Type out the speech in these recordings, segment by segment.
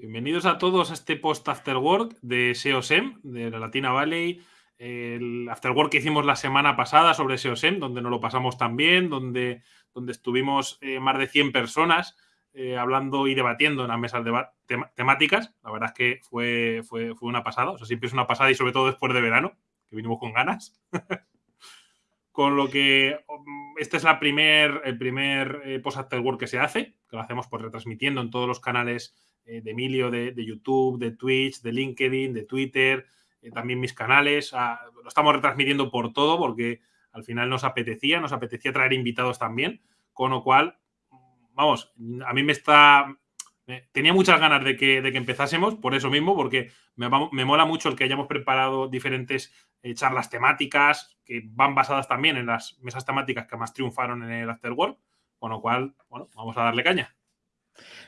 Bienvenidos a todos a este post after work de SEOSEM, de la Latina Valley. El after work que hicimos la semana pasada sobre SEOSEM, donde nos lo pasamos tan bien, donde, donde estuvimos eh, más de 100 personas eh, hablando y debatiendo en las mesas de temáticas. La verdad es que fue, fue, fue una pasada, o sea, siempre es una pasada y sobre todo después de verano, que vinimos con ganas. con lo que este es la primer, el primer eh, post after work que se hace, que lo hacemos pues retransmitiendo en todos los canales eh, de Emilio, de, YouTube, de Twitch, de LinkedIn, de Twitter, eh, también mis canales. Ah, lo estamos retransmitiendo por todo porque al final nos apetecía, nos apetecía traer invitados también, con lo cual, vamos, a mí me está... Tenía muchas ganas de que, de que empezásemos, por eso mismo, porque me, me, mola mucho el que hayamos preparado diferentes eh, charlas temáticas que van basadas también en las mesas temáticas que más triunfaron en el Afterwork, con lo cual, bueno, vamos a darle caña.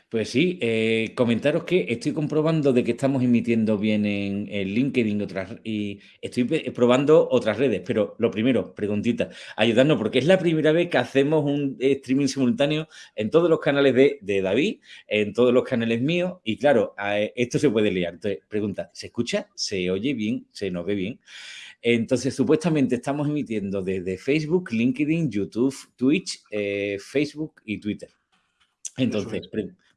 Pues sí, eh, comentaros que estoy comprobando de que estamos emitiendo bien en, LinkedIn otras, y estoy probando otras redes, pero lo primero, preguntita, ayudarnos, porque es la primera vez que hacemos un streaming simultáneo en todos los canales de, David, en todos los canales míos, y claro, esto se puede liar. Entonces, pregunta, ¿se escucha? ¿Se oye bien? ¿Se nos ve bien? Entonces, supuestamente estamos emitiendo desde Facebook, LinkedIn, YouTube, Twitch, eh, Facebook y Twitter. Entonces,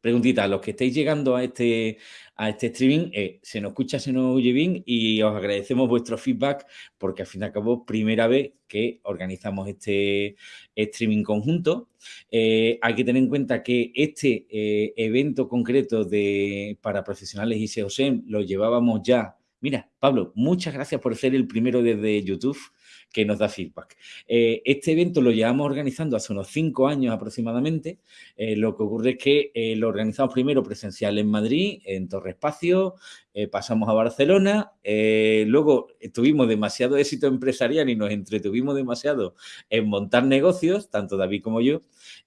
preguntita, los que estáis llegando a este, a este streaming, eh, se nos escucha, se nos oye bien y os agradecemos vuestro feedback porque al fin y al cabo, primera vez que organizamos este streaming conjunto. Eh, hay que tener en cuenta que este eh, evento concreto de, para profesionales y SEOSEM lo llevábamos ya. Mira, Pablo, muchas gracias por ser el primero desde YouTube que nos da feedback. Eh, este evento lo llevamos organizando hace unos cinco años aproximadamente. Eh, lo que ocurre es que eh, lo organizamos primero presencial en Madrid, en Torre Espacio, pasamos a Barcelona, luego tuvimos demasiado éxito empresarial y nos entretuvimos demasiado en montar negocios, tanto David como yo,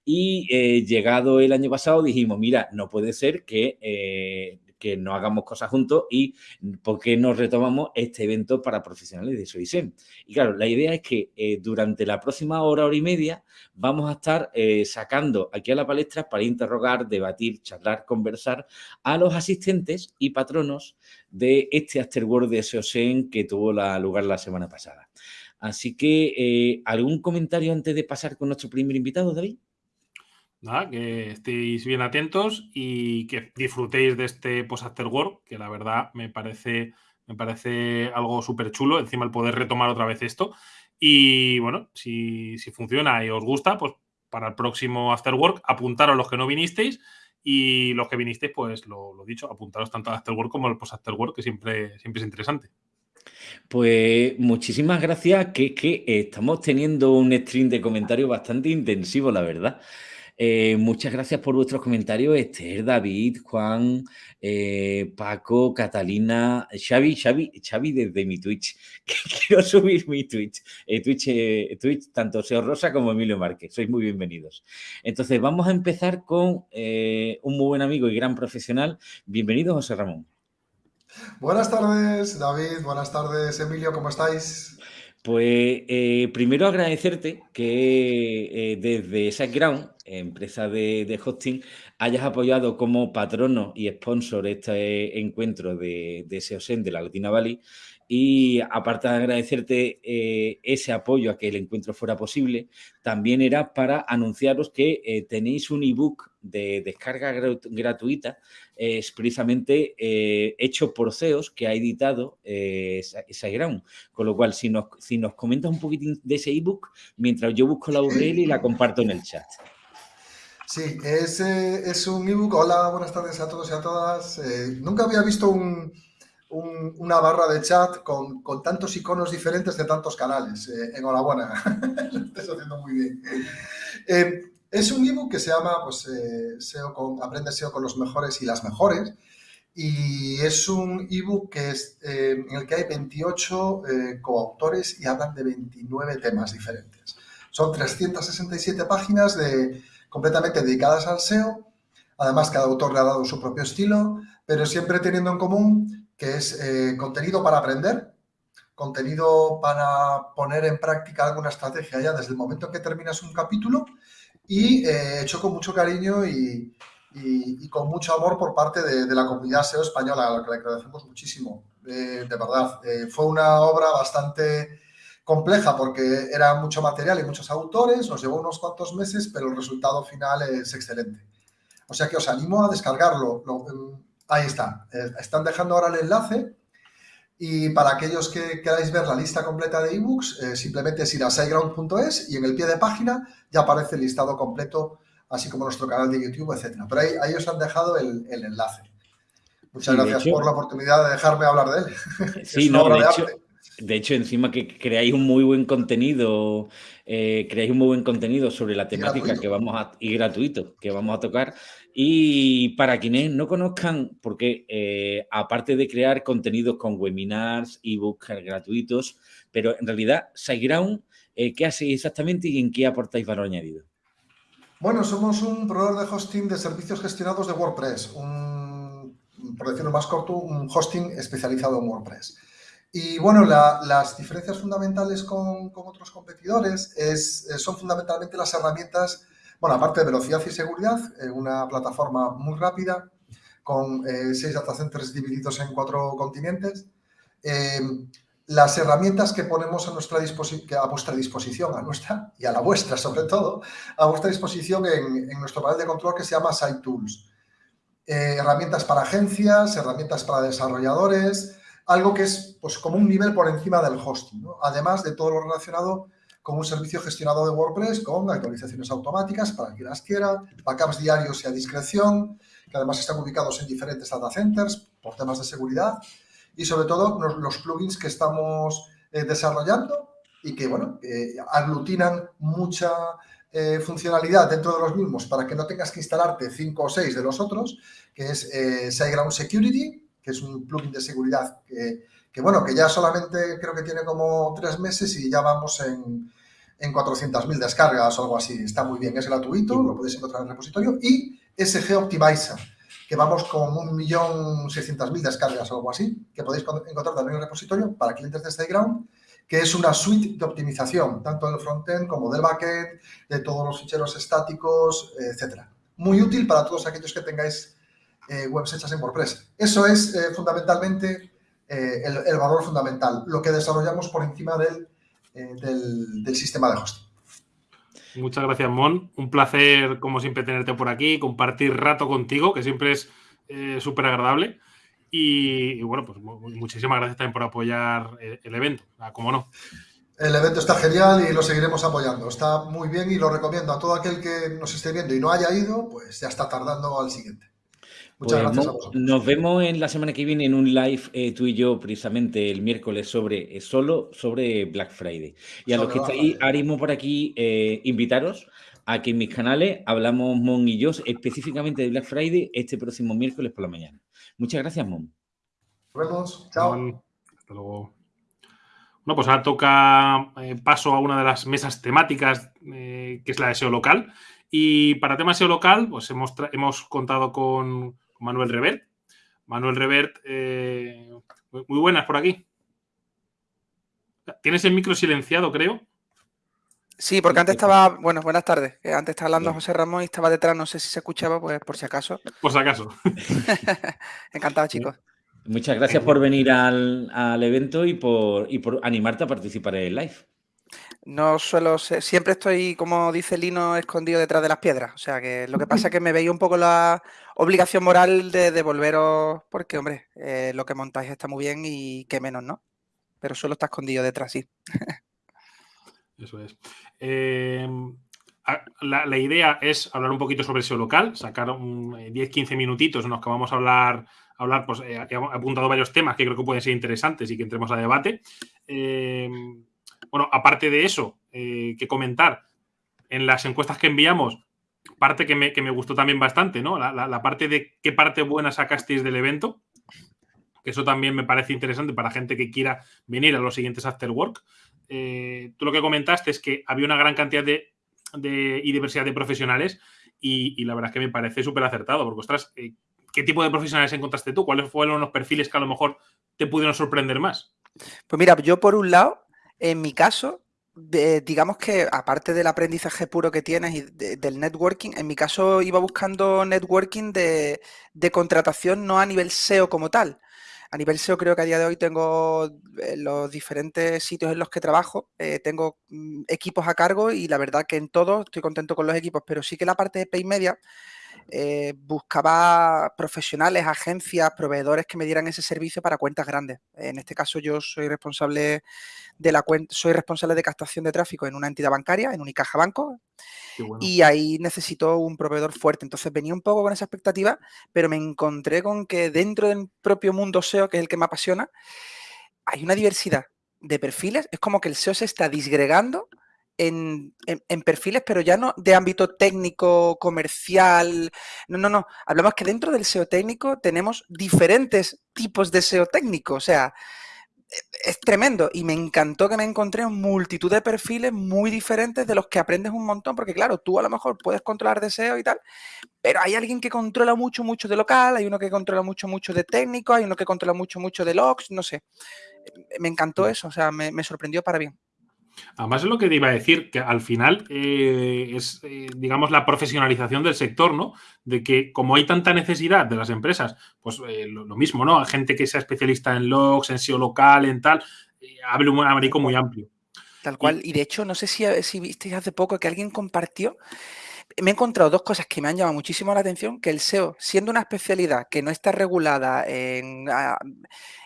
y llegado el año pasado dijimos, mira, no puede ser que que no hagamos cosas juntos y por qué no retomamos este evento para profesionales de SOISEM. Y claro, la idea es que eh, durante la próxima hora, hora y media, vamos a estar eh, sacando aquí a la palestra para interrogar, debatir, charlar, conversar a los asistentes y patronos de este Afterworld de SOSEM que tuvo lugar la semana pasada. Así que, eh, ¿algún comentario antes de pasar con nuestro primer invitado, David? Nada, que estéis bien atentos y que disfrutéis de este post after work, que la verdad me parece, me parece algo súper chulo, encima el poder retomar otra vez esto. Y bueno, si, funciona y os gusta, pues para el próximo after work, apuntaros los que no vinisteis y los que vinisteis, pues lo, lo dicho, apuntaros tanto al after work como al post after work, que siempre, siempre es interesante. Pues muchísimas gracias, que, que estamos teniendo un stream de comentarios bastante intensivo, la verdad. Eh, muchas gracias por vuestros comentarios, Esther, David, Juan, eh, Paco, Catalina, Xavi, Xavi, Xavi desde mi Twitch, que quiero subir mi Twitch, eh, Twitch, Twitch, tanto Seo Rosa como Emilio Márquez, sois muy bienvenidos. Entonces vamos a empezar con un muy buen amigo y gran profesional. Bienvenido, José Ramón. Buenas tardes, David, buenas tardes, Emilio, ¿cómo estáis? Pues primero agradecerte que desde SiteGround empresa de, hosting, hayas apoyado como patrono y sponsor este encuentro de, de SEOSEN de la Latina Valley y aparte de agradecerte eh, ese apoyo a que el encuentro fuera posible, también era para anunciaros que eh, tenéis un ebook de descarga gratuita eh, precisamente hecho por CEOs que ha editado SiteGround. Con lo cual, si nos, si nos comentas un poquitín de ese ebook, mientras yo busco la URL y la comparto en el chat. Sí, es, es un ebook. Hola, buenas tardes a todos y a todas. Eh, nunca había visto una barra de chat con, tantos iconos diferentes de tantos canales. Eh, enhorabuena, lo estás haciendo muy bien. Eh, es un ebook que se llama pues, con, Aprende SEO con los mejores y las mejores. Y es un ebook que es, en el que hay 28 coautores y hablan de 29 temas diferentes. Son 367 páginas de completamente dedicadas al SEO. Además, cada autor le ha dado su propio estilo, pero siempre teniendo en común que es eh, contenido para aprender, contenido para poner en práctica alguna estrategia ya desde el momento en que terminas un capítulo y eh, hecho con mucho cariño y, y, con mucho amor por parte de, la comunidad SEO española, a la que le agradecemos muchísimo. de verdad, fue una obra bastante compleja porque era mucho material y muchos autores, nos llevó unos cuantos meses, pero el resultado final es excelente. O sea que os animo a descargarlo. Em, ahí está. Eh, están dejando ahora el enlace. Y para aquellos que queráis ver la lista completa de ebooks, eh, simplemente es ir a siteground.es y en el pie de página ya aparece el listado completo, así como nuestro canal de YouTube, etcétera. Pero ahí, ahí os han dejado el, enlace. Muchas gracias por la oportunidad de dejarme hablar de él. Sí, no, de, hecho, de hecho, encima que creáis un muy buen contenido, eh, creáis un muy buen contenido sobre la temática que vamos a, y gratuito, que vamos a tocar. Y para quienes no conozcan, porque eh, aparte de crear contenidos con webinars, ebooks gratuitos, pero en realidad, SiteGround, eh, ¿qué hacéis exactamente y en qué aportáis valor añadido? Bueno, somos un proveedor de hosting de servicios gestionados de WordPress, un, por decirlo más corto, un hosting especializado en WordPress. Y bueno, las diferencias fundamentales con, otros competidores es, eh, son fundamentalmente las herramientas, bueno, aparte de velocidad y seguridad, eh, una plataforma muy rápida con eh, seis data centers divididos en cuatro continentes. las herramientas que ponemos a, nuestra a vuestra disposición, a nuestra y a la vuestra sobre todo, a vuestra disposición en, en nuestro panel de control que se llama Site Tools. herramientas para agencias, herramientas para desarrolladores, algo que es pues, como un nivel por encima del hosting, además de todo lo relacionado con un servicio gestionado de WordPress con actualizaciones automáticas para quien las quiera, backups diarios y a discreción, que además están ubicados en diferentes data centers por temas de seguridad y sobre todo los, plugins que estamos eh, desarrollando y que, bueno, aglutinan mucha eh, funcionalidad dentro de los mismos para que no tengas que instalarte cinco o seis de los otros, que es eh, SiteGround Security, que es un plugin de seguridad que, bueno, que ya solamente creo que tiene como tres meses y ya vamos en, en 400.000 descargas o algo así. Está muy bien, es gratuito, lo podéis encontrar en el repositorio. Y SG Optimizer, que vamos con 1.600.000 descargas o algo así, que podéis encontrar también en el repositorio para clientes de SiteGround, que es una suite de optimización, tanto del frontend como del backend, de todos los ficheros estáticos, etcétera. Muy útil para todos aquellos que tengáis eh, webs hechas en WordPress. Eso es eh, fundamentalmente eh, el, valor fundamental, lo que desarrollamos por encima del, del, sistema de hosting. Muchas gracias, Mon. Un placer, como siempre, tenerte por aquí, compartir rato contigo, que siempre es súper agradable. Y, bueno, pues muchísimas gracias también por apoyar el, evento, ah, como no. El evento está genial y lo seguiremos apoyando. Está muy bien y lo recomiendo a todo aquel que nos esté viendo y no haya ido, pues ya está tardando al siguiente. Muchas pues gracias Nos vemos en la semana que viene en un live eh, tú y yo precisamente el miércoles sobre eh, solo sobre Black Friday. Y a los que estáis ahora por aquí, eh, invitaros a que en mis canales hablamos Mon y yo específicamente de Black Friday este próximo miércoles por la mañana. Muchas gracias, Mon. Nos vemos. Chao. Hasta luego. Bueno, pues ahora toca paso a una de las mesas temáticas, que es la de SEO local. Y para temas SEO local, pues hemos, hemos contado con, Manuel Revert. Manuel Revert, eh, muy buenas por aquí. Tienes el micro silenciado, creo. Sí, porque antes estaba, bueno, buenas tardes. Eh, antes estaba hablando José Ramón y estaba detrás, no sé si se escuchaba, pues por si acaso. Por si acaso. Encantado, chicos. Muchas gracias por venir al, evento y por, y por animarte a participar en el live. No suelo siempre estoy, como dice Lino, escondido detrás de las piedras. O sea que lo que pasa es que me veía un poco la obligación moral de devolveros, porque hombre, eh, lo que montáis está muy bien y qué menos, ¿no? Pero suelo estar escondido detrás, sí. Eso es. Em, la, idea es hablar un poquito sobre SEO local, sacar 10-15 eh, minutitos en los que vamos a hablar, hablar pues eh, he apuntado varios temas que creo que pueden ser interesantes y que entremos a debate. Em, bueno, aparte de eso, eh, que comentar, en las encuestas que enviamos, parte que me, gustó también bastante, ¿no? La, parte de qué parte buena sacasteis del evento, que eso también me parece interesante para gente que quiera venir a los siguientes After Work. Eh, tú lo que comentaste es que había una gran cantidad de, y diversidad de profesionales y, la verdad es que me parece súper acertado, porque, ostras, eh, ¿qué tipo de profesionales encontraste tú? ¿Cuáles fueron los perfiles que a lo mejor te pudieron sorprender más? Pues mira, yo por un lado en mi caso, digamos que aparte del aprendizaje puro que tienes y del networking, en mi caso iba buscando networking de, contratación no a nivel SEO como tal. A nivel SEO creo que a día de hoy tengo eh, los diferentes sitios en los que trabajo, eh, tengo mm, equipos a cargo y la verdad que en todo estoy contento con los equipos, pero sí que la parte de Pay Media eh, buscaba profesionales, agencias, proveedores que me dieran ese servicio para cuentas grandes. En este caso yo soy responsable de la cuenta, soy responsable de captación de tráfico en una entidad bancaria, en Unicaja Banco, y ahí necesito un proveedor fuerte. Entonces venía un poco con esa expectativa, pero me encontré con que dentro del propio mundo SEO, que es el que me apasiona, hay una diversidad de perfiles. Es como que el SEO se está disgregando en, perfiles, pero ya no de ámbito técnico, comercial. No, no, no. Hablamos que dentro del SEO técnico tenemos diferentes tipos de SEO técnico. O sea, es tremendo. Y me encantó que me encontré en multitud de perfiles muy diferentes de los que aprendes un montón. Porque, claro, tú a lo mejor puedes controlar de SEO y tal, pero hay alguien que controla mucho, mucho de local, hay uno que controla mucho, mucho de técnico, hay uno que controla mucho, mucho de logs, no sé. Me encantó eso, o sea, me sorprendió para bien. Además es lo que te iba a decir, que al final eh, es, eh, digamos, la profesionalización del sector, ¿no? De que como hay tanta necesidad de las empresas, pues eh, lo, mismo, ¿no? Hay gente que sea especialista en logs, en SEO local, en tal, hable un abanico muy amplio. Tal cual. Y, de hecho, no sé si, si visteis hace poco que alguien compartió me he encontrado dos cosas que me han llamado muchísimo la atención, que el SEO, siendo una especialidad que no está regulada en,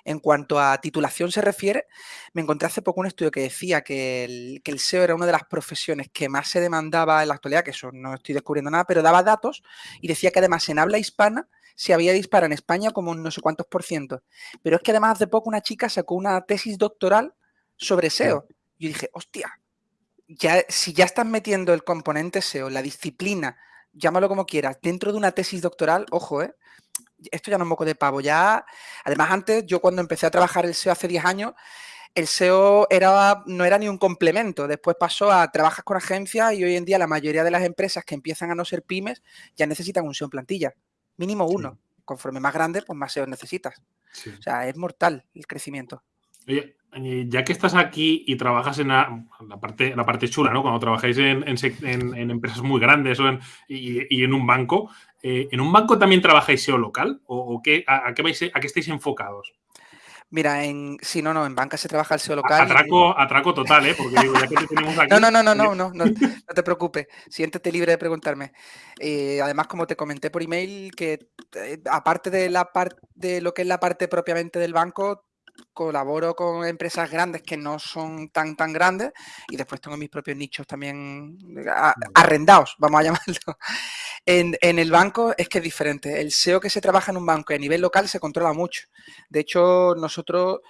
en cuanto a titulación se refiere, me encontré hace poco un estudio que decía que el, que el, SEO era una de las profesiones que más se demandaba en la actualidad, que eso no estoy descubriendo nada, pero daba datos y decía que además en habla hispana se había disparado en España como no sé cuántos por ciento. Pero es que además hace poco una chica sacó una tesis doctoral sobre SEO. Yo dije, hostia, ya, si ya estás metiendo el componente SEO, la disciplina, llámalo como quieras, dentro de una tesis doctoral, ojo, ¿eh? esto ya no es moco de pavo. Ya, además, antes, yo cuando empecé a trabajar el SEO hace 10 años, el SEO era, no era ni un complemento. Después pasó a trabajar con agencias y hoy en día la mayoría de las empresas que empiezan a no ser pymes ya necesitan un SEO en plantilla. Mínimo uno. Conforme más grande, pues más SEO necesitas. O sea, es mortal el crecimiento. Oye, eh, ya que estás aquí y trabajas en la, parte, la parte chula, ¿no? Cuando trabajáis en, empresas muy grandes y, en un banco, eh, ¿en un banco también trabajáis SEO local? ¿O, qué, a, qué vais, a qué estáis enfocados? Mira, en sí, no, no, en banca se trabaja el SEO local. Atraco, atraco total, ¿eh? Porque digo, ya que te tenemos aquí. No, no, no, no, no, no, no, no te preocupes. Siéntete libre de preguntarme. Eh, además, como te comenté por email, que aparte de la parte de lo que es la parte propiamente del banco, colaboro con empresas grandes que no son tan tan grandes y después tengo mis propios nichos también arrendados, vamos a llamarlo. En, el banco es que es diferente. El SEO que se trabaja en un banco a nivel local se controla mucho. De hecho, nosotros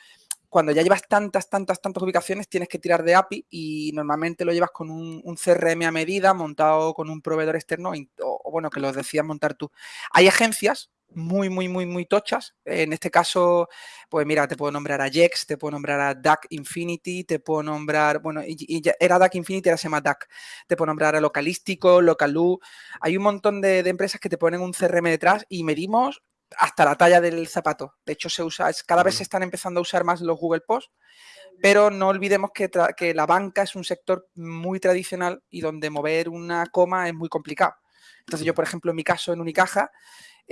cuando ya llevas tantas, tantas, tantas ubicaciones, tienes que tirar de API y normalmente lo llevas con un, CRM a medida montado con un proveedor externo o, bueno, que lo decidas montar tú. Hay agencias muy, muy, muy, muy tochas. En este caso, pues mira, te puedo nombrar a Jex, te puedo nombrar a Duck Infinity, te puedo nombrar, bueno, y, era Duck Infinity, ahora se llama Duck. Te puedo nombrar a Localístico, Localú. Hay un montón de, empresas que te ponen un CRM detrás y medimos hasta la talla del zapato. De hecho, se usa, cada vez se están empezando a usar más los Google Post, pero no olvidemos que, que la banca es un sector muy tradicional y donde mover una coma es muy complicado. Entonces yo, por ejemplo, en mi caso, en Unicaja,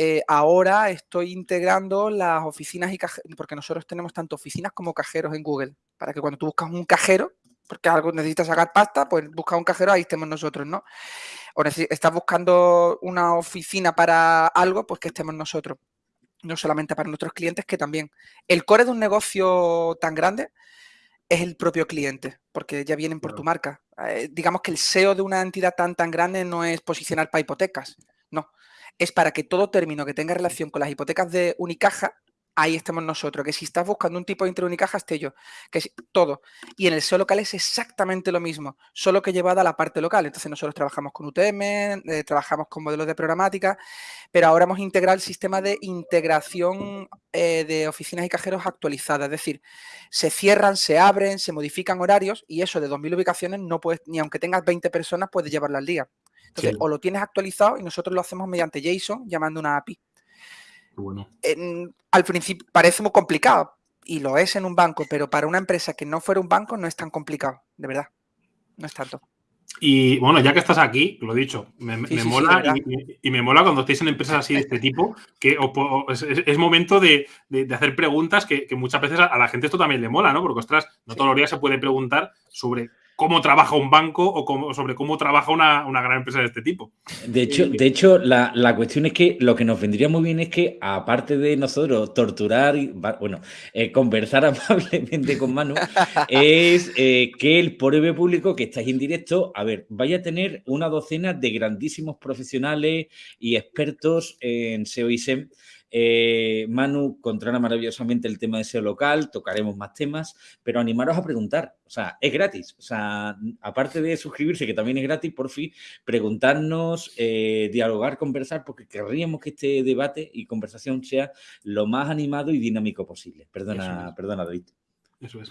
eh, ahora estoy integrando las oficinas y cajeros, porque nosotros tenemos tanto oficinas como cajeros en Google, para que cuando tú buscas un cajero, porque algo necesitas sacar pasta, pues busca un cajero, ahí estemos nosotros, ¿no? O estás buscando una oficina para algo, pues que estemos nosotros. No solamente para nuestros clientes, que también. El core de un negocio tan grande es el propio cliente, porque ya vienen por tu marca. Eh, digamos que el SEO de una entidad tan tan grande no es posicionar para hipotecas, no es para que todo término que tenga relación con las hipotecas de Unicaja, ahí estemos nosotros. Que si estás buscando un tipo de Unicaja, esté yo. Que todo. Y en el SEO local es exactamente lo mismo, solo que llevada a la parte local. Entonces nosotros trabajamos con UTM, eh, trabajamos con modelos de programática, pero ahora hemos integrado el sistema de integración eh, de oficinas y cajeros actualizadas. Es decir, se cierran, se abren, se modifican horarios y eso de 2.000 ubicaciones no puedes, ni aunque tengas 20 personas, puedes llevarlo al día. Entonces, o lo tienes actualizado y nosotros lo hacemos mediante JSON llamando una API. Bueno. al principio parece muy complicado y lo es en un banco, pero para una empresa que no fuera un banco no es tan complicado, de verdad. no es tanto. Y bueno, ya que estás aquí, lo he dicho, me, mola y, me mola cuando estéis en empresas así de este tipo, que es, momento de, hacer preguntas que, que, muchas veces a, la gente esto también le mola, ¿no? Porque, ostras, no todos los días se puede preguntar sobre cómo trabaja un banco o sobre cómo trabaja una, gran empresa de este tipo. De hecho, de hecho la, cuestión es que lo que nos vendría muy bien es que, aparte de nosotros torturar y, bueno, eh, conversar amablemente con Manu, es eh, que el POREB público que estáis en directo, a ver, vaya a tener una docena de grandísimos profesionales y expertos en SEO y SEM eh, Manu controla maravillosamente el tema de SEO local, tocaremos más temas, pero animaros a preguntar. O sea, es gratis. O sea, aparte de suscribirse, que también es gratis, por fin, preguntarnos, eh, dialogar, conversar, porque querríamos que este debate y conversación sea lo más animado y dinámico posible. Perdona, perdona, David. Eso es.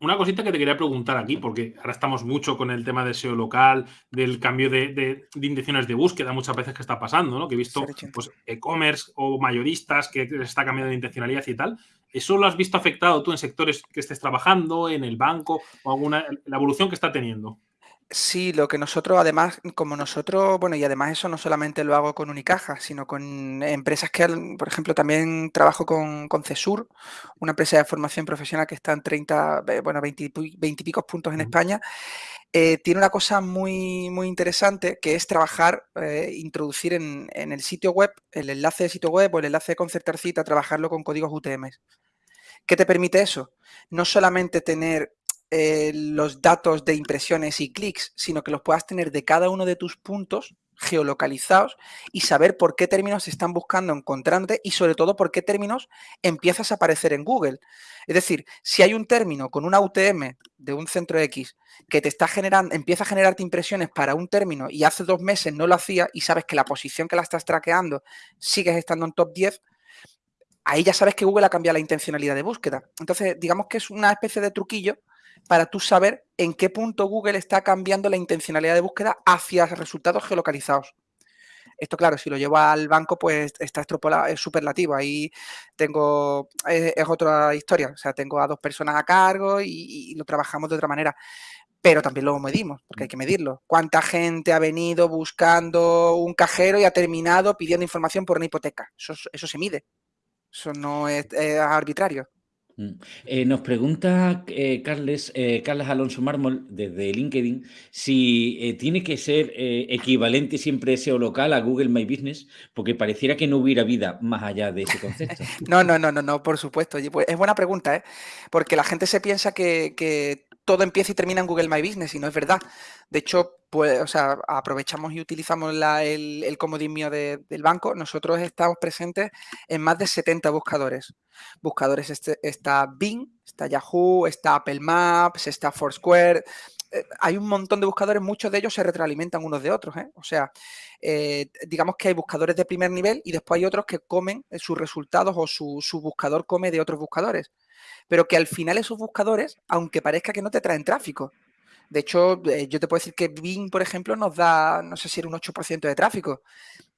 una cosita que te quería preguntar aquí, porque ahora estamos mucho con el tema de SEO local, del cambio de, intenciones de búsqueda, muchas veces que está pasando, ¿no? Que he visto pues, e-commerce o mayoristas que está cambiando de intencionalidad y tal. ¿Eso lo has visto afectado tú en sectores que estés trabajando, en el banco, o alguna la evolución que está teniendo? Sí, lo que nosotros, además, como nosotros, bueno, y además eso no solamente lo hago con Unicaja, sino con empresas que, por ejemplo, también trabajo con, con CESUR, una empresa de formación profesional que está en 30, eh, bueno, 20, y picos puntos en España. Eh, tiene una cosa muy, muy interesante que es trabajar, eh, introducir en, en, el sitio web, el enlace de sitio web o el enlace de concertar cita, trabajarlo con códigos UTM. ¿Qué te permite eso? No solamente tener eh, los datos de impresiones y clics, sino que los puedas tener de cada uno de tus puntos geolocalizados y saber por qué términos están buscando encontrándote y sobre todo por qué términos empiezas a aparecer en Google. Es decir, si hay un término con una UTM de un centro X que te está generando, empieza a generarte impresiones para un término y hace dos meses no lo hacía y sabes que la posición que la estás traqueando sigues estando en top 10, ahí ya sabes que Google ha cambiado la intencionalidad de búsqueda. Entonces, digamos que es una especie de truquillo para tú saber en qué punto Google está cambiando la intencionalidad de búsqueda hacia resultados geolocalizados. Esto, claro, si lo llevo al banco, pues está extrapolado, es superlativo. Ahí tengo, es, otra historia. O sea, tengo a dos personas a cargo y, lo trabajamos de otra manera. Pero también lo medimos, porque hay que medirlo. ¿Cuánta gente ha venido buscando un cajero y ha terminado pidiendo información por una hipoteca? Eso, se mide. Eso no es arbitrario. Mm. Eh, nos pregunta eh, Carles, eh, Carlos Alonso Mármol desde LinkedIn si tiene que ser equivalente siempre SEO local a Google My Business, porque pareciera que no hubiera vida más allá de ese concepto. no, no, no, no, no, por supuesto. Pues, es buena pregunta, porque la gente se piensa que todo empieza y termina en Google My Business y no es verdad. De hecho, pues, o sea, aprovechamos y utilizamos el, comodín mío del banco. Nosotros estamos presentes en más de 70 buscadores. Buscadores este, está Bing, está Yahoo, está Apple Maps, está Foursquare. Eh, hay un montón de buscadores, muchos de ellos se retroalimentan unos de otros. ¿eh? O sea, eh, digamos que hay buscadores de primer nivel y después hay otros que comen sus resultados o su, su buscador come de otros buscadores pero que al final esos buscadores, aunque parezca que no te traen tráfico, de hecho, eh, yo te puedo decir que Bing, por ejemplo, nos da, no sé si era un 8% de tráfico,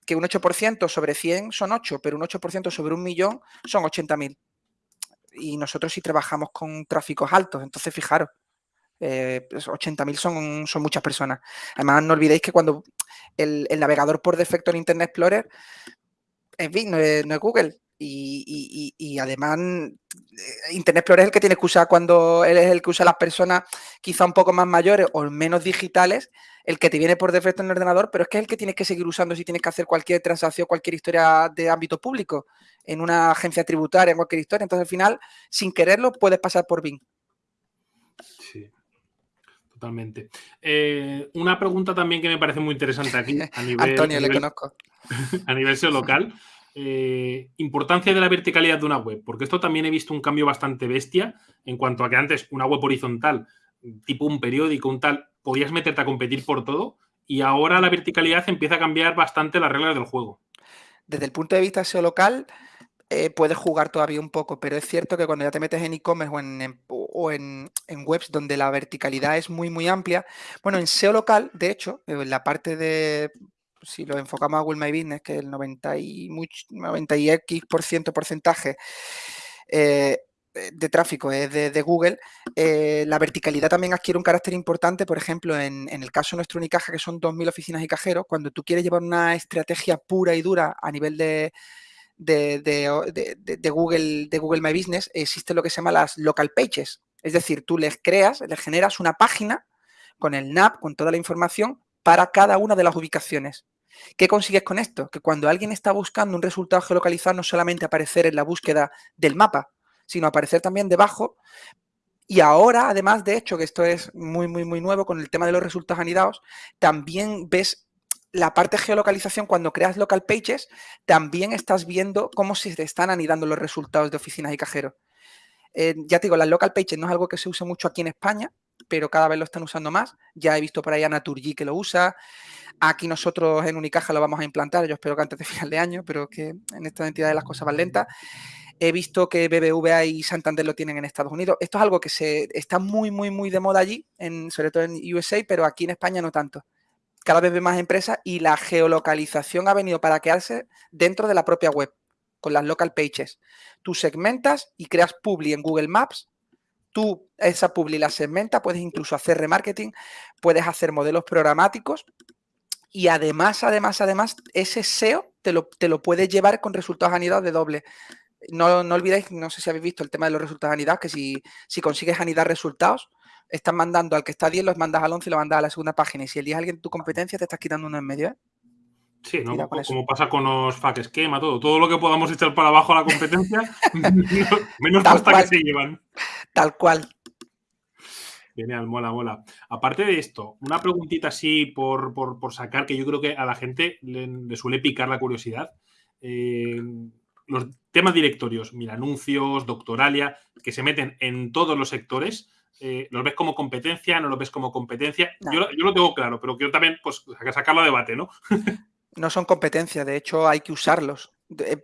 que un 8% sobre 100 son 8, pero un 8% sobre un millón son 80.000. Y nosotros sí trabajamos con tráficos altos, entonces fijaros, eh, 80.000 pues son, son muchas personas. Además, no olvidéis que cuando el, navegador por defecto en Internet Explorer en fin, no es Google, y, además eh, Internet Explorer es el que tiene que usar cuando él es el que usa las personas quizá un poco más mayores o menos digitales, el que te viene por defecto en el ordenador, pero es que es el que tienes que seguir usando si tienes que hacer cualquier transacción, cualquier historia de ámbito público, en una agencia tributaria, en cualquier historia. Entonces al final, sin quererlo, puedes pasar por Bing. Sí, totalmente. Eh, una pregunta también que me parece muy interesante aquí a nivel... Antonio, le conozco. A nivel local. Eh, importancia de la verticalidad de una web, porque esto también he visto un cambio bastante bestia en cuanto a que antes una web horizontal, tipo un periódico, un tal, podías meterte a competir por todo y ahora la verticalidad empieza a cambiar bastante las reglas del juego. Desde el punto de vista SEO local, eh, puedes jugar todavía un poco, pero es cierto que cuando ya te metes en e-commerce o, en, o en, webs donde la verticalidad es muy, muy amplia, bueno, en SEO local, de hecho, en la parte de si lo enfocamos a Google My Business, que el 90 y, 90 y X por ciento porcentaje, eh, de tráfico es de, Google, eh, la verticalidad también adquiere un carácter importante, por ejemplo, en, el caso de nuestro Unicaja, que son 2.000 oficinas y cajeros, cuando tú quieres llevar una estrategia pura y dura a nivel de, de, Google, de Google My Business, existe lo que se llama las local pages. Es decir, tú les creas, les generas una página con el NAP, con toda la información para cada una de las ubicaciones. ¿Qué consigues con esto? Que cuando alguien está buscando un resultado geolocalizado, no solamente aparecer en la búsqueda del mapa, sino aparecer también debajo. Y ahora, además, de hecho, que esto es muy, muy, muy nuevo con el tema de los resultados anidados, también ves la parte geolocalización, cuando creas local pages, también estás viendo cómo se están anidando los resultados de oficinas y cajeros. Eh, ya te digo, las local pages no es algo que se use mucho aquí en España, pero cada vez lo están usando más. Ya he visto por ahí a Naturgy que lo usa. Aquí nosotros en Unicaja lo vamos a implantar, yo espero que antes de final de año, pero que en esta entidad las cosas van lentas. He visto que BBVA y Santander lo tienen en Estados Unidos. Esto es algo que se, está muy, muy, muy de moda allí, en, sobre todo en USA, pero aquí en España no tanto. Cada vez ve más empresas y la geolocalización ha venido para quedarse dentro de la propia web, con las local pages. Tú segmentas y creas publi en Google Maps tú esa publi la segmenta, puedes incluso hacer remarketing, puedes hacer modelos programáticos y además, además, además, ese SEO te lo, te lo puedes llevar con resultados anidados de doble. No, no, olvidéis, no sé si habéis visto el tema de los resultados anidados, que si, si consigues anidar resultados, estás mandando al que está 10, los mandas al 11 y lo mandas a la segunda página. Y si eliges a alguien de tu competencia, te estás quitando uno en medio. ¿eh? Sí, ¿no? como pasa con los fac esquema, todo. Todo lo que podamos echar para abajo a la competencia, menos pasta que se llevan. Tal cual. Genial, mola, mola. Aparte de esto, una preguntita así por, sacar, que yo creo que a la gente le, suele picar la curiosidad. Eh, los temas directorios, mira, anuncios, doctoralia, que se meten en todos los sectores, eh, ¿los ves como competencia? ¿No los ves como competencia? Yo, yo, lo tengo claro, pero quiero también pues, sacarlo a debate, ¿no? no son competencia, de hecho hay que usarlos.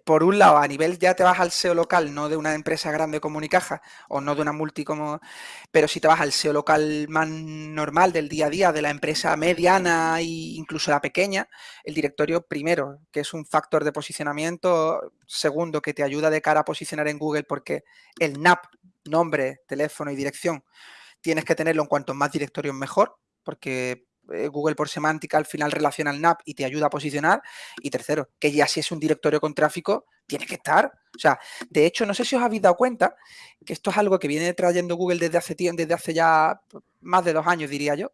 por un lado, a nivel ya te vas al SEO local, no de una empresa grande como Unicaja o no de una multi como, pero si te vas al SEO local más normal del día a día, de la empresa mediana e incluso la pequeña, el directorio primero, que es un factor de posicionamiento, segundo, que te ayuda de cara a posicionar en Google porque el NAP, nombre, teléfono y dirección, tienes que tenerlo en cuanto más directorios mejor, porque eh, Google por semántica al final relaciona el NAP y te ayuda a posicionar. Y tercero, que ya si es un directorio con tráfico, tiene que estar. O sea, de hecho, no sé si os habéis dado cuenta que esto es algo que viene trayendo Google desde hace, desde hace ya más de dos años, diría yo,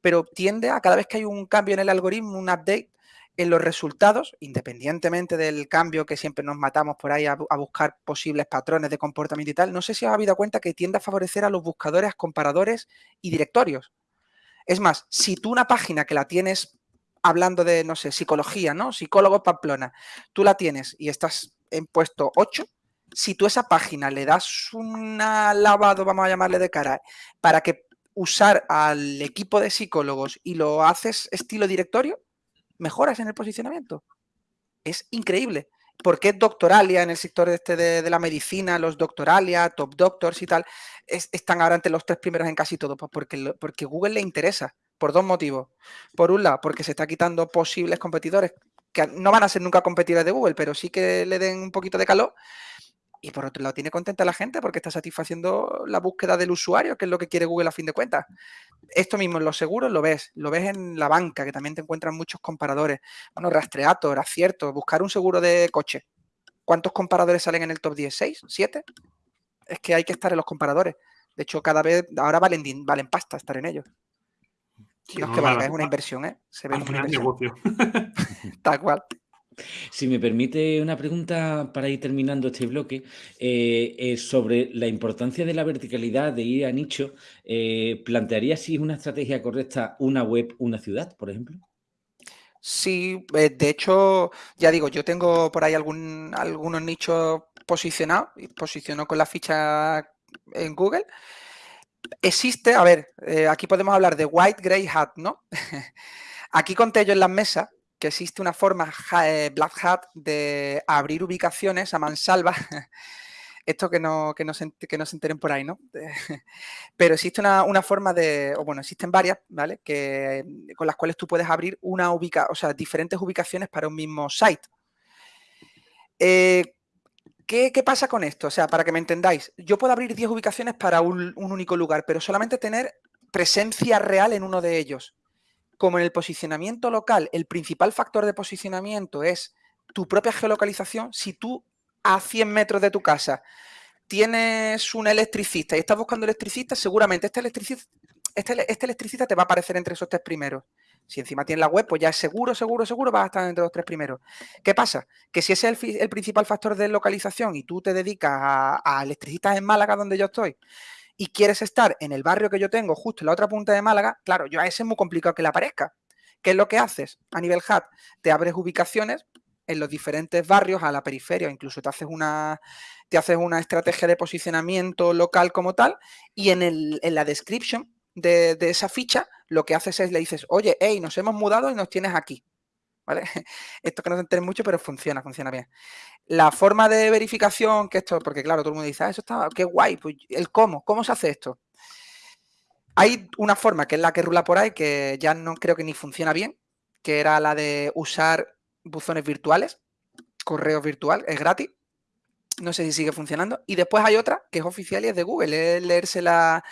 pero tiende a cada vez que hay un cambio en el algoritmo, un update, en los resultados, independientemente del cambio que siempre nos matamos por ahí a, a, buscar posibles patrones de comportamiento y tal, no sé si os habéis dado cuenta que tiende a favorecer a los buscadores, comparadores y directorios. Es más, si tú una página que la tienes hablando de, no sé, psicología, ¿no? Psicólogo Pamplona, tú la tienes y estás en puesto 8, si tú esa página le das un lavado, vamos a llamarle de cara, para que usar al equipo de psicólogos y lo haces estilo directorio, mejoras en el posicionamiento. Es increíble. ¿Por qué Doctoralia en el sector este de, la medicina, los Doctoralia, Top Doctors y tal, están ahora entre los tres primeros en casi todo? Pues porque, porque Google le interesa, por dos motivos. Por un lado, porque se está quitando posibles competidores que no van a ser nunca competidores de Google, pero sí que le den un poquito de calor. Y por otro lado, tiene contenta la gente porque está satisfaciendo la búsqueda del usuario, que es lo que quiere Google a fin de cuentas. Esto mismo en los seguros lo ves, lo ves en la banca, que también te encuentran muchos comparadores. Bueno, Rastreator, acierto, buscar un seguro de coche. ¿Cuántos comparadores salen en el top 10? ¿6? ¿7? Es que hay que estar en los comparadores. De hecho, cada vez, ahora valen, valen pasta estar en ellos. no, es que valga, es una inversión, ¿eh? Se ve un negocio. Tal cual. Si me permite una pregunta para ir terminando este bloque, eh, sobre la importancia de la verticalidad, de ir a nicho, eh, ¿plantearía si es una estrategia correcta una web, una ciudad, por ejemplo? Sí, eh, de hecho, ya digo, yo tengo por ahí algún, algunos nichos posicionados, posiciono con la ficha en Google. Existe, a ver, aquí podemos hablar de white, gray hat, ¿no? aquí conté yo en las mesas que existe una forma eh, Black Hat de abrir ubicaciones a mansalva. Esto que no, que no, se, que no se enteren por ahí, ¿no? Pero existe una, forma de, o bueno, existen varias, ¿vale? Que, con las cuales tú puedes abrir una ubica, o sea, diferentes ubicaciones para un mismo site. Eh, ¿Qué, pasa con esto? O sea, para que me entendáis, yo puedo abrir 10 ubicaciones para un, único lugar, pero solamente tener presencia real en uno de ellos. Como en el posicionamiento local, el principal factor de posicionamiento es tu propia geolocalización, si tú a 100 metros de tu casa tienes un electricista y estás buscando electricista, seguramente este electricista, este, este electricista te va a aparecer entre esos tres primeros. Si encima tienes la web, pues ya es seguro, seguro, seguro vas a estar entre los tres primeros. ¿Qué pasa? Que si ese es el, principal factor de localización y tú te dedicas a, electricistas en Málaga, donde yo estoy, y quieres estar en el barrio que yo tengo, justo en la otra punta de Málaga, claro, yo a ese es muy complicado que le aparezca. ¿Qué es lo que haces? A nivel HUD, te abres ubicaciones en los diferentes barrios, a la periferia, incluso te haces una, te haces una estrategia de posicionamiento local como tal, y en, el, en la description de, esa ficha, lo que haces es le dices, oye, hey, nos hemos mudado y nos tienes aquí. Esto que no se entere mucho, pero funciona, funciona bien. La forma de verificación, que esto, porque claro, todo el mundo dice, ah, eso está, qué guay, pues el cómo, ¿cómo se hace esto? Hay una forma que es la que rula por ahí, que ya no creo que ni funciona bien, que era la de usar buzones virtuales, correo virtual, es gratis. No sé si sigue funcionando. Y después hay otra que es oficial y es de Google, es leerse la,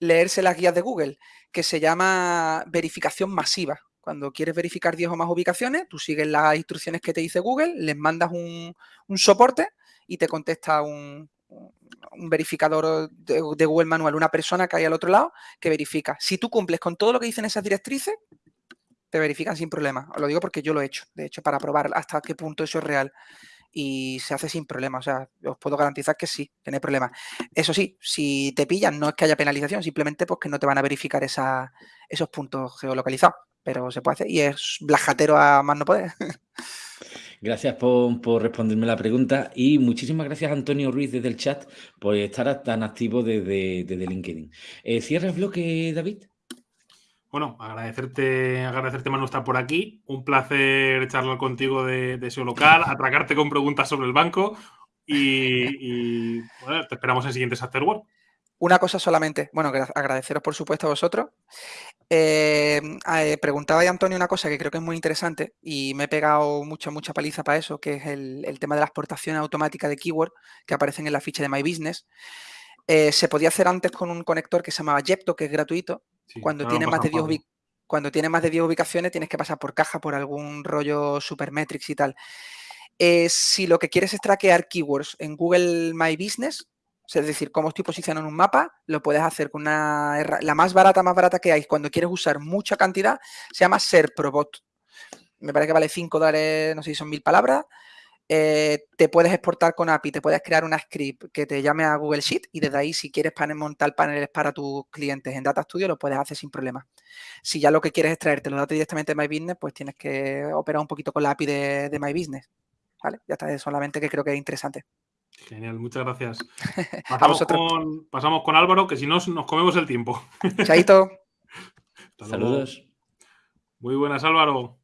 leerse las guías de Google, que se llama verificación masiva. Cuando quieres verificar 10 o más ubicaciones, tú sigues las instrucciones que te dice Google, les mandas un, soporte y te contesta un, verificador de, Google manual, una persona que hay al otro lado que verifica. Si tú cumples con todo lo que dicen esas directrices, te verifican sin problema. Os lo digo porque yo lo he hecho, de hecho, para probar hasta qué punto eso es real y se hace sin problema. O sea, os puedo garantizar que sí, que no hay problema. Eso sí, si te pillan, no es que haya penalización, simplemente pues que no te van a verificar esos puntos geolocalizados. Pero se puede hacer y es blajatero a más no poder. Gracias por, responderme la pregunta y muchísimas gracias Antonio Ruiz desde el chat por estar tan activo desde, LinkedIn. Eh, ¿Cierra el bloque, David? Bueno, agradecerte, agradecerte Manu estar por aquí. Un placer charlar contigo de, de SEO local, atracarte con preguntas sobre el banco y, te esperamos en siguientes Afterwork. Una cosa solamente, bueno, agradeceros por supuesto a vosotros. Eh, eh, preguntaba a Antonio una cosa que creo que es muy interesante y me he pegado mucha, mucha paliza para eso, que es el, tema de la exportación automática de keyword que aparecen en la ficha de My Business. Eh, se podía hacer antes con un conector que se llamaba Jepto, que es gratuito. cuando, tiene más de 10 cuando tiene más de 10 ubicaciones tienes que pasar por caja, por algún rollo Supermetrics y tal. Eh, si lo que quieres es traquear keywords en Google My Business, es decir, cómo estoy posicionando en un mapa, lo puedes hacer con una... La más barata, más barata que hay cuando quieres usar mucha cantidad, se llama SERProbot. Me parece que vale 5 dólares, no sé si son mil palabras, eh, te puedes exportar con API, te puedes crear una script que te llame a Google Sheet y desde ahí si quieres montar paneles para tus clientes en Data Studio lo puedes hacer sin problema. Si ya lo que quieres es traerte los datos directamente de My Business, pues tienes que operar un poquito con la API de, My Business. ¿Vale? Ya está, solamente que creo que es interesante. Genial, muchas gracias. Pasamos, con, pasamos con Álvaro, que si no nos comemos el tiempo. Chaito. Saludos. Muy buenas, Álvaro.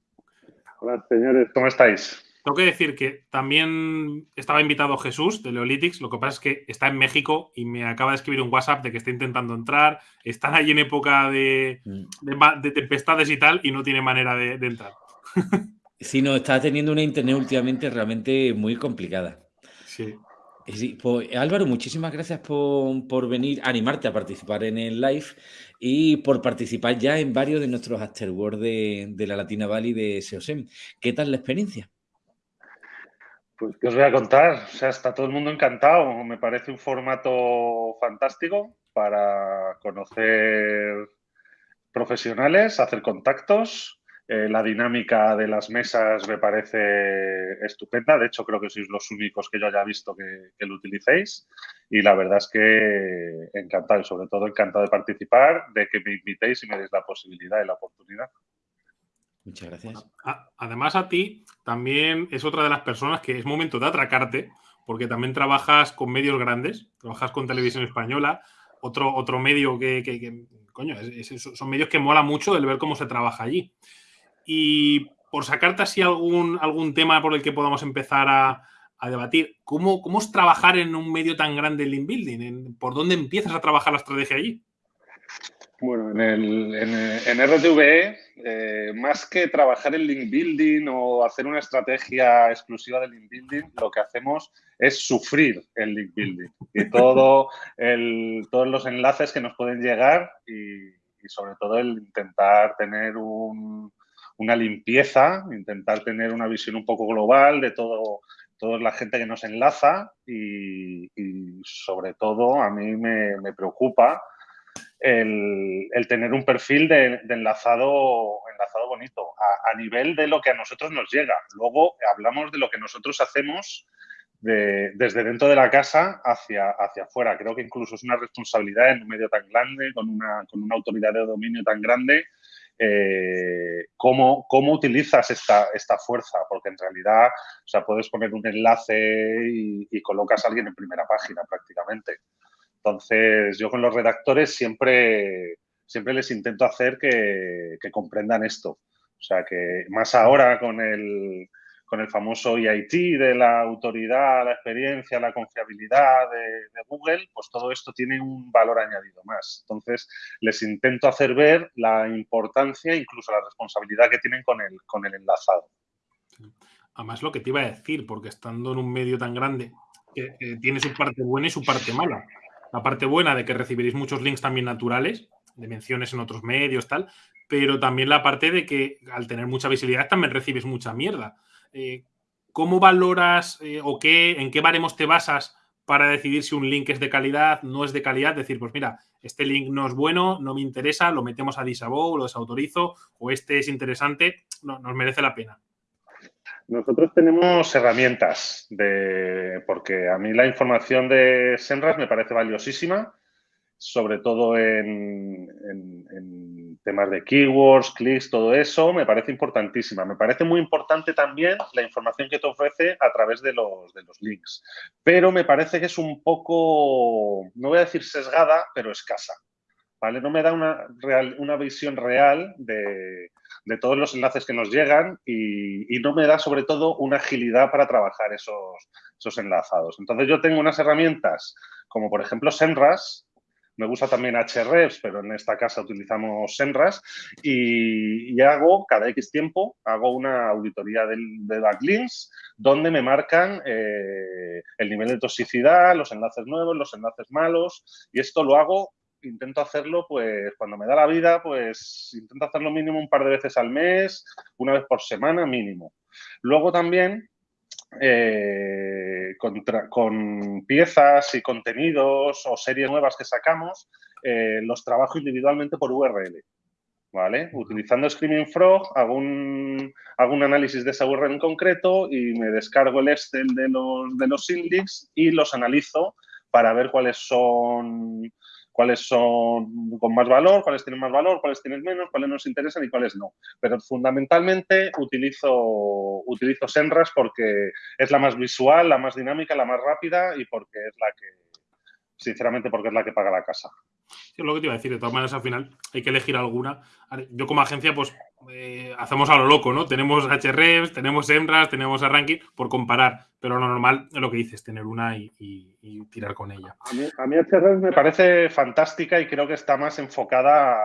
Hola, señores, ¿cómo estáis? Tengo que decir que también estaba invitado Jesús de Leolitics, lo que pasa es que está en México y me acaba de escribir un WhatsApp de que está intentando entrar, están allí en época de, mm. tempestades y tal y no tiene manera de, entrar. Sí, no, está teniendo una internet últimamente realmente muy complicada. Sí. Pues, Álvaro, muchísimas gracias por, venir, a animarte a participar en el live y por participar ya en varios de nuestros afterworld de, de la Latina Valley de SEOSEM. ¿Qué tal la experiencia? Pues, ¿qué os voy a contar? O sea, está todo el mundo encantado. Me parece un formato fantástico para conocer profesionales, hacer contactos. Eh, la dinámica de las mesas me parece estupenda. De hecho, creo que sois los únicos que yo haya visto que, que lo utilicéis. Y la verdad es que encantado y sobre todo encantado de participar, de que me invitéis y me deis la posibilidad y la oportunidad. Muchas gracias. Además, a ti también es otra de las personas que es momento de atracarte, porque también trabajas con medios grandes, trabajas con Televisión Española, otro, otro medio que, coño, son medios que mola mucho el ver cómo se trabaja allí. Y por sacarte así algún, algún tema por el que podamos empezar a, debatir, ¿cómo, ¿cómo, es trabajar en un medio tan grande en Link Building? ¿Por dónde empiezas a trabajar la estrategia allí? Bueno, en, el, en, RTVE, eh, más que trabajar en link building o hacer una estrategia exclusiva de link building, lo que hacemos es sufrir el link building y todo el, todos los enlaces que nos pueden llegar y, sobre todo el intentar tener una limpieza, intentar tener una visión un poco global de todo, toda la gente que nos enlaza y, sobre todo a mí me preocupa el, tener un perfil de, enlazado, enlazado bonito, a, nivel de lo que a nosotros nos llega. Luego hablamos de lo que nosotros hacemos desde dentro de la casa hacia, hacia afuera. Creo que incluso es una responsabilidad en un medio tan grande, con una, con una autoridad de dominio tan grande, eh, cómo, cómo, utilizas esta, esta, fuerza, porque en realidad o sea, puedes poner un enlace y, colocas a alguien en primera página prácticamente. Entonces, yo con los redactores siempre, siempre les intento hacer que, comprendan esto. O sea, que más ahora con el, con el famoso EIT de la autoridad, la experiencia, la confiabilidad de, Google, pues todo esto tiene un valor añadido más. Entonces, les intento hacer ver la importancia, incluso la responsabilidad que tienen con el, con el enlazado. Además, lo que te iba a decir, porque estando en un medio tan grande, tiene su parte buena y su parte mala la parte buena de que recibiréis muchos links también naturales, de menciones en otros medios, tal, pero también la parte de que al tener mucha visibilidad también recibes mucha mierda. Eh, ¿Cómo valoras eh, o qué, en qué baremos te basas para decidir si un link es de calidad, no es de calidad? Decir, pues mira, este link no es bueno, no me interesa, lo metemos a disavow, lo desautorizo, o este es interesante, no, nos merece la pena. Nosotros tenemos herramientas, de, porque a mí la información de Senras me parece valiosísima, sobre todo en, temas de keywords, clics, todo eso, me parece importantísima. Me parece muy importante también la información que te ofrece a través de los, de los links, pero me parece que es un poco, no voy a decir sesgada, pero escasa. ¿vale? No me da una, real, una visión real de, de todos los enlaces que nos llegan y, no me da sobre todo una agilidad para trabajar esos, esos enlazados. Entonces yo tengo unas herramientas como por ejemplo Senras, me gusta también Hrefs, pero en esta casa utilizamos Senras y, hago cada X tiempo, hago una auditoría de, de backlinks donde me marcan eh, el nivel de toxicidad, los enlaces nuevos, los enlaces malos y esto lo hago intento hacerlo, pues cuando me da la vida, pues intento hacerlo mínimo un par de veces al mes, una vez por semana mínimo. Luego también eh, con, piezas y contenidos o series nuevas que sacamos, eh, los trabajo individualmente por URL. ¿Vale? Utilizando Screaming Frog hago un, hago un análisis de esa URL en concreto y me descargo el Excel de los, de los y los analizo para ver cuáles son cuáles son con más valor, cuáles tienen más valor, cuáles tienen menos, cuáles nos interesan y cuáles no. Pero fundamentalmente utilizo, utilizo Senras porque es la más visual, la más dinámica, la más rápida y porque es la que, sinceramente, porque es la que paga la casa. es lo que te iba a decir. De todas maneras, al final hay que elegir alguna. Yo como agencia, pues eh, hacemos a lo loco, ¿no? Tenemos HREVs, tenemos Emras, tenemos a Ranking por comparar, pero lo normal es lo que dices, tener una y, tirar con ella. A mí, a me parece fantástica y creo que está más enfocada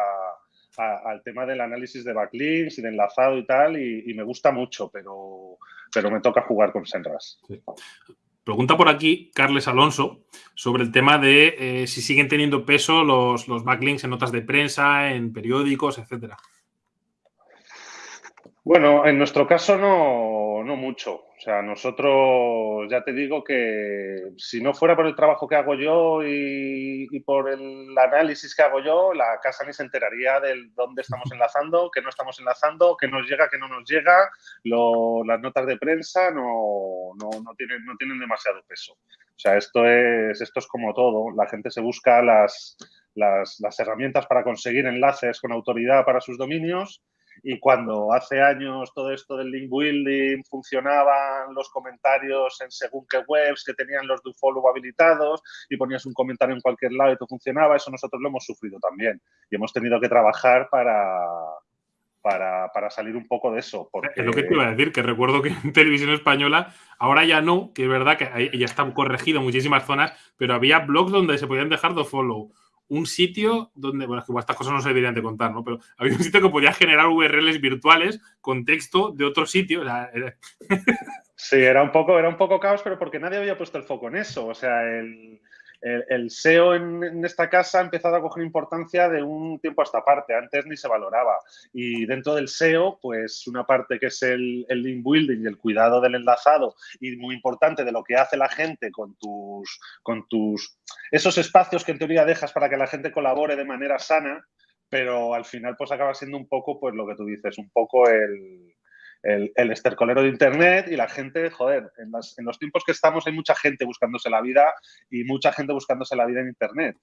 al tema del análisis de backlinks y de enlazado y tal, y, me gusta mucho, pero, pero me toca jugar con Senras. Pregunta por aquí Carles Alonso sobre el tema de eh, si siguen teniendo peso los, los backlinks en notas de prensa, en periódicos, etcétera. Bueno, en nuestro caso no, no, mucho. O sea, nosotros ya te digo que si no fuera por el trabajo que hago yo y, por el análisis que hago yo, la casa ni se enteraría de dónde estamos enlazando, qué no estamos enlazando, qué nos llega, qué no nos llega. las notas de prensa no, no, no, tienen, no tienen demasiado peso. O sea, esto es, esto es como todo. La gente se busca las, las, las herramientas para conseguir enlaces con autoridad para sus dominios y cuando hace años todo esto del link building funcionaban los comentarios en según qué webs que tenían los do follow habilitados y ponías un comentario en cualquier lado y todo funcionaba, eso nosotros lo hemos sufrido también y hemos tenido que trabajar para, para, salir un poco de eso. Porque... Es lo que te iba a decir, que recuerdo que en televisión española, ahora ya no, que es verdad que ya está corregido muchísimas zonas, pero había blogs donde se podían dejar do follow un sitio donde, bueno, es que estas cosas no se deberían de contar, ¿no? Pero había un sitio que podía generar URLs virtuales con texto de otro sitio. Sí, era un poco, era un poco caos, pero porque nadie había puesto el foco en eso. O sea, el, el, SEO en, esta casa ha empezado a coger importancia de un tiempo a esta parte. Antes ni se valoraba. Y dentro del SEO, pues una parte que es el, el link building y el cuidado del enlazado y muy importante de lo que hace la gente con tus, con tus, esos espacios que en teoría dejas para que la gente colabore de manera sana, pero al final pues acaba siendo un poco, pues lo que tú dices, un poco el, el, estercolero de Internet y la gente, joder, en, los tiempos que estamos hay mucha gente buscándose la vida y mucha gente buscándose la vida en Internet.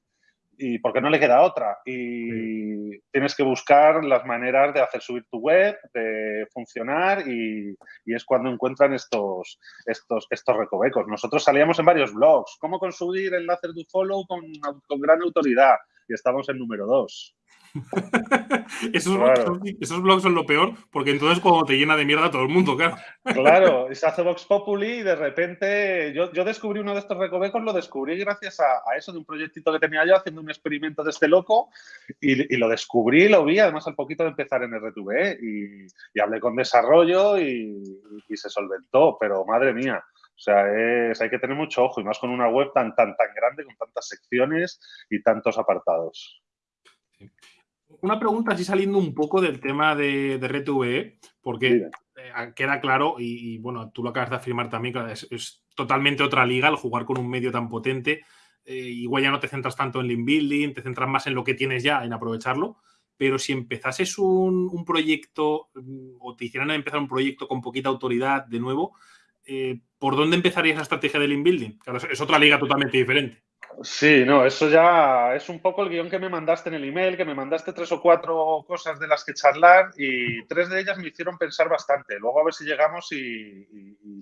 Y porque no le queda otra. Y tienes que buscar las maneras de hacer subir tu web, de funcionar y, es cuando encuentran estos, estos, estos recovecos. Nosotros salíamos en varios blogs. ¿Cómo conseguir enlaces de follow con, con gran autoridad? Y estamos en número dos. esos, blogs son, lo peor, porque entonces cuando te llena de mierda todo el mundo, claro. Claro, y se hace Vox Populi y de repente yo, descubrí uno de estos recovecos, lo descubrí gracias a, eso, de un proyectito que tenía yo haciendo un experimento de este loco y, lo descubrí, lo vi, además al poquito de empezar en RTV y, hablé con desarrollo y, se solventó, pero madre mía. O sea, hay que tener mucho ojo y más con una web tan, tan, tan grande, con tantas secciones y tantos apartados. Una pregunta así saliendo un poco del tema de, de RTV, porque eh, queda claro, y, bueno, tú lo acabas de afirmar también, que es, totalmente otra liga el jugar con un medio tan potente. Eh, igual ya no te centras tanto en link building, te centras más en lo que tienes ya, en aprovecharlo. Pero si empezases un, proyecto mm, o te hicieran empezar un proyecto con poquita autoridad de nuevo, eh, ¿por dónde empezarías la estrategia de link building? Claro, es otra liga totalmente diferente. Sí, no, eso ya es un poco el guion que me mandaste en el email, que me mandaste tres o cuatro cosas de las que charlar y tres de ellas me hicieron pensar bastante. Luego a ver si llegamos y,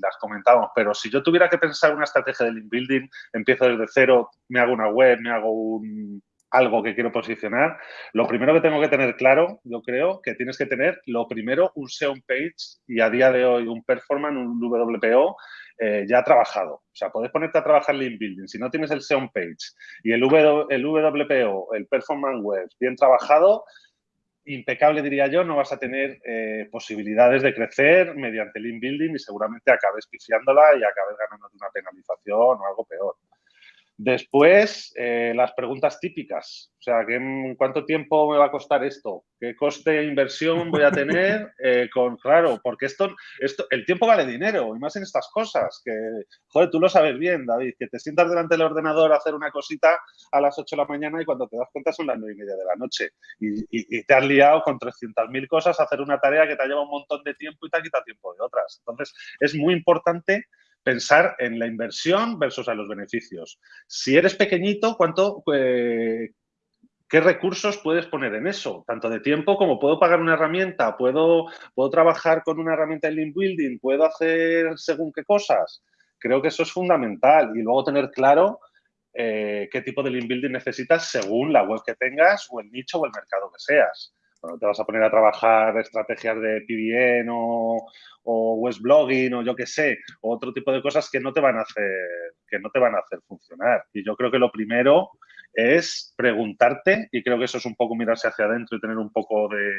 las comentamos. Pero si yo tuviera que pensar una estrategia de link building, empiezo desde cero, me hago una web, me hago un, algo que quiero posicionar, lo primero que tengo que tener claro, yo creo, que tienes que tener, lo primero, un SEO page y a día de hoy un performance, un WPO eh, ya trabajado. O sea, puedes ponerte a trabajar link building. Si no tienes el SEO page y el, el WPO, el performance web bien trabajado, impecable diría yo, no vas a tener eh, posibilidades de crecer mediante link building y seguramente acabes pifiándola y acabes ganando una penalización o algo peor. Después, eh, las preguntas típicas. O sea, ¿cuánto tiempo me va a costar esto? ¿Qué coste de inversión voy a tener? Eh, con, claro, porque esto, esto, el tiempo vale dinero, y más en estas cosas, que, joder, tú lo sabes bien, David, que te sientas delante del ordenador a hacer una cosita a las 8 de la mañana y cuando te das cuenta son las 9 y media de la noche. Y, te has liado con 300.000 cosas a hacer una tarea que te ha llevado un montón de tiempo y te ha quitado tiempo de otras. Entonces, es muy importante pensar en la inversión versus a los beneficios. Si eres pequeñito, ¿cuánto, eh, ¿qué recursos puedes poner en eso? Tanto de tiempo como puedo pagar una herramienta, puedo, puedo trabajar con una herramienta de link building, puedo hacer según qué cosas. Creo que eso es fundamental y luego tener claro eh, qué tipo de link building necesitas según la web que tengas o el nicho o el mercado que seas te vas a poner a trabajar estrategias de PBN o, o web blogging o yo qué sé, o otro tipo de cosas que no te van a hacer, que no te van a hacer funcionar. Y yo creo que lo primero es preguntarte, y creo que eso es un poco mirarse hacia adentro y tener un poco de,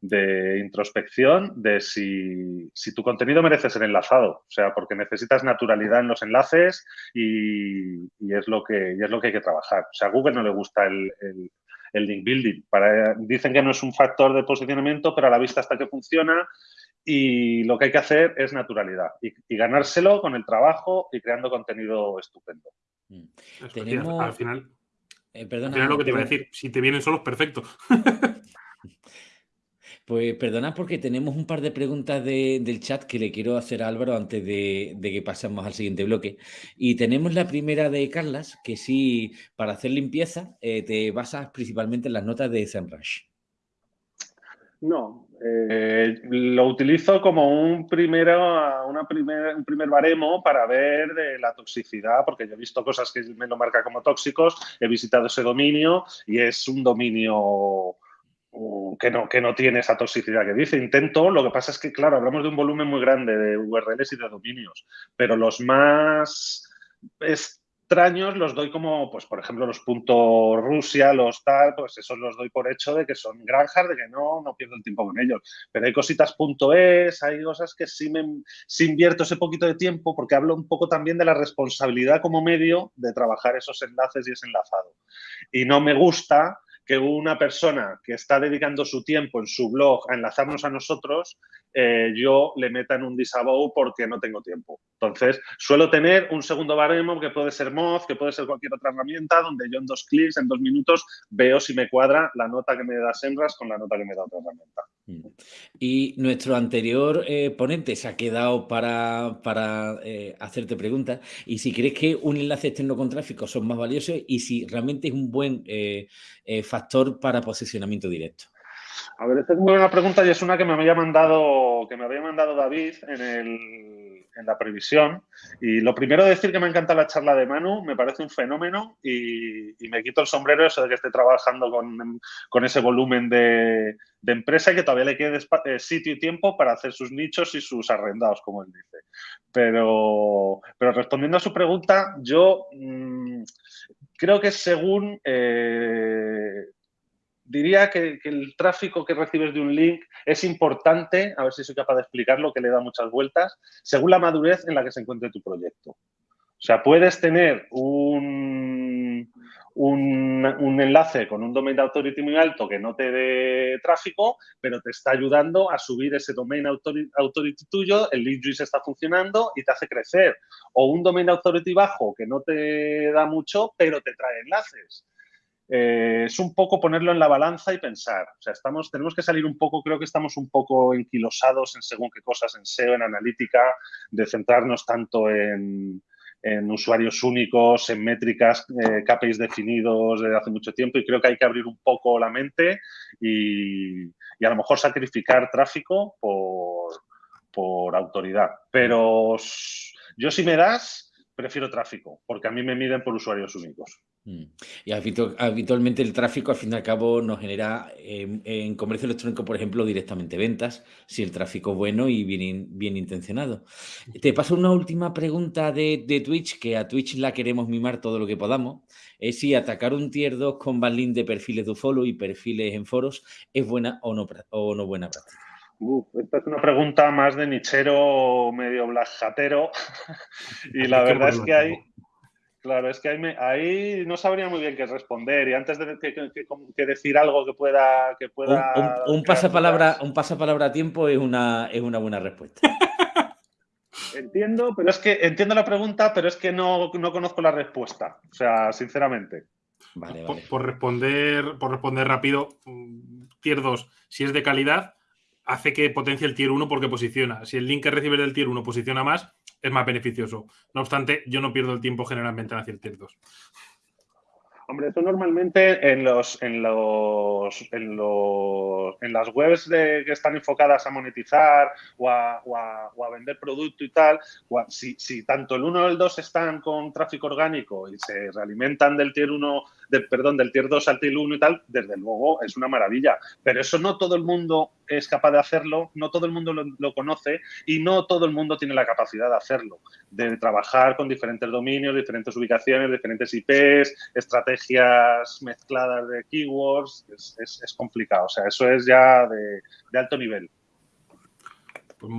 de introspección de si, tu contenido merece ser enlazado, o sea, porque necesitas naturalidad en los enlaces y, es, lo que, y es lo que hay que trabajar. O sea, a Google no le gusta el link building. Para, dicen que no es un factor de posicionamiento, pero a la vista hasta que funciona y lo que hay que hacer es naturalidad y, ganárselo con el trabajo y creando contenido estupendo. Mm. Al final, eh, perdona, lo que te iba a decir, si te vienen solos, perfecto. Pues perdona porque tenemos un par de preguntas del chat que le quiero hacer a Álvaro antes de, que pasemos al siguiente bloque. Y tenemos la primera de Carlas, que sí, para hacer limpieza eh, te basas principalmente en las notas de SEMrush. No, eh, lo utilizo como un, primero, una un primer baremo para ver de la toxicidad, porque yo he visto cosas que me lo marca como tóxicos, he visitado ese dominio y es un dominio que no, que no tiene esa toxicidad que dice. Intento, lo que pasa es que, claro, hablamos de un volumen muy grande de URLs y de dominios, pero los más extraños los doy como, pues por ejemplo, los puntos Rusia, los tal, pues esos los doy por hecho de que son granjas, de que no, no pierdo el tiempo con ellos. Pero hay cositas punto .es, hay cosas que sí me sí invierto ese poquito de tiempo porque hablo un poco también de la responsabilidad como medio de trabajar esos enlaces y ese enlazado. Y no me gusta que una persona que está dedicando su tiempo en su blog a enlazarnos a nosotros, eh, yo le meta en un disavow porque no tengo tiempo. Entonces, suelo tener un segundo baremo que puede ser Moz, que puede ser cualquier otra herramienta, donde yo en dos clics, en dos minutos, veo si me cuadra la nota que me da Senras con la nota que me da otra herramienta. Mm. Y nuestro anterior eh, ponente se ha quedado para, para eh, hacerte preguntas. Y si crees que un enlace externo con tráfico son más valiosos y si realmente es un buen factor para posicionamiento directo. A ver, esta es muy buena pregunta y es una que me había mandado, que me había mandado David en, la previsión. Y lo primero de decir que me encanta la charla de Manu, me parece un fenómeno y, me quito el sombrero eso de que esté trabajando con, ese volumen de, empresa y que todavía le quede eh, sitio y tiempo para hacer sus nichos y sus arrendados, como él dice. Pero, pero respondiendo a su pregunta, yo mm, creo que según eh, diría que, el tráfico que recibes de un link es importante, a ver si soy capaz de explicarlo, que le da muchas vueltas, según la madurez en la que se encuentre tu proyecto. O sea, puedes tener un, un, enlace con un domain authority muy alto que no te dé tráfico, pero te está ayudando a subir ese domain authority, tuyo, el lead juice está funcionando y te hace crecer. O un domain authority bajo que no te da mucho, pero te trae enlaces. Eh, es un poco ponerlo en la balanza y pensar. O sea, estamos, tenemos que salir un poco, creo que estamos un poco enquilosados en según qué cosas, en SEO, en analítica, de centrarnos tanto en, usuarios únicos, en métricas, eh, KPIs definidos desde hace mucho tiempo y creo que hay que abrir un poco la mente y, a lo mejor sacrificar tráfico por, por autoridad. Pero yo si me das, prefiero tráfico, porque a mí me miden por usuarios únicos. Mm. Y habitualmente el tráfico, al fin y al cabo, nos genera en, comercio electrónico, por ejemplo, directamente ventas, si el tráfico es bueno y bien, bien intencionado. Te paso una última pregunta de, Twitch, que a Twitch la queremos mimar todo lo que podamos. Es si atacar un tier 2 con banlink de perfiles de follow y perfiles en foros es buena o no, o no buena práctica. esta es una pregunta más de nichero medio blajatero y la verdad es que hay, Claro, es que ahí, no sabría muy bien qué responder y antes de que, decir algo que pueda... Que pueda un, pasapalabra, un pasapalabra a tiempo es una, es una buena respuesta. Entiendo, pero es que entiendo la pregunta, pero es que no, conozco la respuesta. O sea, sinceramente. Vale, vale. Por, responder, por responder rápido, mm, tier 2, si es de calidad, hace que potencie el tier 1 porque posiciona. Si el link que recibes del tier 1 posiciona más, es más beneficioso. No obstante, yo no pierdo el tiempo generalmente en hacer tier 2. Hombre, eso normalmente en los en los en los en las webs de, que están enfocadas a monetizar o a, vender producto y tal, si, si, tanto el 1 o el 2 están con tráfico orgánico y se realimentan del tier 1 perdón, del tier 2 al tier 1 y tal, desde luego es una maravilla. Pero eso no todo el mundo es capaz de hacerlo, no todo el mundo lo, conoce y no todo el mundo tiene la capacidad de hacerlo, de trabajar con diferentes dominios, diferentes ubicaciones, diferentes IPs, estrategias mezcladas de keywords, es, complicado. O sea, eso es ya de, alto nivel. Pues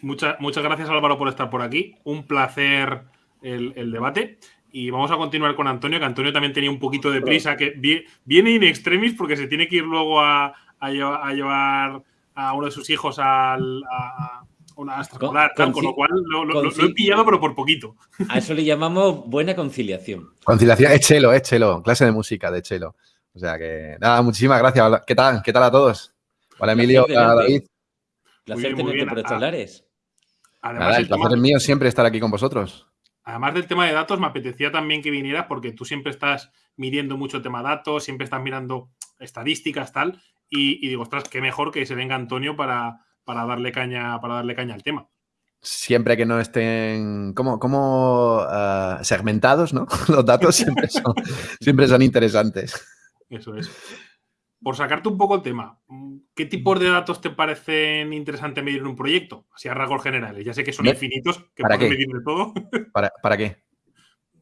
muchas, muchas gracias Álvaro por estar por aquí. Un placer el, el debate. Y vamos a continuar con Antonio, que Antonio también tenía un poquito de prisa, que viene in extremis porque se tiene que ir luego a, llevar a uno de sus hijos al, a, una extraescolar, con, con, lo cual lo, he pillado, pero por poquito. A eso le llamamos buena conciliación. Conciliación, es chelo, es chelo, clase de música de chelo. O sea que, nada, muchísimas gracias. ¿Qué tal? ¿Qué tal a todos? Hola, Emilio, hola, David. Placer tenerte por estos lares. Nada, el placer es mío siempre estar aquí con vosotros además del tema de datos, me apetecía también que vinieras porque tú siempre estás midiendo mucho tema datos, siempre estás mirando estadísticas, tal, y, digo, ostras, qué mejor que se venga Antonio para, para, darle, caña, para darle caña al tema. Siempre que no estén como, como ah, segmentados, ¿no? Los datos siempre son, siempre son interesantes. Eso es por sacarte un poco el tema, ¿qué tipos de datos te parecen interesantes medir en un proyecto? Así a rasgos generales. Ya sé que son infinitos, que ¿Para medir de todo. ¿Para, ¿Para, qué?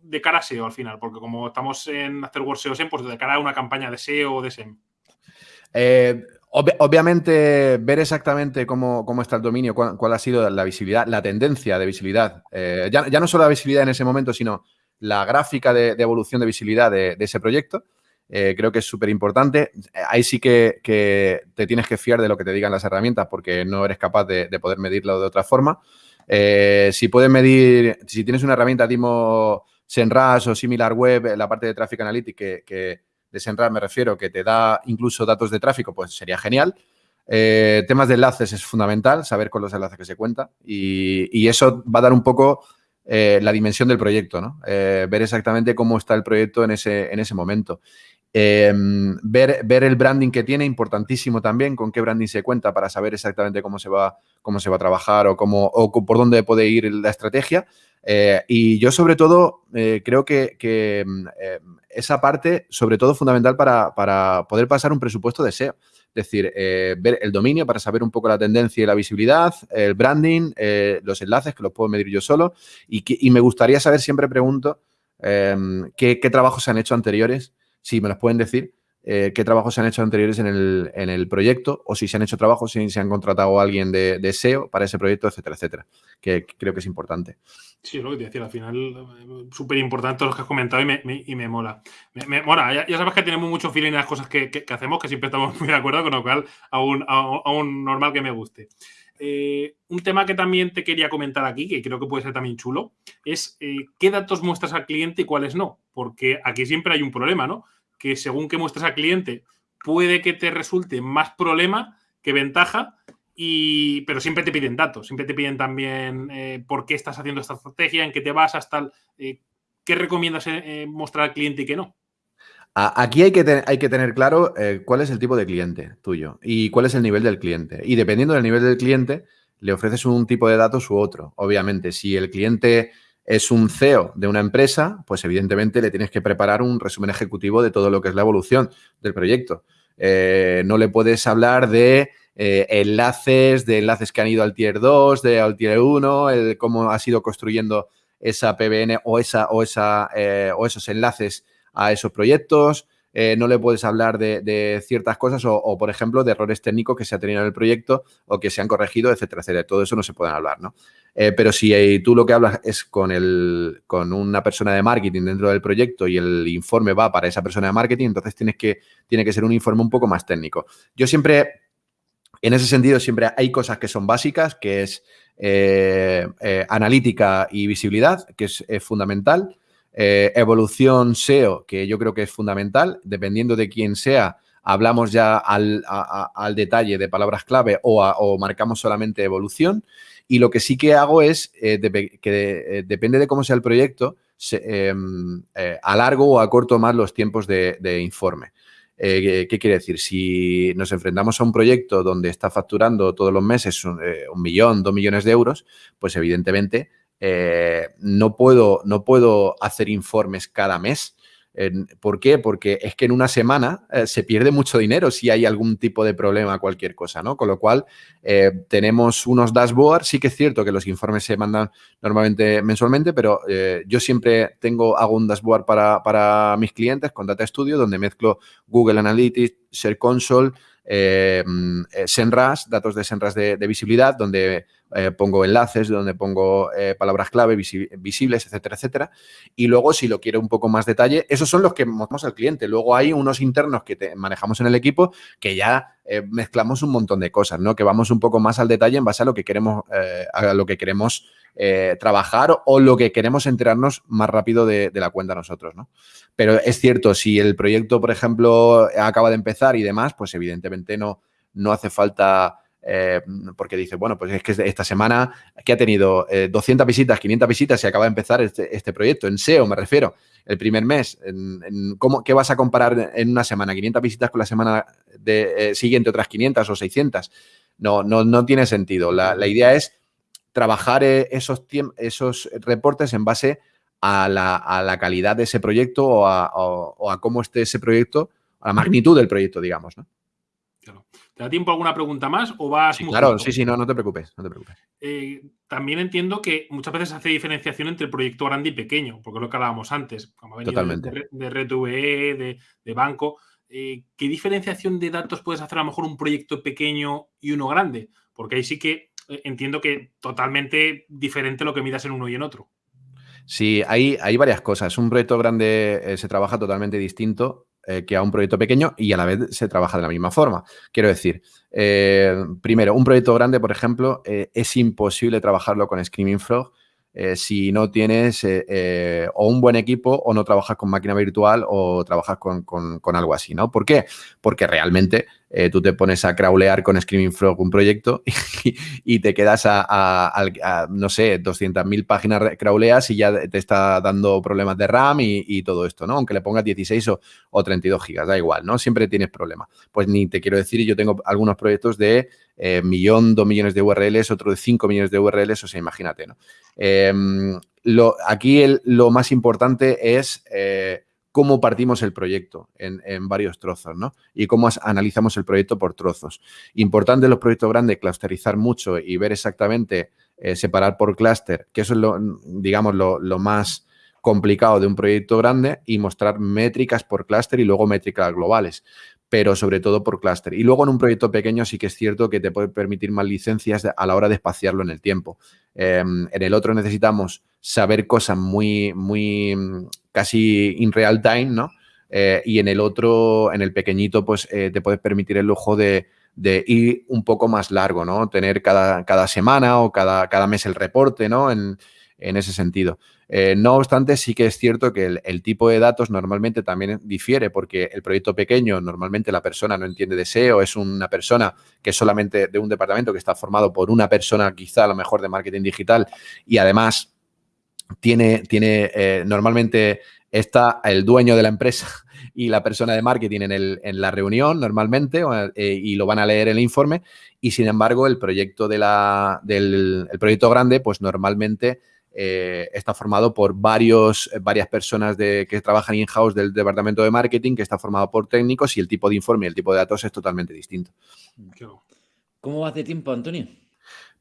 de cara a SEO al final? Porque como estamos en Afterworld SEO SEM, pues de cara a una campaña de SEO o de SEM. Eh, obviamente, ver exactamente cómo, está el dominio, cuál, ha sido la visibilidad, la tendencia de visibilidad. Eh, ya, no solo la visibilidad en ese momento, sino la gráfica de, evolución de visibilidad de, ese proyecto. Eh, creo que es súper importante. Ahí sí que, te tienes que fiar de lo que te digan las herramientas porque no eres capaz de, poder medirlo de otra forma. si puedes medir, si tienes una herramienta tipo SEMrush o SimilarWeb, la parte de Traffic Analytics que de me refiero, que te da incluso datos de tráfico, pues sería genial. Eh, temas de enlaces es fundamental, saber con los enlaces que se cuenta y, eso va a dar un poco eh, la dimensión del proyecto, ¿no? Eh, ver exactamente cómo está el proyecto en ese, en ese momento. Em, ver, ver, el branding que tiene, importantísimo también, con qué branding se cuenta para saber exactamente cómo se va, cómo se va a trabajar o, cómo, o por dónde puede ir la estrategia. y yo sobre todo creo que, que em, esa parte, sobre todo, fundamental para, poder pasar un presupuesto de SEO. Es decir, eh, ver el dominio para saber un poco la tendencia y la visibilidad, el branding, eh, los enlaces que los puedo medir yo solo. Y, me gustaría saber, siempre pregunto, em, qué, trabajos se han hecho anteriores, si me los pueden decir, eh, qué trabajos se han hecho anteriores en el, proyecto o si se han hecho trabajos, si se han contratado a alguien de, SEO para ese proyecto, etcétera, etcétera, que creo que es importante. Sí, es lo que te decía, al final, eh, súper importante lo que has comentado y me, y me mola. Me, mola, ya, sabes que tenemos mucho feeling en las cosas que, hacemos, que siempre estamos muy de acuerdo, con lo cual aún, aún, normal que me guste. Eh, un tema que también te quería comentar aquí, que creo que puede ser también chulo, es qué datos muestras al cliente y cuáles no, porque aquí siempre hay un problema, ¿no? Que según que muestras al cliente puede que te resulte más problema que ventaja, y, pero siempre te piden datos, siempre te piden también eh, por qué estás haciendo esta estrategia, en qué te vas, hasta eh, qué recomiendas eh, mostrar al cliente y qué no. Aquí hay que, hay que tener claro cuál es el tipo de cliente tuyo y cuál es el nivel del cliente. Y dependiendo del nivel del cliente, le ofreces un tipo de datos u otro. Obviamente, si el cliente es un CEO de una empresa, pues evidentemente le tienes que preparar un resumen ejecutivo de todo lo que es la evolución del proyecto. Eh, no le puedes hablar de eh, enlaces, de enlaces que han ido al tier 2, de al tier 1, el, cómo ha sido construyendo esa PBN o, esa, o, esa, eh, o esos enlaces a esos proyectos. No le puedes hablar de, ciertas cosas o, por ejemplo, de errores técnicos que se ha tenido en el proyecto o que se han corregido, etcétera, etcétera. Todo eso no se puede hablar, ¿no? Eh, pero si eh, tú lo que hablas es con, el, con una persona de marketing dentro del proyecto y el informe va para esa persona de marketing, entonces tienes que, tiene que ser un informe un poco más técnico. Yo siempre, en ese sentido, siempre hay cosas que son básicas, que es eh, analítica y visibilidad, que es, fundamental. Evolución SEO, que yo creo que es fundamental, dependiendo de quién sea, hablamos ya al, detalle de palabras clave o, marcamos solamente evolución. Y lo que sí que hago es, eh, que eh, depende de cómo sea el proyecto, em, eh, alargo o acorto más los tiempos de, informe. ¿Qué quiere decir? Si nos enfrentamos a un proyecto donde está facturando todos los meses un, un millón, dos millones de euros, pues evidentemente no, puedo, no puedo hacer informes cada mes ¿Por qué? Porque es que en una semana eh, se pierde mucho dinero si hay algún tipo de problema, cualquier cosa, ¿no? Con lo cual, eh, tenemos unos dashboards. Sí que es cierto que los informes se mandan normalmente mensualmente, pero eh, yo siempre tengo, hago un dashboard para, para mis clientes con Data Studio, donde mezclo Google Analytics, Share Console, eh, mm, eh, Senras, datos de Senras de, visibilidad, donde eh, pongo enlaces, donde pongo palabras clave visibles, etcétera, etcétera. Y luego, si lo quiero un poco más detalle, esos son los que mostramos al cliente. Luego hay unos internos que manejamos en el equipo que ya mezclamos un montón de cosas, ¿no? Que vamos un poco más al detalle en base a lo que queremos, a lo que queremos eh, trabajar o lo que queremos enterarnos más rápido de, la cuenta nosotros, ¿no? Pero es cierto, si el proyecto, por ejemplo, acaba de empezar y demás, pues evidentemente no, no hace falta... Eh, porque dice, bueno, pues es que esta semana que ha tenido 200 eh, visitas, 500 visitas y acaba de empezar este, este, proyecto, en SEO me refiero, el primer mes, ¿cómo, ¿qué vas a comparar en una semana? 500 visitas con la semana de, siguiente, otras 500 o 600. No, no, no tiene sentido. La, la idea es trabajar eh, esos, esos reportes en base a la, calidad de ese proyecto o a, cómo esté ese proyecto, a la magnitud del proyecto, digamos, ¿no? ¿Te da tiempo a alguna pregunta más o vas sí, Claro, sí, sí, no, no te preocupes, no te preocupes. Eh, también entiendo que muchas veces hace diferenciación entre proyecto grande y pequeño, porque es lo que hablábamos antes, como ha venido Totalmente. de, de Red VE, de, de banco. Eh, ¿Qué diferenciación de datos puedes hacer a lo mejor un proyecto pequeño y uno grande? Porque ahí sí que eh, entiendo que totalmente diferente lo que midas en uno y en otro. Sí, hay, hay varias cosas. Un proyecto grande eh, se trabaja totalmente distinto eh, que a un proyecto pequeño y a la vez se trabaja de la misma forma. Quiero decir, eh, primero, un proyecto grande, por ejemplo, eh, es imposible trabajarlo con Screaming Frog si no tienes o un buen equipo o no trabajas con máquina virtual o trabajas con, con, con algo así, ¿no? ¿Por qué? Porque realmente eh, tú te pones a crawlear con Screaming Frog un proyecto y, te quedas a, no sé, 200.000 páginas crawleas y ya te está dando problemas de RAM y, todo esto, ¿no? Aunque le pongas 16 o, o 32 gigas, da igual, ¿no? Siempre tienes problemas. Pues ni te quiero decir, yo tengo algunos proyectos de eh, millón, dos millones de URLs, otro de 5 millones de URLs, o sea, imagínate, ¿no? Eh, lo, aquí lo más importante es eh, cómo partimos el proyecto en, varios trozos, ¿no? Y cómo analizamos el proyecto por trozos. Importante en los proyectos grandes clusterizar mucho y ver exactamente, eh, separar por clúster, que eso es lo, digamos, lo, lo más complicado de un proyecto grande y mostrar métricas por clúster y luego métricas globales pero sobre todo por clúster. Y luego en un proyecto pequeño sí que es cierto que te puede permitir más licencias a la hora de espaciarlo en el tiempo. Eh, en el otro necesitamos saber cosas muy, muy casi in real time, ¿no? Eh, y en el otro, en el pequeñito, pues eh, te puedes permitir el lujo de, de, ir un poco más largo, ¿no? Tener cada, cada semana o cada, cada mes el reporte, ¿no? En, en ese sentido. Eh, no obstante, sí que es cierto que el, tipo de datos normalmente también difiere porque el proyecto pequeño, normalmente la persona no entiende de SEO, es una persona que es solamente de un departamento que está formado por una persona quizá a lo mejor de marketing digital y además tiene, tiene eh, normalmente está el dueño de la empresa y la persona de marketing en, el, en la reunión normalmente eh, y lo van a leer el informe y sin embargo el proyecto de la, del el proyecto grande pues normalmente eh, está formado por varios, varias personas de, que trabajan in-house del departamento de marketing, que está formado por técnicos y el tipo de informe y el tipo de datos es totalmente distinto. ¿Cómo vas de tiempo, Antonio?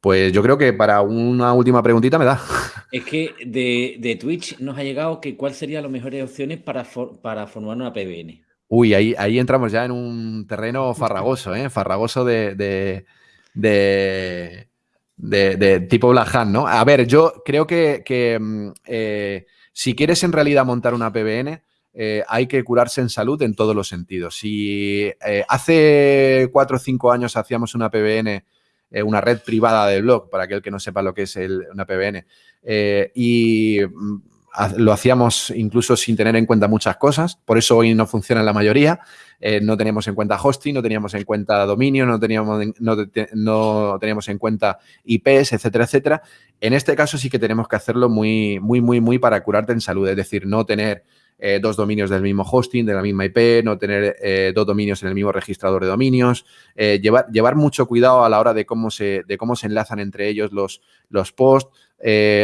Pues yo creo que para una última preguntita me da. Es que de, de Twitch nos ha llegado que cuáles serían las mejores opciones para, for, para formar una PBN. Uy, ahí, ahí entramos ya en un terreno farragoso, ¿eh? Farragoso de, de, de de, de tipo Blahan, ¿no? A ver, yo creo que, mm, eh, si quieres en realidad montar una PBN, eh, hay que curarse en salud en todos los sentidos. Si eh, hace cuatro o cinco años hacíamos una PBN, una red privada de blog, para aquel que no sepa lo que es el, una PBN, y mm, lo hacíamos incluso sin tener en cuenta muchas cosas, por eso hoy no funciona la mayoría, eh, no teníamos en cuenta hosting, no teníamos en cuenta dominio, no teníamos, no, no, teníamos en cuenta IPs, etcétera, etcétera. En este caso sí que tenemos que hacerlo muy, muy, muy, muy para curarte en salud, es decir, no tener eh, dos dominios del mismo hosting, de la misma IP, no tener eh, dos dominios en el mismo registrador de dominios, llevar, llevar mucho cuidado a la hora de cómo se, de cómo se enlazan entre ellos los, los posts,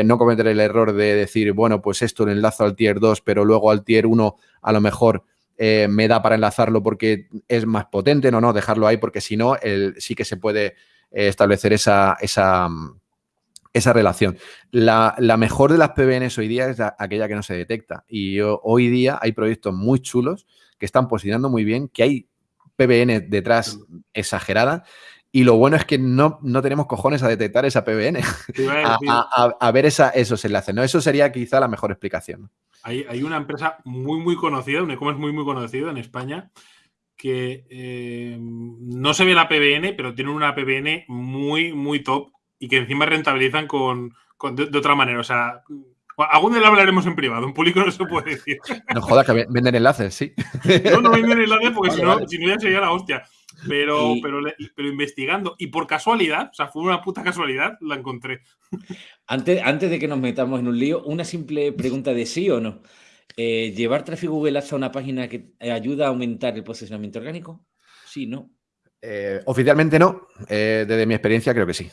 no cometer el error de decir, bueno, pues esto lo enlazo al tier 2, pero luego al tier 1 a lo mejor eh, me da para enlazarlo porque es más potente, no, no, dejarlo ahí porque si no, el, sí que se puede eh, establecer esa, esa, esa relación. La, la, mejor de las PBNs hoy día es la, aquella que no se detecta y yo, hoy día hay proyectos muy chulos que están posicionando muy bien, que hay PBN detrás exagerada y lo bueno es que no, no tenemos cojones a detectar esa PBN, a, a, a, ver esa, esos enlaces. ¿no? Eso sería quizá la mejor explicación. Hay, hay una empresa muy, muy conocida, un e-commerce muy, muy conocido en España, que eh, no se ve la PBN, pero tienen una PBN muy, muy top y que encima rentabilizan con, con de, de, otra manera. O sea, algún día lo hablaremos en privado, en público no se puede decir. No jodas, que venden enlaces, sí. No, no venden enlaces porque vale, si, no, vale. si no ya sería la hostia. Pero, y... pero, pero investigando, y por casualidad, o sea, fue una puta casualidad, la encontré. Antes, antes de que nos metamos en un lío, una simple pregunta de sí o no. Eh, ¿Llevar tráfico Google Ads a una página que ayuda a aumentar el posicionamiento orgánico? Sí, no. Eh, oficialmente no. Eh, desde mi experiencia creo que sí.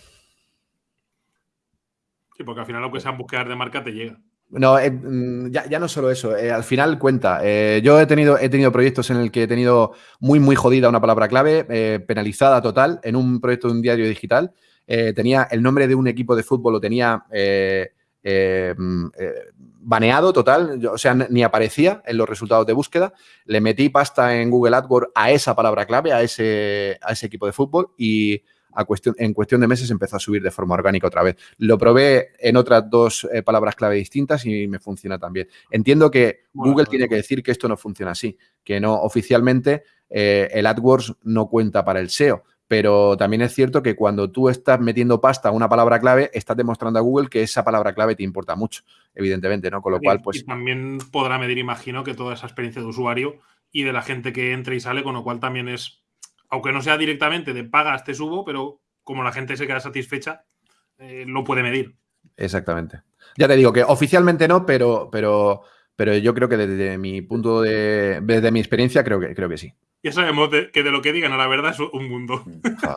Sí, porque al final lo que sean búsquedas de marca te llega. No, eh, mm, ya, no solo eso, eh, al final cuenta. Eh, yo he tenido, he tenido proyectos en el que he tenido muy, muy jodida una palabra clave, penalizada total, en un proyecto de un diario digital. tenía el nombre de un equipo de fútbol, lo tenía mm, baneado total, o sea, ni aparecía en los resultados de búsqueda. Le metí pasta en Google AdWords a esa palabra clave, a ese, a ese equipo de fútbol y cuestión, en cuestión de meses empezó a subir de forma orgánica otra vez. Lo probé en otras dos eh, palabras clave distintas y me funciona también. Entiendo que Google tiene que decir que esto no funciona así, que no oficialmente eh, el AdWords no cuenta para el SEO. Pero también es cierto que cuando tú estás metiendo pasta a una palabra clave, estás demostrando a Google que esa palabra clave te importa mucho, evidentemente, ¿no? Con lo cual, pues. Y también podrá medir, imagino, que toda esa experiencia de usuario y de la gente que entra y sale, con lo cual también es aunque no sea directamente de pagas te subo, pero como la gente se queda satisfecha, eh, lo puede medir. Exactamente. Ya te digo que oficialmente no, pero, pero, pero yo creo que desde mi punto de, desde mi experiencia, creo que, creo que sí. Ya sabemos que de lo que digan a la verdad es un mundo.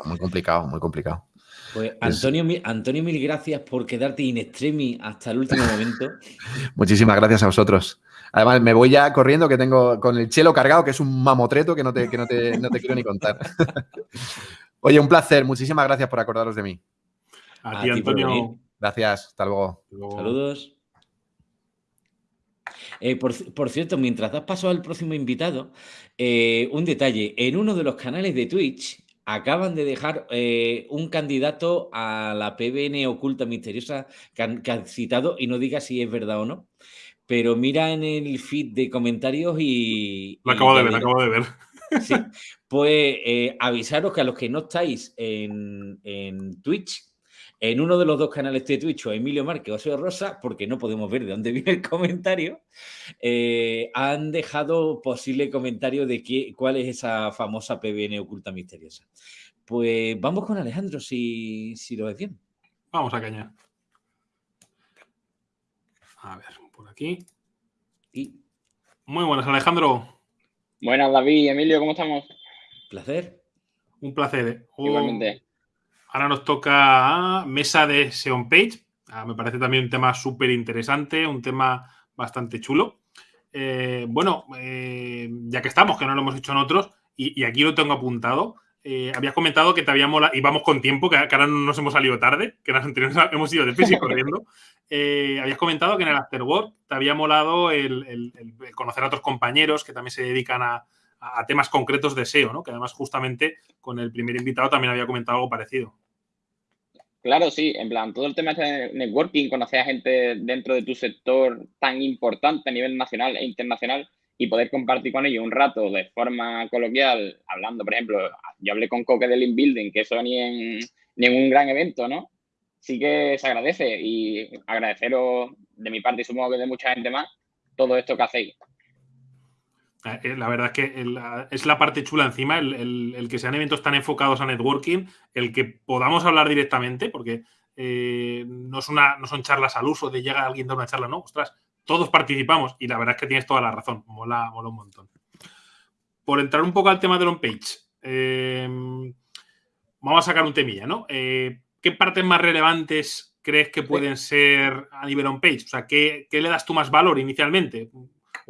muy complicado, muy complicado. Pues Antonio, Antonio, mil gracias por quedarte in extremis hasta el último momento. Muchísimas gracias a vosotros. Además, me voy ya corriendo que tengo con el chelo cargado, que es un mamotreto que no te, no te, quiero ni contar. Oye, un placer. Muchísimas gracias por acordaros de mí. A, ti, Antonio. Gracias. Hasta luego. Saludos. Eh, por, cierto, mientras das paso al próximo invitado, eh, un detalle. En uno de los canales de Twitch acaban de dejar eh, un candidato a la PBN oculta misteriosa que han, citado y no diga si es verdad o no. Pero mira en el feed de comentarios y... Lo acabo de ver, lo acabo de ver. Sí, pues eh, avisaros que a los que no estáis en, Twitch, en uno de los dos canales de Twitch, o Emilio Márquez o Seo Rosa, porque no podemos ver de dónde viene el comentario, eh, han dejado posible comentario de qué, cuál es esa famosa PBN oculta misteriosa. Pues vamos con Alejandro, si, si lo ves bien. Vamos a cañar. A ver, por aquí. Y... Muy buenas, Alejandro. Buenas, David, Emilio, ¿cómo estamos? Placer. Un placer. Oh, Igualmente. Ahora nos toca mesa de Seon Page. Ah, me parece también un tema súper interesante, un tema bastante chulo. Eh, bueno, eh, ya que estamos, que no lo hemos hecho en otros, y, aquí lo tengo apuntado. Eh, habías comentado que te había molado, y vamos con tiempo, que, ahora nos hemos salido tarde, que las anteriores hemos ido de y corriendo. habías comentado que en el Afterwork te había molado el, conocer a otros compañeros que también se dedican a, temas concretos de SEO, ¿no? Que además justamente con el primer invitado también había comentado algo parecido. Claro, sí, en plan, todo el tema de networking, conocer a gente dentro de tu sector tan importante a nivel nacional e internacional y poder compartir con ellos un rato de forma coloquial, hablando, por ejemplo, yo hablé con Coque del Building, que eso ni en, ni en un gran evento, ¿no? Sí que se agradece y agradeceros de mi parte y supongo que de mucha gente más todo esto que hacéis. Eh, eh, la verdad es que es la parte chula encima, el, que sean eventos tan enfocados a networking, el que podamos hablar directamente, porque eh, no, es una, no son charlas al uso de llega alguien da una charla, no, ostras, todos participamos y la verdad es que tienes toda la razón, mola, mola un montón. Por entrar un poco al tema del on-page, vamos a sacar un temilla, ¿no? ¿Qué partes más relevantes crees que pueden ser a nivel on-page? O sea, ¿qué, ¿qué, le das tú más valor inicialmente?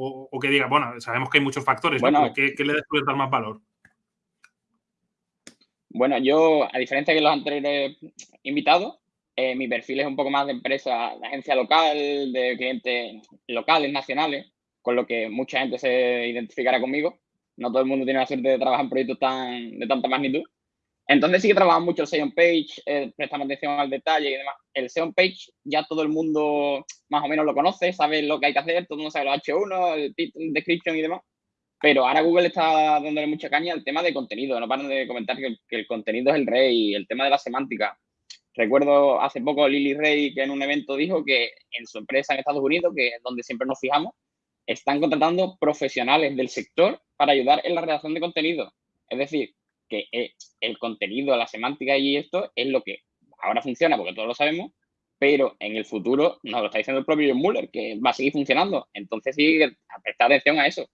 O, que diga, bueno, sabemos que hay muchos factores, bueno, ¿qué, le das dar más valor? Bueno, yo, a diferencia de los anteriores invitados, eh, mi perfil es un poco más de empresa, de agencia local, de clientes locales, nacionales, con lo que mucha gente se identificará conmigo. No todo el mundo tiene la suerte de trabajar en proyectos tan, de tanta magnitud. Entonces sí que trabajamos mucho el SEO page, eh, atención al detalle y demás. El SEO page ya todo el mundo más o menos lo conoce, sabe lo que hay que hacer, todo el mundo sabe los H1, el título, description y demás. Pero ahora Google está dándole mucha caña al tema de contenido. No paran de comentar que, el contenido es el rey, el tema de la semántica. Recuerdo hace poco Lily Rey que en un evento dijo que en su empresa en Estados Unidos, que es donde siempre nos fijamos, están contratando profesionales del sector para ayudar en la redacción de contenido. Es decir, que eh, el contenido, la semántica y esto es lo que ahora funciona porque todos lo sabemos, pero en el futuro nos lo está diciendo el propio John Muller, que va a seguir funcionando. Entonces sí, prestar atención a eso.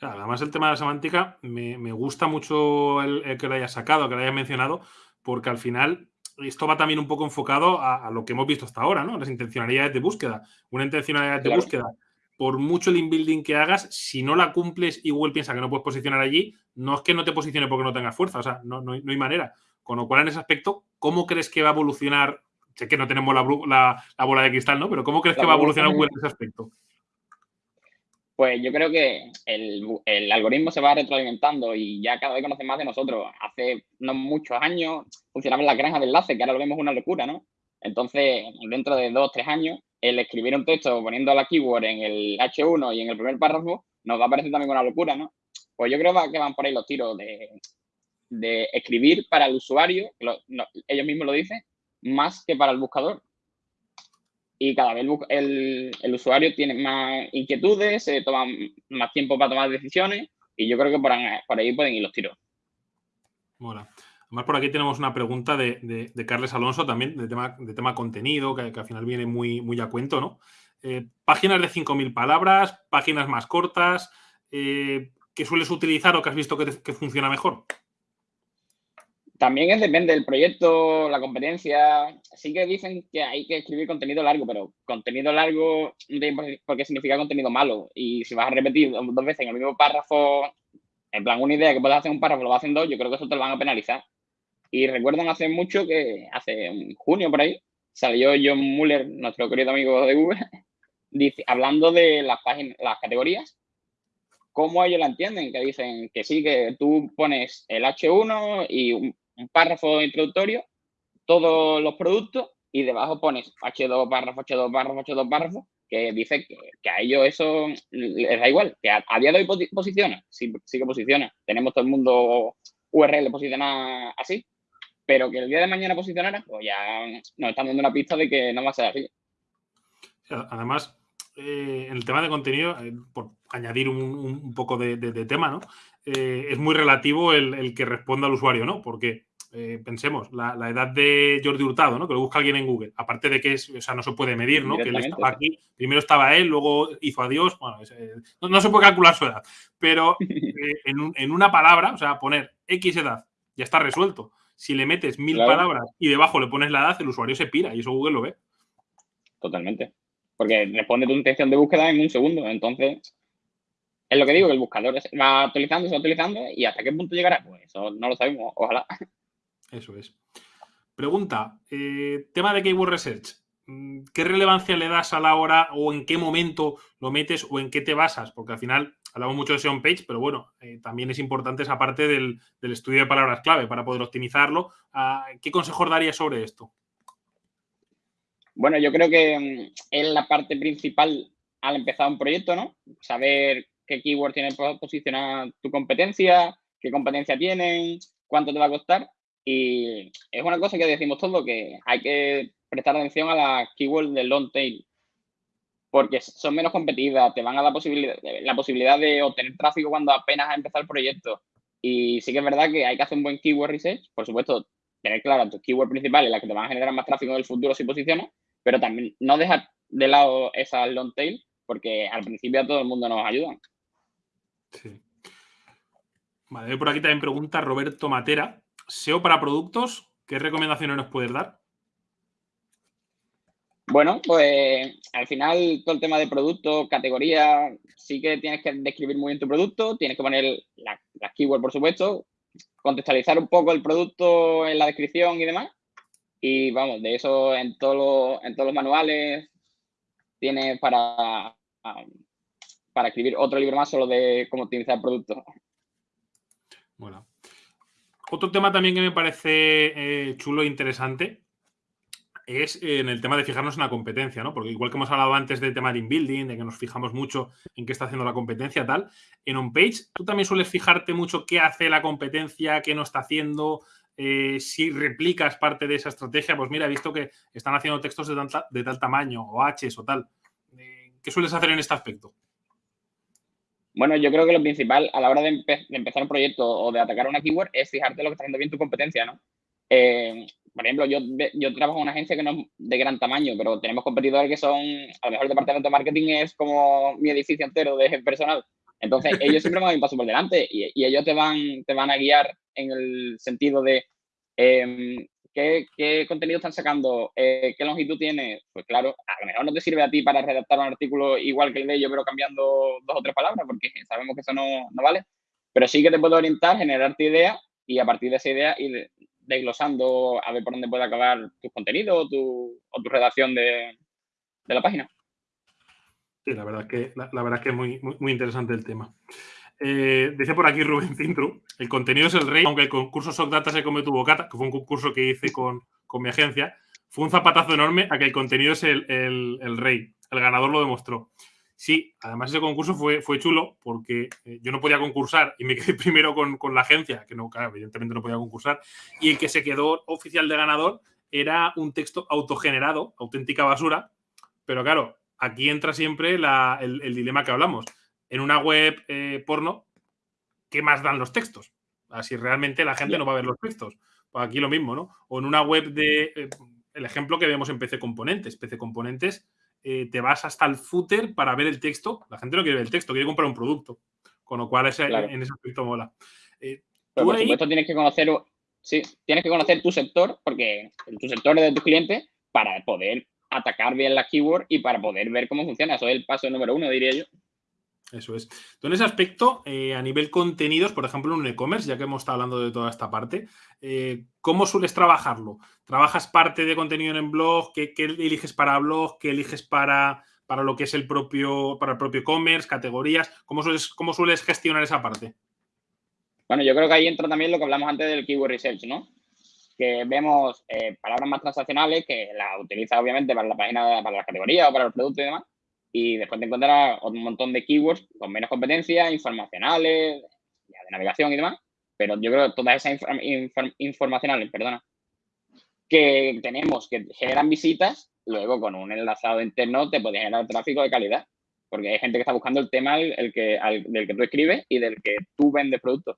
Además, el tema de la semántica me, gusta mucho el, que lo hayas sacado, que lo hayas mencionado, porque al final esto va también un poco enfocado a, lo que hemos visto hasta ahora, ¿no? Las intencionalidades de búsqueda. Una intencionalidad de búsqueda, por mucho el inbuilding que hagas, si no la cumples y Google piensa que no puedes posicionar allí, no es que no te posicione porque no tengas fuerza, o sea, no, no, hay manera. Con lo cual, en ese aspecto, ¿cómo crees que va a evolucionar? Sé que no tenemos la, bola de cristal, ¿no? Pero ¿cómo crees que va a evolucionar Google en ese aspecto? Pues yo creo que el, algoritmo se va retroalimentando y ya cada vez conoce más de nosotros. Hace no muchos años funcionaba la granja de enlace, que ahora lo vemos una locura, ¿no? Entonces, dentro de dos tres años, el escribir un texto poniendo la keyword en el H1 y en el primer párrafo nos va a parecer también una locura, ¿no? Pues yo creo que van por ahí los tiros de, escribir para el usuario, ellos mismos lo dicen, más que para el buscador y cada vez el, usuario tiene más inquietudes, se toma más tiempo para tomar decisiones y yo creo que por, ahí pueden ir los tiros. Además por aquí tenemos una pregunta de, Carles Alonso también, de tema, de tema contenido, que, al final viene muy, muy a cuento, ¿no? Eh, páginas de 5.000 palabras, páginas más cortas, eh, ¿qué sueles utilizar o que has visto que funciona mejor? También es, depende del proyecto, la competencia. Sí que dicen que hay que escribir contenido largo, pero contenido largo porque significa contenido malo. Y si vas a repetir dos veces en el mismo párrafo, en plan, una idea que puedes hacer un párrafo, lo vas haciendo yo creo que eso te lo van a penalizar. Y recuerdan hace mucho que, hace junio por ahí, salió John Muller, nuestro querido amigo de Google, dice, hablando de las páginas, las categorías, cómo ellos la entienden, que dicen que sí, que tú pones el H1 y un, párrafo introductorio, todos los productos y debajo pones H2 párrafo, H2 párrafo, H2 párrafo, que dice que, a ellos eso les da igual, que a, día de hoy posiciona, sí, sí que posiciona. Tenemos todo el mundo URL posiciona así, pero que el día de mañana posicionara, pues ya nos están dando una pista de que no va a ser así. Además, eh, en el tema de contenido, eh, por añadir un, poco de, tema, ¿no? Eh, es muy relativo el, el, que responda al usuario, ¿no? Porque eh, pensemos, la, edad de Jordi Hurtado, ¿no? Que lo busca alguien en Google. Aparte de que es, o sea, no se puede medir, ¿no? Que él estaba aquí, primero estaba él, luego hizo adiós. Bueno, eh, no, se puede calcular su edad. Pero eh, en, una palabra, o sea, poner X edad, ya está resuelto. Si le metes mil palabras y debajo le pones la edad, el usuario se pira y eso Google lo ve. Totalmente. Porque responde tu intención de búsqueda en un segundo. Entonces, es lo que digo, que el buscador va actualizando, se va actualizando y hasta qué punto llegará, pues eso no lo sabemos, ojalá. Eso es. Pregunta, eh, tema de Keyword Research. Mm, ¿Qué relevancia le das a la hora o en qué momento lo metes o en qué te basas? Porque al final hablamos mucho de SEO page, pero bueno, eh, también es importante esa parte del, estudio de palabras clave para poder optimizarlo. Ah, ¿Qué consejos darías sobre esto? Bueno, yo creo que mm, es la parte principal al empezar un proyecto, ¿no? Saber qué keyword tiene posicionar tu competencia, qué competencia tienen, cuánto te va a costar y es una cosa que decimos todo, que hay que prestar atención a las keywords del long tail, porque son menos competitivas, te van a dar posibilidad, la posibilidad de obtener tráfico cuando apenas ha empezado el proyecto. Y sí que es verdad que hay que hacer un buen keyword research, por supuesto, tener claro tus keywords principales, las que te van a generar más tráfico en el futuro si posicionas, pero también no dejar de lado esa long tail, porque al principio a todo el mundo nos ayudan. Sí. Vale, por aquí también pregunta Roberto Matera, SEO para productos, ¿qué recomendaciones nos puedes dar? Bueno, pues al final todo el tema de producto, categoría, sí que tienes que describir muy bien tu producto, tienes que poner las la keywords, por supuesto, contextualizar un poco el producto en la descripción y demás. Y vamos, de eso en, todo en todos los manuales tienes para, escribir otro libro más solo de cómo optimizar el producto. Bueno, otro tema también que me parece eh, chulo e interesante es en el tema de fijarnos en la competencia, ¿no? Porque igual que hemos hablado antes del tema de inbuilding, de que nos fijamos mucho en qué está haciendo la competencia, tal, en on-page, tú también sueles fijarte mucho qué hace la competencia, qué no está haciendo, eh, si replicas parte de esa estrategia, pues mira, he visto que están haciendo textos de, tal tamaño, o Hs o tal. Eh, ¿Qué sueles hacer en este aspecto? Bueno, yo creo que lo principal a la hora de, empezar un proyecto o de atacar una keyword es fijarte lo que está haciendo bien tu competencia, ¿no? Eh, por ejemplo, yo, yo trabajo en una agencia que no es de gran tamaño, pero tenemos competidores que son, a lo mejor el departamento de marketing es como mi edificio entero de personal. Entonces, ellos siempre van a un paso por delante y, ellos te van, te van a guiar en el sentido de em, ¿qué, contenido están sacando? Eh, ¿Qué longitud tiene? Pues claro, a lo mejor no te sirve a ti para redactar un artículo igual que el de ellos, pero cambiando dos o tres palabras, porque sabemos que eso no, vale. Pero sí que te puede orientar, generarte ideas y a partir de esa idea ir desglosando a ver por dónde puede acabar tu contenido o tu, o tu redacción de, la página. Sí, la verdad que, la, verdad que es muy, muy interesante el tema. Eh, dice por aquí Rubén Cintru, el contenido es el rey, aunque el concurso Data se come tu bocata, que fue un concurso que hice con, mi agencia, fue un zapatazo enorme a que el contenido es el, rey. El ganador lo demostró. Sí, además ese concurso fue, fue chulo porque eh, yo no podía concursar y me quedé primero con, la agencia, que no, evidentemente no podía concursar, y el que se quedó oficial de ganador era un texto autogenerado, auténtica basura, pero claro, aquí entra siempre el dilema que hablamos en una web eh, porno, ¿qué más dan los textos? Así realmente la gente no va a ver los textos. Pues aquí lo mismo, ¿no? O en una web de. Eh, el ejemplo que vemos en PC Componentes. PC Componentes, eh, te vas hasta el footer para ver el texto. La gente no quiere ver el texto, quiere comprar un producto. Con lo cual, en ese aspecto mola. Pero por supuesto, tienes que conocer. Sí, tienes que conocer tu sector, porque tu sector es de tus clientes, para poder atacar bien la keyword y para poder ver cómo funciona. Eso es el paso número uno, diría yo. Eso es. Tú en ese aspecto, eh, a nivel contenidos, por ejemplo, en un e-commerce, ya que hemos estado hablando de toda esta parte, eh, ¿cómo sueles trabajarlo? ¿Trabajas parte de contenido en blog? ¿Qué, eliges para blog? ¿Qué eliges para, para lo que es el propio, para el propio e-commerce, categorías? ¿Cómo sueles, ¿Cómo sueles gestionar esa parte? Bueno, yo creo que ahí entra también lo que hablamos antes del keyword research, ¿no? Que vemos eh, palabras más transaccionales que las utiliza obviamente para la página, para la categoría o para el producto y demás y después te encontrarás un montón de keywords con menos competencias, informacionales, de navegación y demás, pero yo creo que todas esas informacionales, perdona, que tenemos que generan visitas, luego con un enlazado interno te puede generar tráfico de calidad, porque hay gente que está buscando el tema el, que, del que tú escribes y del que tú vendes productos.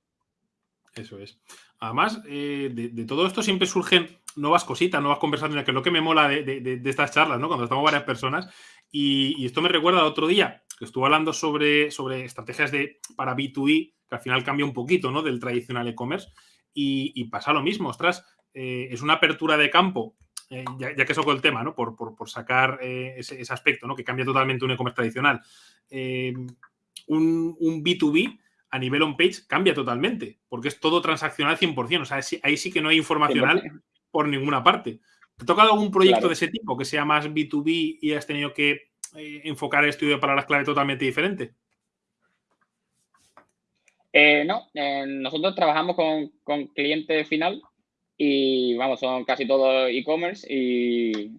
Eso es. Además, eh, de, todo esto siempre surgen nuevas cositas, nuevas conversaciones, que es lo que me mola de, de estas charlas, ¿no? Cuando estamos varias personas, y, esto me recuerda a otro día que estuve hablando sobre, sobre estrategias de, para B2B, que al final cambia un poquito ¿no? del tradicional e-commerce. Y, pasa lo mismo, ostras, eh, es una apertura de campo, eh, ya, que eso con el tema, ¿no? Por, sacar eh, ese, aspecto, ¿no? Que cambia totalmente un e-commerce tradicional. Un, un, B2B a nivel on-page cambia totalmente, porque es todo transaccional 100%. O sea, ahí sí que no hay informacional por ninguna parte. ¿Te ha tocado algún proyecto de ese tipo que sea más B2B y has tenido que eh, enfocar el estudio para las claves totalmente diferente? Eh, no, nosotros trabajamos con, con, cliente final y vamos, son casi todos e-commerce y,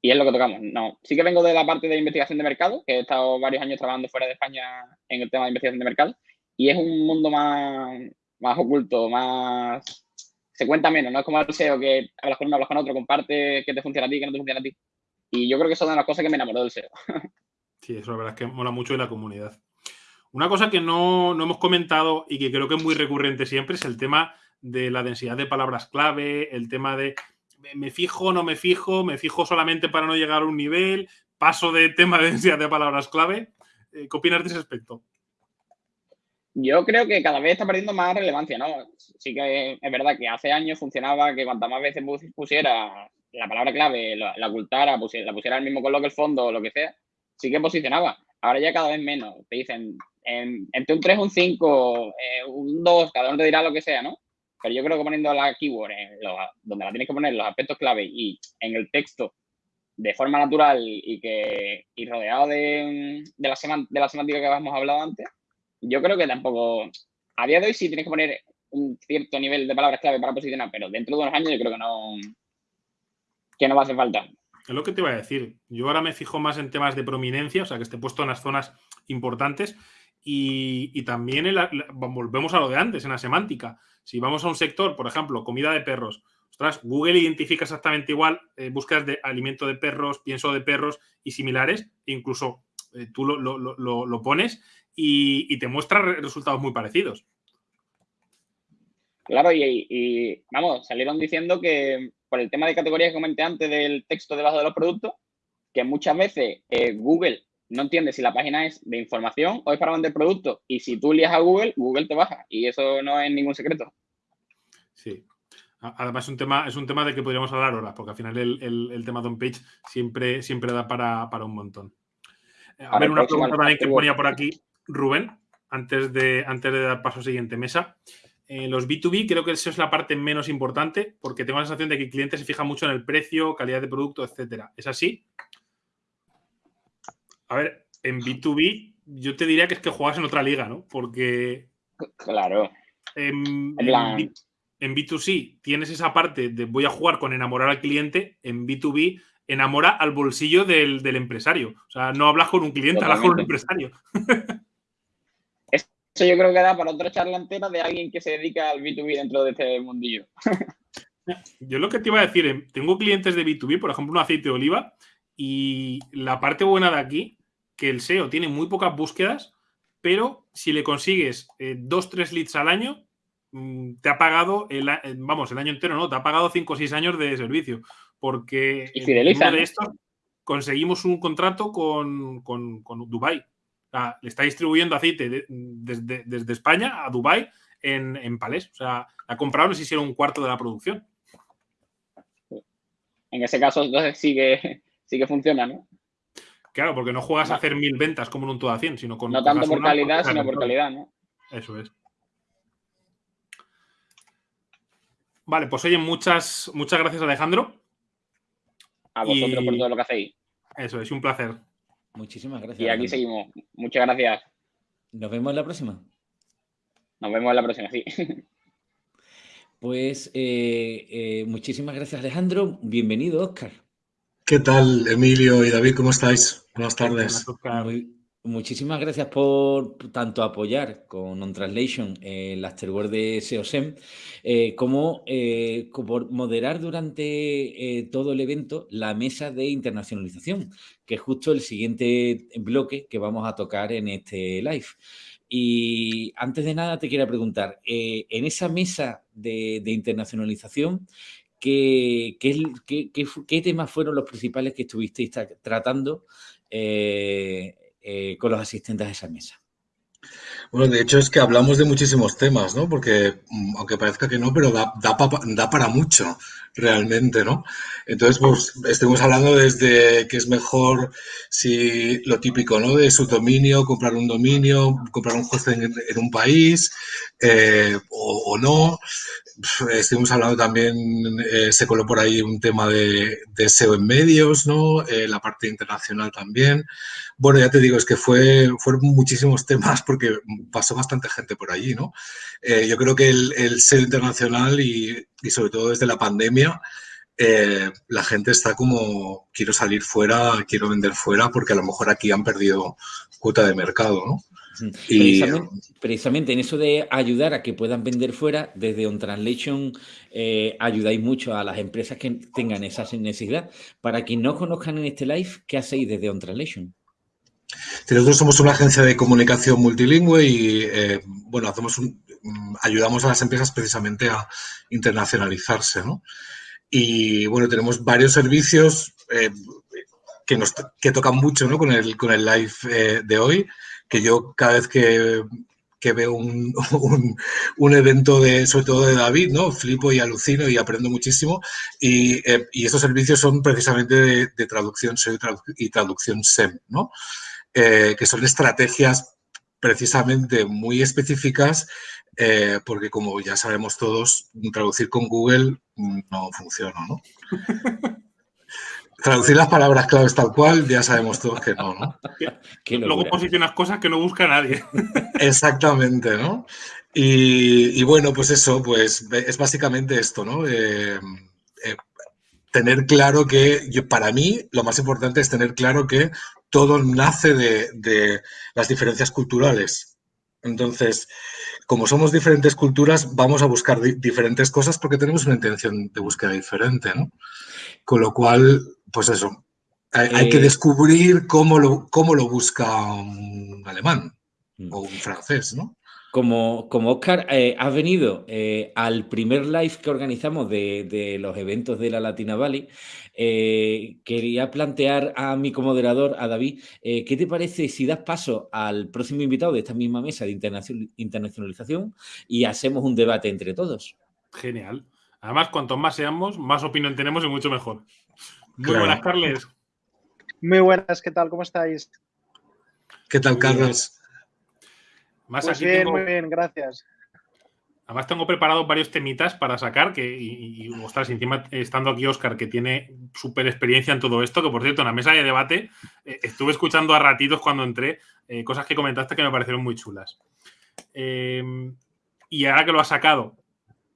y, es lo que tocamos. No, sí que vengo de la parte de investigación de mercado, que he estado varios años trabajando fuera de España en el tema de investigación de mercado y es un mundo más, más oculto, más se cuenta menos, no es como el SEO que hablas con uno, hablas con otro, comparte que te funciona a ti, que no te funciona a ti. Y yo creo que eso es una de las cosas que me enamoró del SEO. Sí, eso la verdad es que mola mucho de la comunidad. Una cosa que no, hemos comentado y que creo que es muy recurrente siempre es el tema de la densidad de palabras clave, el tema de me fijo, no me fijo, me fijo solamente para no llegar a un nivel, paso de tema de densidad de palabras clave. Eh, ¿Qué opinas de ese aspecto? Yo creo que cada vez está perdiendo más relevancia, ¿no? Sí que es verdad que hace años funcionaba que cuantas más veces pusiera la palabra clave, la, ocultara, la pusiera al mismo color que el fondo o lo que sea, sí que posicionaba. Ahora ya cada vez menos. Te dicen entre un 3, un 5, eh, un 2, cada uno te dirá lo que sea, ¿no? Pero yo creo que poniendo la keyword donde la tienes que poner, los aspectos clave y en el texto de forma natural y que y rodeado de, de, la, de la semántica que habíamos hablado antes, yo creo que tampoco. A día de hoy sí tienes que poner un cierto nivel de palabras clave para posicionar, pero dentro de unos años yo creo que no. que no va a hacer falta. Es lo que te iba a decir. Yo ahora me fijo más en temas de prominencia, o sea, que esté puesto en las zonas importantes. Y, también volvemos a lo de antes, en la semántica. Si vamos a un sector, por ejemplo, comida de perros, ostras, Google identifica exactamente igual eh, búsquedas de alimento de perros, pienso de perros y similares, e incluso eh, tú lo, lo, pones y, te muestra resultados muy parecidos. Claro, y, vamos, salieron diciendo que por el tema de categorías que comenté antes del texto debajo de los productos, que muchas veces eh, Google no entiende si la página es de información o es para vender productos. Y si tú lías a Google, Google te baja. Y eso no es ningún secreto. Sí. Además, es un tema, es un tema de que podríamos hablar ahora, porque al final el, tema de on-page siempre, siempre da para, un montón. Eh, a, ver, una pregunta también que ponía por aquí Rubén, antes de, antes de dar paso a siguiente mesa. Eh, los B2B creo que eso es la parte menos importante, porque tengo la sensación de que el cliente se fija mucho en el precio, calidad de producto, etcétera. ¿Es así? A ver, en B2B yo te diría que es que juegas en otra liga, ¿no? Porque... Claro. En, en, B2C tienes esa parte de voy a jugar con enamorar al cliente, en B2B enamora al bolsillo del, empresario. O sea, no hablas con un cliente, hablas con un empresario. Eso yo creo que da para otra charla entera de alguien que se dedica al B2B dentro de este mundillo. Yo lo que te iba a decir, eh, tengo clientes de B2B, por ejemplo, un aceite de oliva, y la parte buena de aquí, que el SEO tiene muy pocas búsquedas, pero si le consigues eh, dos, tres leads al año, mm, te ha pagado, el, vamos, el año entero, ¿no? Te ha pagado cinco o seis años de servicio. Porque ¿Y fideliza, de estos conseguimos un contrato con, con, con Dubai. Le está distribuyendo aceite desde, España a Dubai en, en palés. O sea, la compraron si hicieron un cuarto de la producción. En ese caso, entonces sí que, sí que funciona, ¿no? Claro, porque no juegas a hacer mil ventas como en un todo a 100, sino con. No tanto por calidad, sino por calidad, ¿no? Eso es. Vale, pues oye, muchas, muchas gracias, Alejandro. A vosotros por todo lo que hacéis. Eso es, un placer. Muchísimas gracias. Y aquí seguimos. Muchas gracias. Nos vemos en la próxima. Nos vemos en la próxima, sí. Pues eh, eh, muchísimas gracias, Alejandro. Bienvenido, Oscar. ¿Qué tal, Emilio y David? ¿Cómo estáis? Buenas tardes. Muchísimas gracias por tanto apoyar con On Translation el Afterword de SEOSEM, eh, como eh, por moderar durante eh, todo el evento la mesa de internacionalización, que es justo el siguiente bloque que vamos a tocar en este live. Y antes de nada te quiero preguntar, en esa mesa de internacionalización, ¿Qué, qué, temas fueron los principales que estuvisteis tratando eh, con los asistentes a esa mesa? Bueno, de hecho es que hablamos de muchísimos temas, ¿no? Porque, mm, aunque parezca que no, pero da, para mucho realmente, ¿no? Entonces, pues estuvimos hablando desde que es mejor si lo típico, ¿no? De su dominio, comprar un dominio, comprar un hosting en, un país eh, o, no. Estuvimos hablando también, eh, se coló por ahí un tema de, SEO en medios, ¿no? Eh, la parte internacional también. Bueno, ya te digo, es que fue, fueron muchísimos temas porque pasó bastante gente por allí, ¿no? yo creo que el, el SEO internacional y, y sobre todo desde la pandemia, eh, la gente está como, quiero salir fuera, quiero vender fuera, porque a lo mejor aquí han perdido cuota de mercado, ¿no? Y, precisamente, en eso de ayudar a que puedan vender fuera, desde On Translation eh, ayudáis mucho a las empresas que tengan esa necesidad. Para quien no conozcan en este live, ¿qué hacéis desde On Translation? Nosotros somos una agencia de comunicación multilingüe y, eh, bueno, hacemos un, Mm, ayudamos a las empresas precisamente a internacionalizarse, ¿no? Y bueno, tenemos varios servicios eh, que, nos, que tocan mucho ¿no? con, el, con el live de hoy, que yo cada vez que, que veo un, un, evento de, sobre todo de David, ¿no? Flipo y alucino y aprendo muchísimo. Y, eh, y estos servicios son precisamente de, traducción y traducción SEM, ¿no? que son estrategias precisamente muy específicas eh, porque como ya sabemos todos, traducir con Google no funciona, ¿no? Traducir las palabras claves tal cual, ya sabemos todos que no, ¿no? Luego posicionas cosas que no busca nadie. Exactamente, ¿no? Y, bueno, pues eso, pues es básicamente esto, ¿no? Eh, eh, tener claro que, yo, para mí, lo más importante es tener claro que todo nace de, de las diferencias culturales. Entonces, como somos diferentes culturas, vamos a buscar diferentes cosas porque tenemos una intención de búsqueda diferente, ¿no? Con lo cual, pues eso, hay, que eh, descubrir cómo lo, cómo lo busca un alemán mm. o un francés, ¿no? Como, como Oscar, eh, has venido eh, al primer live que organizamos de, los eventos de la Latina Valley. Eh, quería plantear a mi comoderador, a David, ¿qué te parece si das paso al próximo invitado de esta misma mesa de internacionalización y hacemos un debate entre todos? Genial. Además, cuanto más seamos, más opinión tenemos y mucho mejor. Muy Claro. buenas, Carles. Muy buenas, ¿qué tal? ¿Cómo estáis? ¿Qué tal. Carlos? Más Pues aquí bien, tengo, muy bien, gracias. además tengo preparados varios temitas para sacar que, y, y, ostras, encima estando aquí Oscar, que tiene súper experiencia en todo esto, que por cierto, en la mesa de debate eh, estuve escuchando a ratitos cuando entré eh, cosas que comentaste que me parecieron muy chulas. Eh, y ahora que lo has sacado,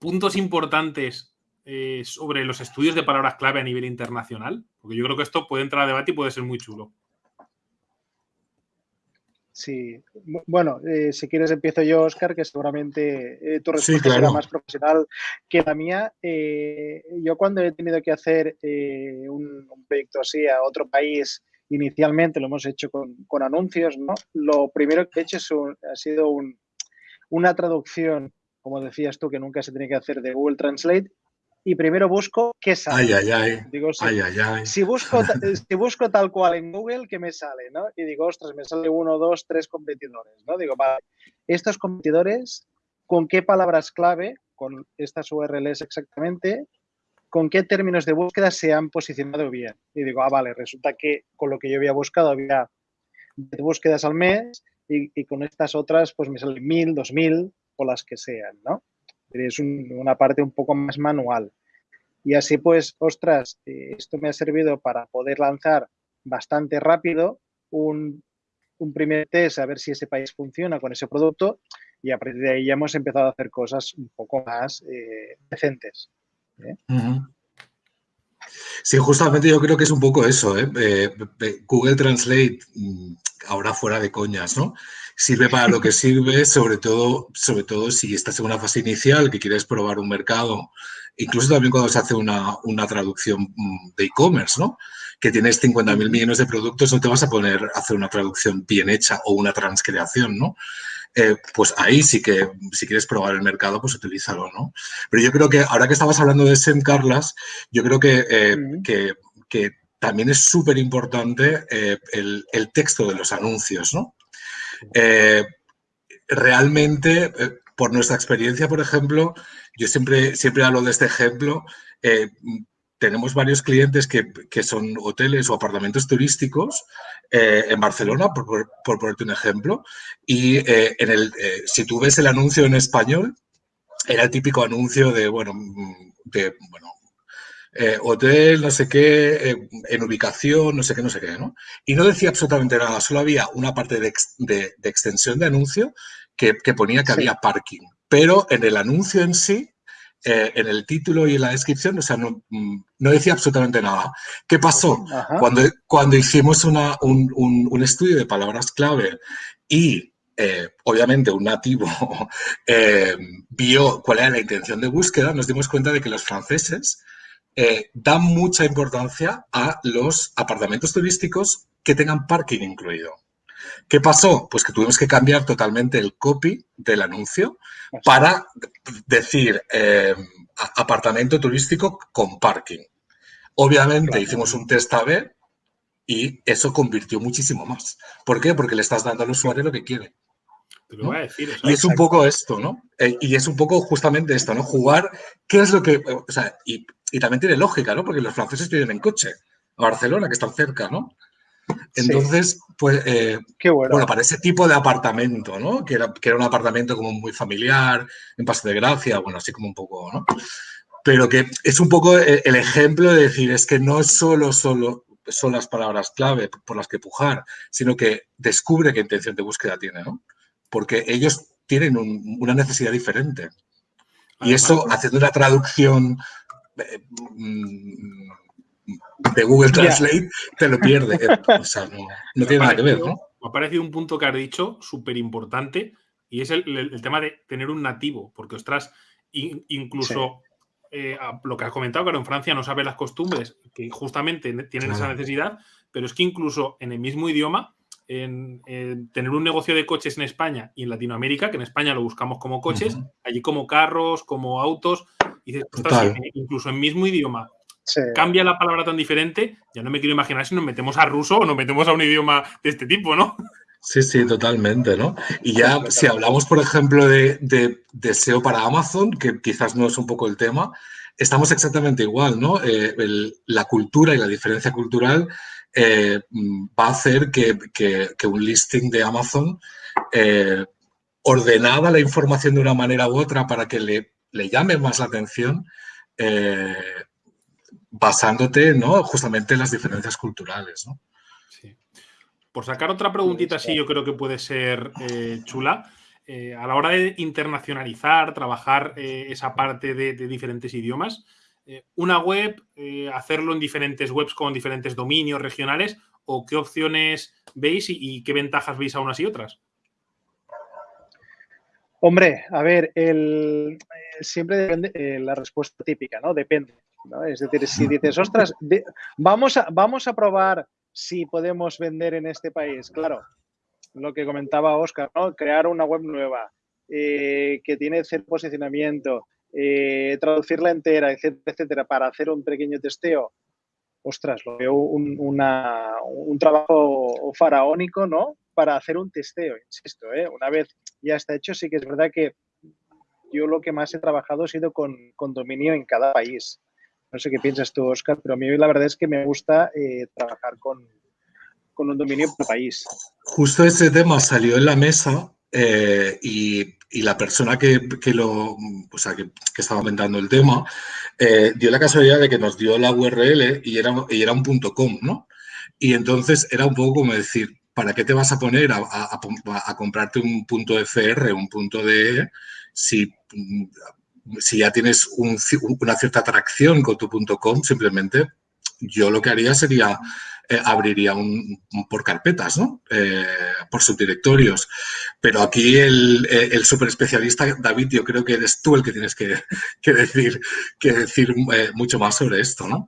puntos importantes eh, sobre los estudios de palabras clave a nivel internacional, porque yo creo que esto puede entrar a debate y puede ser muy chulo. Sí, Bu- bueno, eh, si quieres empiezo yo, Oscar, que seguramente eh, tu Sí, respuesta será más profesional que la mía. Eh, yo cuando he tenido que hacer eh, un, un proyecto así a otro país, inicialmente lo hemos hecho con, con anuncios, ¿no? Lo primero que he hecho es un- ha sido un- una traducción, como decías tú, que nunca se tiene que hacer de Google Translate, y primero busco qué sale. Ay, ay, ay. Digo, si, busco, si busco tal cual en Google, ¿qué me sale? ¿no? Y digo, ostras, me sale uno, dos, tres competidores. ¿no? Digo, vale, estos competidores, ¿con qué palabras clave, con estas URLs exactamente, con qué términos de búsqueda se han posicionado bien? Y digo, ah, vale, resulta que con lo que yo había buscado había 10 búsquedas al mes y, y con estas otras pues me salen mil, dos mil las que sean, ¿no? Es un- una parte un poco más manual. Y así pues, ostras, eh, esto me ha servido para poder lanzar bastante rápido un, primer test a ver si ese país funciona con ese producto y a partir de ahí ya hemos empezado a hacer cosas un poco más eh, decentes. Ujú. Sí, justamente yo creo que es un poco eso, ¿eh? Eh, eh, Google Translate, mm, ahora fuera de coñas, ¿no? Sirve para lo que sirve, sobre todo, sobre todo si estás en una fase inicial, que quieres probar un mercado, incluso también cuando se hace una, una traducción mm, de e-commerce, ¿no? Que tienes 50.000 millones de productos, no te vas a poner a hacer una traducción bien hecha o una transcreación, ¿no? Eh, pues ahí sí que, si quieres probar el mercado, pues utilízalo, ¿no? Pero yo creo que ahora que estabas hablando de SEM, Carlas, yo creo que, eh, que también es súper importante eh, el, el texto de los anuncios, ¿no? Eh, realmente, eh, por nuestra experiencia, por ejemplo, yo siempre, siempre hablo de este ejemplo, eh, tenemos varios clientes que, que son hoteles o apartamentos turísticos en Barcelona, por, por- por ponerte un ejemplo, y en el, si tú ves el anuncio en español, era el típico anuncio de, bueno, mm, de, bueno, eh, hotel, no sé qué, eh, en ubicación, no sé qué, no sé qué, ¿no? Y no decía absolutamente nada, solo había una parte de, ex- de- de extensión de anuncio que, que ponía que Sí. había parking. Pero en el anuncio en sí, eh, en el título y en la descripción, o sea, no, mm, no decía absolutamente nada. ¿Qué pasó? Ajá. Cuando, cuando hicimos una- un, un- un estudio de palabras clave y eh, obviamente un nativo eh, vio cuál era la intención de búsqueda, nos dimos cuenta de que los franceses eh, dan mucha importancia a los apartamentos turísticos que tengan parking incluido. ¿Qué pasó? Pues que tuvimos que cambiar totalmente el copy del anuncio para decir eh, apartamento turístico con parking. Obviamente Claro. hicimos un test A-B y eso convirtió muchísimo más. ¿Por qué? Porque le estás dando al usuario lo que quiere. Te lo ¿no? voy a decir. o sea, Y es un poco esto, ¿no? Eh, y es un poco justamente esto, ¿no? Jugar, ¿qué es lo que... eh, O sea, y, y también tiene lógica, ¿no? Porque los franceses viven en coche a Barcelona, que están cerca, ¿no? Sí. Entonces, pues, eh, Qué bueno. bueno, para ese tipo de apartamento, ¿no? Que era, que era un apartamento como muy familiar, en Paso de Gracia, bueno, así como un poco, ¿no? Pero que es un poco el ejemplo de decir, es que no es solo, solo son las palabras clave por las que pujar, sino que descubre qué intención de búsqueda tiene, ¿no? Porque ellos tienen un- una necesidad diferente. Y eso, haciendo una traducción eh, mm, de Google. Translate, te lo pierde. O sea, no, no tiene nada que ver, ¿no? Me ha parecido un punto que has dicho súper importante y es el, el- el tema de tener un nativo, porque ostras, in- incluso eh, a- lo que has comentado, claro, en Francia no sabe las costumbres, que justamente ne- tienen esa necesidad, pero es que incluso en el mismo idioma, en, en tener un negocio de coches en España y en Latinoamérica, que en España lo buscamos como coches, allí como carros, como autos, y dices, ostras, si incluso en mismo idioma Sí. cambia la palabra tan diferente, ya no me quiero imaginar si nos metemos a ruso o nos metemos a un idioma de este tipo, ¿no? Sí, sí, totalmente, ¿no? Y ya si hablamos, por ejemplo, de, de, de SEO para Amazon, que quizás no es un poco el tema, estamos exactamente igual, ¿no? Eh, la cultura y la diferencia cultural eh, va a hacer que, un listing de Amazon eh, ordenada la información de una manera u otra para que le, le llame más la atención, basándote ¿no? justamente en las diferencias culturales. ¿no? Por sacar otra preguntita, sí, yo creo que puede ser chula. Eh, a la hora de internacionalizar, trabajar eh, esa parte de, diferentes idiomas, eh, una web, hacerlo en diferentes webs con diferentes dominios regionales, o qué opciones veis y, qué ventajas veis a unas y otras? Hombre, a ver, siempre depende la respuesta típica, ¿no? Depende. Es decir, si dices, ostras, vamos, a, vamos a probar si podemos vender en este país. Claro, lo que comentaba Oscar, ¿no? crear una web nueva eh, que tiene cierto posicionamiento, eh, traducirla entera, etcétera, etcétera, para hacer un pequeño testeo, ostras, lo veo un, un trabajo faraónico, ¿no? Para hacer un testeo, insisto, ¿eh? una vez ya está hecho, sí que es verdad que yo lo que más he trabajado ha sido con, con dominio en cada país. No sé qué piensas tú, Oscar, pero a mí la verdad es que me gusta trabajar con, con un dominio por país. Justo ese tema salió en la mesa eh, y, la persona que, lo, o sea, que, estaba aumentando el tema eh, dio la casualidad de que nos dio la URL y era, y era un punto .com, ¿no? Y entonces era un poco como decir, ¿para qué te vas a poner a, comprarte un punto .fr, un punto .de si, si ya tienes una cierta atracción con tu punto .com? Simplemente yo lo que haría sería eh, abriría un, por carpetas, ¿no? Eh, por subdirectorios. Pero aquí el, eh, el super especialista, David, yo creo que eres tú el que tienes que, decir, que decir mucho más sobre esto, ¿no?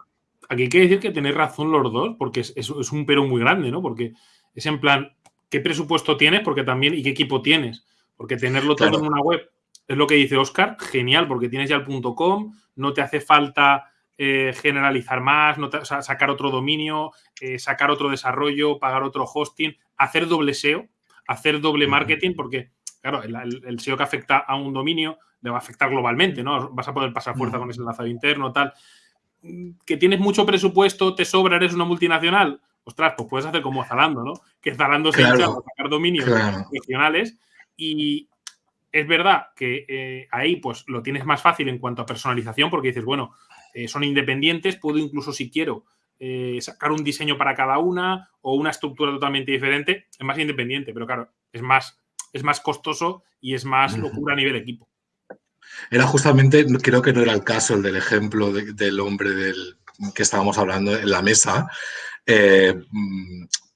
Aquí hay que decir que tenéis razón los dos, porque es, es, un pero muy grande, ¿no? Porque es en plan, ¿qué presupuesto tienes? Porque también, ¿y qué equipo tienes? Porque tenerlo todo en una web es lo que dice Oscar, genial, porque tienes ya el punto .com, no te hace falta eh, generalizar más, sacar otro dominio, eh, sacar otro desarrollo, pagar otro hosting, hacer doble SEO, hacer doble marketing, porque, claro, el, SEO que afecta a un dominio le va a afectar globalmente, ¿no? Vas a poder pasar fuerza con ese enlazado interno, tal. Que tienes mucho presupuesto, te sobra, eres una multinacional. Ostras, pues puedes hacer como Zalando, ¿no? Que Zalando se echa a sacar dominios regionales y, es verdad que eh, ahí pues lo tienes más fácil en cuanto a personalización porque dices, bueno, eh, son independientes, puedo incluso si quiero eh, sacar un diseño para cada una o una estructura totalmente diferente, es más independiente, pero claro, es más, es más costoso y es más locura a nivel equipo. Era justamente, creo que no era el caso el del ejemplo del hombre del que estábamos hablando en la mesa, eh,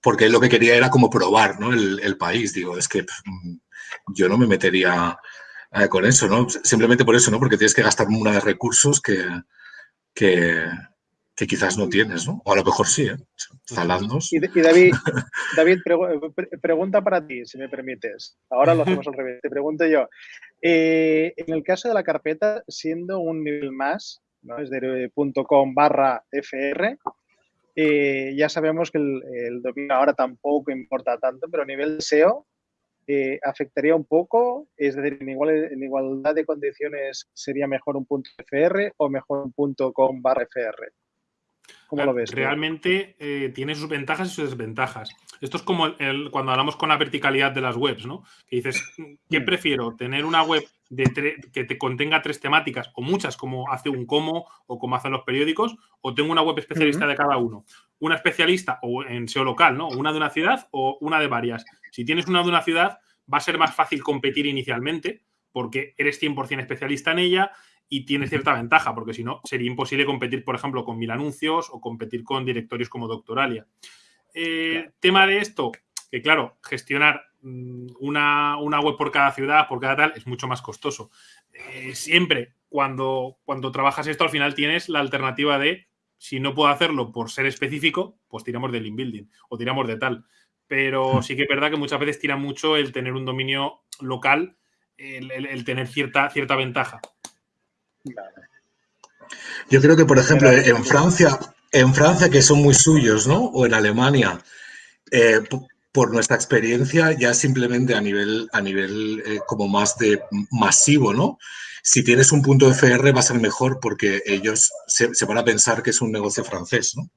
porque lo que quería era como probar ¿no? el, país. Digo, es que mm, yo no me metería con eso, ¿no? Simplemente por eso, ¿no? Porque tienes que gastar de recursos que, que, quizás no tienes, ¿no? O a lo mejor sí, ¿eh? Zalandos. Y, David, David pregunta para ti, si me permites. Ahora lo hacemos al revés. Te pregunto yo. Eh, en el caso de la carpeta, siendo un nivel más, ¿no? es de .com barra FR, eh, ya sabemos que el, dominio ahora tampoco importa tanto, pero a nivel SEO, eh, afectaría un poco? Es decir, en, en, igualdad de condiciones sería mejor un punto FR o mejor un punto com barra FR. ¿Cómo lo ves? Realmente eh, tiene sus ventajas y sus desventajas. Esto es como el, cuando hablamos con la verticalidad de las webs, ¿no? Que dices, ¿qué mm. prefiero? ¿Tener una web de que te contenga tres temáticas o muchas, como hace un como o como hacen los periódicos? ¿O tengo una web especialista de cada uno? Una especialista o en SEO local, ¿no? Una de una ciudad o una de varias. Si tienes una de una ciudad, va a ser más fácil competir inicialmente porque eres 100% especialista en ella y tienes cierta ventaja, porque si no, sería imposible competir, por ejemplo, con mil anuncios o competir con directorios como Doctoralia. Eh, tema de esto, que claro, gestionar mm, una, web por cada ciudad, por cada tal, es mucho más costoso. Eh, siempre, cuando, cuando trabajas esto, al final tienes la alternativa de, si no puedo hacerlo por ser específico, pues tiramos del inbuilding o tiramos de tal pero sí que es verdad que muchas veces tira mucho el tener un dominio local, el, tener cierta, cierta ventaja. Yo creo que, por ejemplo, en Francia, en Francia, que son muy suyos, ¿no? O en Alemania, eh, por nuestra experiencia, ya simplemente a nivel, a nivel eh, como más de masivo, ¿no? Si tienes un punto FR va a ser mejor porque ellos se, van a pensar que es un negocio francés, ¿no?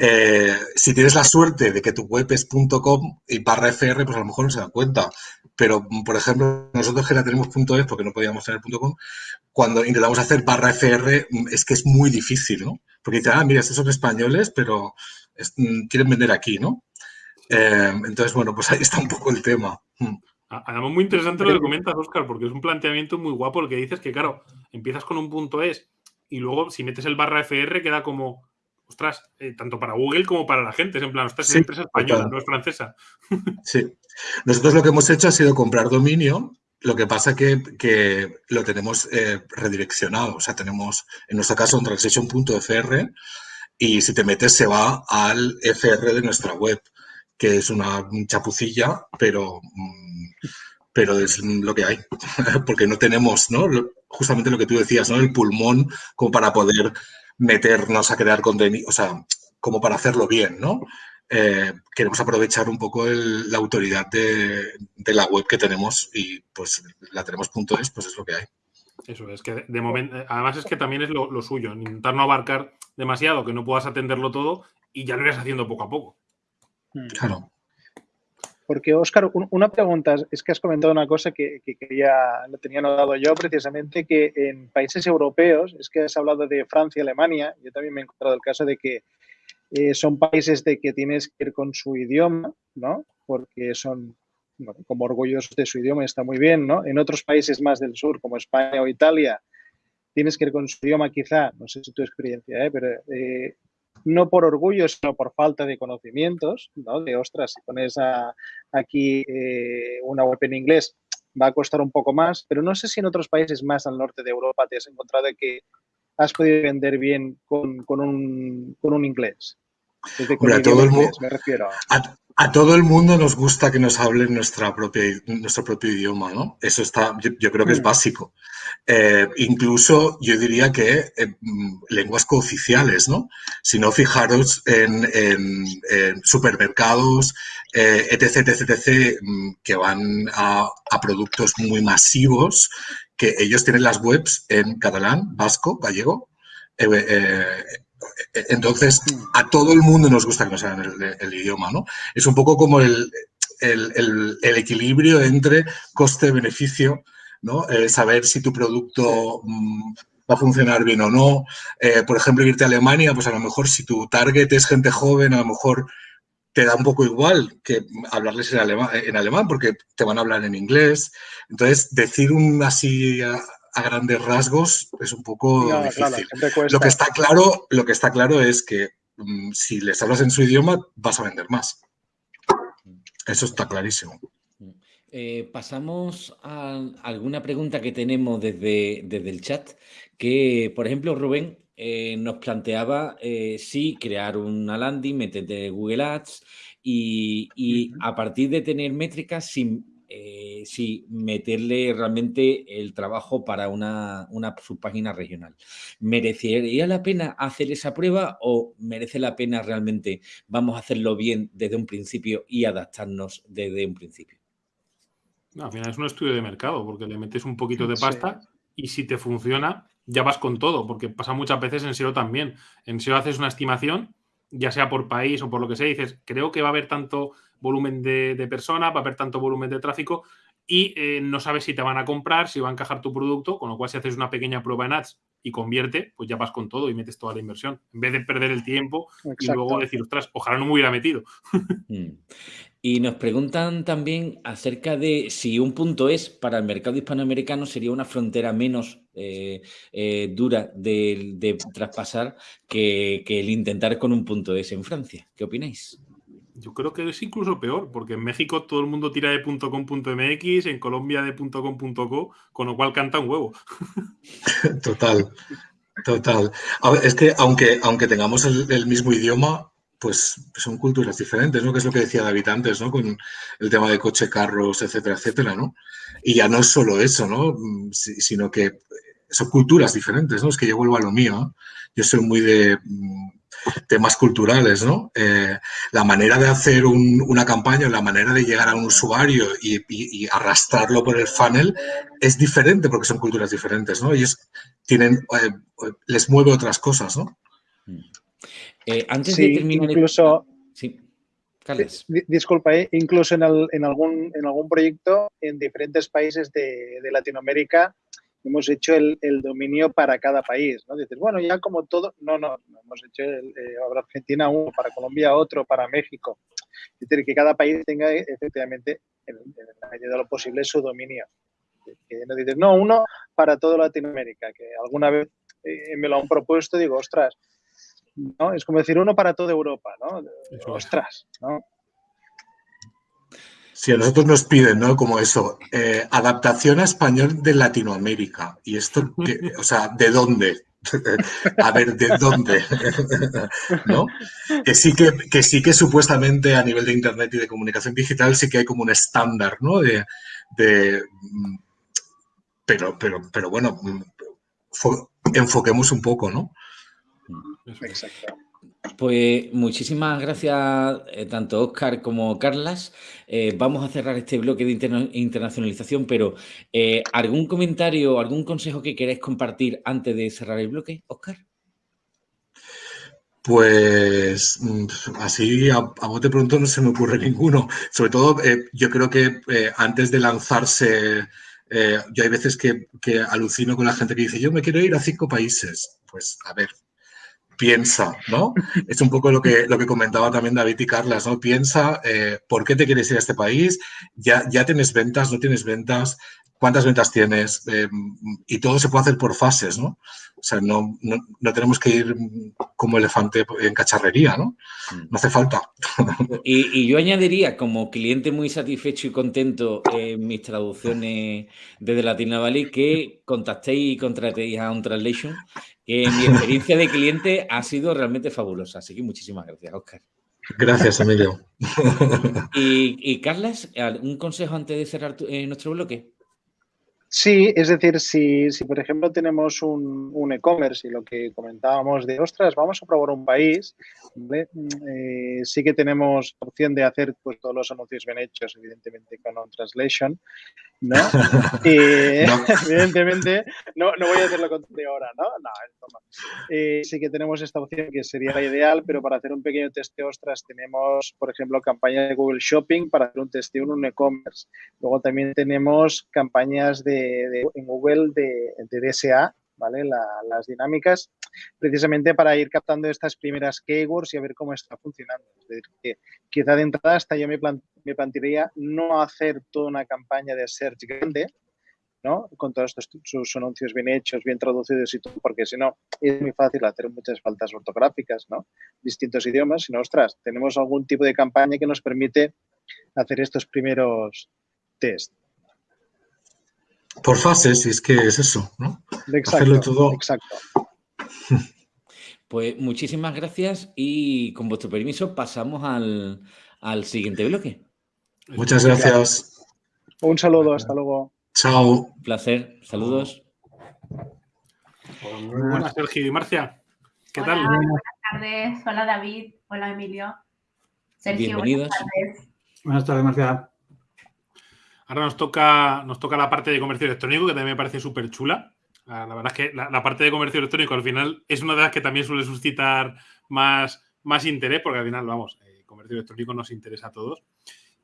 Eh, si tienes la suerte de que tu web es .com y barra FR, pues a lo mejor no se dan cuenta. Pero, por ejemplo, nosotros que la tenemos .es porque no podíamos tener .com, cuando intentamos hacer barra FR es que es muy difícil, ¿no? Porque dicen, ah, mira, estos son españoles, pero mm, quieren vender aquí, ¿no? Eh, entonces, bueno, pues ahí está un poco el tema. Mm. Además, muy interesante lo que comentas, Oscar, porque es un planteamiento muy guapo el que dices que, claro, empiezas con un punto es y luego si metes el barra FR queda como, ostras, eh, tanto para Google como para la gente. Es en plan, ostras, es empresa española, no es francesa. Sí. Nosotros lo que hemos hecho ha sido comprar dominio. Lo que pasa que, que lo tenemos eh, redireccionado. O sea, tenemos, en nuestro caso, un transaction.fr y si te metes se va al FR de nuestra web que es una chapucilla, pero, mm, pero es lo que hay, porque no tenemos, ¿no? Justamente lo que tú decías, ¿no? El pulmón como para poder meternos a crear contenido, o sea, como para hacerlo bien, ¿no? Eh, queremos aprovechar un poco la autoridad de, la web que tenemos y pues la tenemos punto es, pues es lo que hay. Eso es que de momento, además es que también es lo, lo, suyo, intentar no abarcar demasiado, que no puedas atenderlo todo y ya lo irás haciendo poco a poco. Mm. Claro. Porque, Óscar, una pregunta, es que has comentado una cosa que, que quería, lo tenía notado yo precisamente, que en países europeos, es que has hablado de Francia y Alemania, yo también me he encontrado el caso de que eh, son países de que tienes que ir con su idioma, ¿no? Porque son como orgullosos de su idioma, está muy bien, ¿no? En otros países más del sur, como España o Italia, tienes que ir con su idioma quizá, no sé si tu experiencia, ¿eh? pero eh, no por orgullo, sino por falta de conocimientos, ¿no? De, ostras, si pones aquí eh, una web en inglés, va a costar un poco más, pero no sé si en otros países más al norte de Europa te has encontrado que has podido vender bien con, un, con un inglés. Todo el mundo, me refiero. A todo el mundo nos gusta que nos hablen nuestra propia, nuestro propio idioma, ¿no? Eso está, yo, creo que es mm. básico. Eh, incluso yo diría que eh, mm, lenguas cooficiales, ¿no? Si no, fijaros en, supermercados, eh, etc, etc, etc, mm, que van a, productos muy masivos, que ellos tienen las webs en catalán, vasco, gallego, entonces, a todo el mundo nos gusta que nos hagan el, idioma, ¿no? Es un poco como el, equilibrio entre coste-beneficio, ¿no? Eh, saber si tu producto mm, va a funcionar bien o no. Eh, por ejemplo, irte a Alemania, pues a lo mejor si tu target es gente joven, a lo mejor te da un poco igual que hablarles en alemán porque te van a hablar en inglés. Entonces, decir un así a grandes rasgos es un poco difícil. lo, que está claro, lo que está claro es que mm, si les hablas en su idioma vas a vender más. Eso está clarísimo. Eh, pasamos a alguna pregunta que tenemos desde, desde el chat, que por ejemplo Rubén eh, nos planteaba eh, si crear una landing, meterte Google Ads y, y a partir de tener métricas, sin eh, sí, meterle realmente el trabajo para una, una subpágina regional. ¿Merecería la pena hacer esa prueba o merece la pena realmente vamos a hacerlo bien desde un principio y adaptarnos desde un principio? No, al final es un estudio de mercado porque le metes un poquito de pasta y si te funciona ya vas con todo porque pasa muchas veces en SEO también. En SEO haces una estimación ya sea por país o por lo que sea, dices, creo que va a haber tanto volumen de, personas, va a haber tanto volumen de tráfico y eh, no sabes si te van a comprar, si va a encajar tu producto, con lo cual si haces una pequeña prueba en ads y convierte, pues ya vas con todo y metes toda la inversión, en vez de perder el tiempo y luego decir, ostras, ojalá no me hubiera metido. Mm. Y nos preguntan también acerca de si un punto es para el mercado hispanoamericano sería una frontera menos eh, eh, dura de, traspasar que, que el intentar con un punto es en Francia. ¿Qué opináis? Yo creo que es incluso peor, porque en México todo el mundo tira de .com.mx, en Colombia de .com.co, con lo cual canta un huevo. Total, total. es que aunque, aunque tengamos el, mismo idioma, pues son culturas diferentes, ¿no? Que es lo que decía David antes, ¿no? Con el tema de coche, carros, etcétera, etcétera, ¿no? Y ya no es solo eso, ¿no? Sino que son culturas diferentes, ¿no? Es que yo vuelvo a lo mío. Yo soy muy de temas culturales, ¿no? Eh, la manera de hacer una campaña, la manera de llegar a un usuario y, arrastrarlo por el funnel es diferente porque son culturas diferentes, ¿no? Ellos tienen, eh, les mueve otras cosas, ¿no? antes de terminar... Incluso... Sí. Disculpa, incluso en, algún, en algún proyecto en diferentes países de, de Latinoamérica hemos hecho el, dominio para cada país, ¿no? Dices, bueno, ya como todo, no, no, hemos hecho el, eh, Argentina uno, para Colombia otro, para México. Es decir, que cada país tenga efectivamente, en, la medida de lo posible, su dominio. Que no dices, no, uno para toda Latinoamérica, que alguna vez eh, me lo han propuesto, digo, ostras, ¿no? Es como decir uno para toda Europa, ¿no? Ostras, ¿no? Sí, a nosotros nos piden, ¿no? Como eso, eh, adaptación a español de Latinoamérica. Y esto, o sea, ¿de dónde? a ver, ¿de dónde? ¿No? Que sí que, sí que supuestamente a nivel de Internet y de comunicación digital sí que hay como un estándar, ¿no? De, mm, pero, pero, pero bueno, enfoquemos un poco, ¿no? Exacto. Pues muchísimas gracias eh, tanto Oscar como Carlas. Eh, vamos a cerrar este bloque de internacionalización, pero eh, ¿algún comentario, algún consejo que queráis compartir antes de cerrar el bloque, Oscar? Pues mm, así a, bote pronto no se me ocurre ninguno. Sobre todo, yo creo que antes de lanzarse, yo hay veces que alucino con la gente que dice, yo me quiero ir a cinco países. Pues a ver, piensa, ¿no? Es un poco lo que, lo que comentaba también David y Carlas, ¿no? Piensa eh, por qué te quieres ir a este país, ya, ya tienes ventas, no tienes ventas, cuántas ventas tienes eh, y todo se puede hacer por fases, ¿no? O sea, no, no, tenemos que ir como elefante en cacharrería, ¿no? Mm. No hace falta. Y, yo añadiría, como cliente muy satisfecho y contento en mis traducciones desde Latina Valley, que contactéis y contratéis a un translation que mi experiencia de cliente ha sido realmente fabulosa. Así que muchísimas gracias, Oscar. Gracias, Emilio. y, y Carlas, ¿un consejo antes de cerrar eh, nuestro bloque? Sí, es decir, si, si por ejemplo tenemos un, e-commerce y lo que comentábamos de, ostras, vamos a probar un país, eh, sí que tenemos opción de hacer pues, todos los anuncios bien hechos, evidentemente con un translation, ¿no? Evidentemente, no, no, voy a hacerlo con de ahora, ¿no? No, no. Eh, sí que tenemos esta opción que sería la ideal, pero para hacer un pequeño testeo, ostras, tenemos, por ejemplo, campaña de Google Shopping para hacer un testeo en un e-commerce. Luego también tenemos campañas de en Google de, DSA, ¿vale? las dinámicas, precisamente para ir captando estas primeras keywords y a ver cómo está funcionando. Es decir, que quizá de entrada hasta yo me, me plantearía no hacer toda una campaña de search grande, ¿no? Con todos estos sus anuncios bien hechos, bien traducidos y todo, porque si no, es muy fácil hacer muchas faltas ortográficas, ¿no? Distintos idiomas, sino, ostras, tenemos algún tipo de campaña que nos permite hacer estos primeros test. Por fases, y es que es eso, ¿no? Hacerlo todo. Exacto. Pues muchísimas gracias y con vuestro permiso pasamos al, siguiente bloque. Muchas gracias. Un saludo, hasta luego. Chao. Un placer, saludos. Muy buenas, Sergio y Marcia. ¿Qué tal? Buenas tardes. Hola, David. Hola, Emilio. Sergio, Bienvenidos. Buenas tardes. Buenas tardes, Marcia. Ahora nos toca, nos toca la parte de comercio electrónico, que también me parece súper chula. La verdad es que la, parte de comercio electrónico al final es una de las que también suele suscitar más, más interés, porque al final, vamos, el eh, comercio electrónico nos interesa a todos.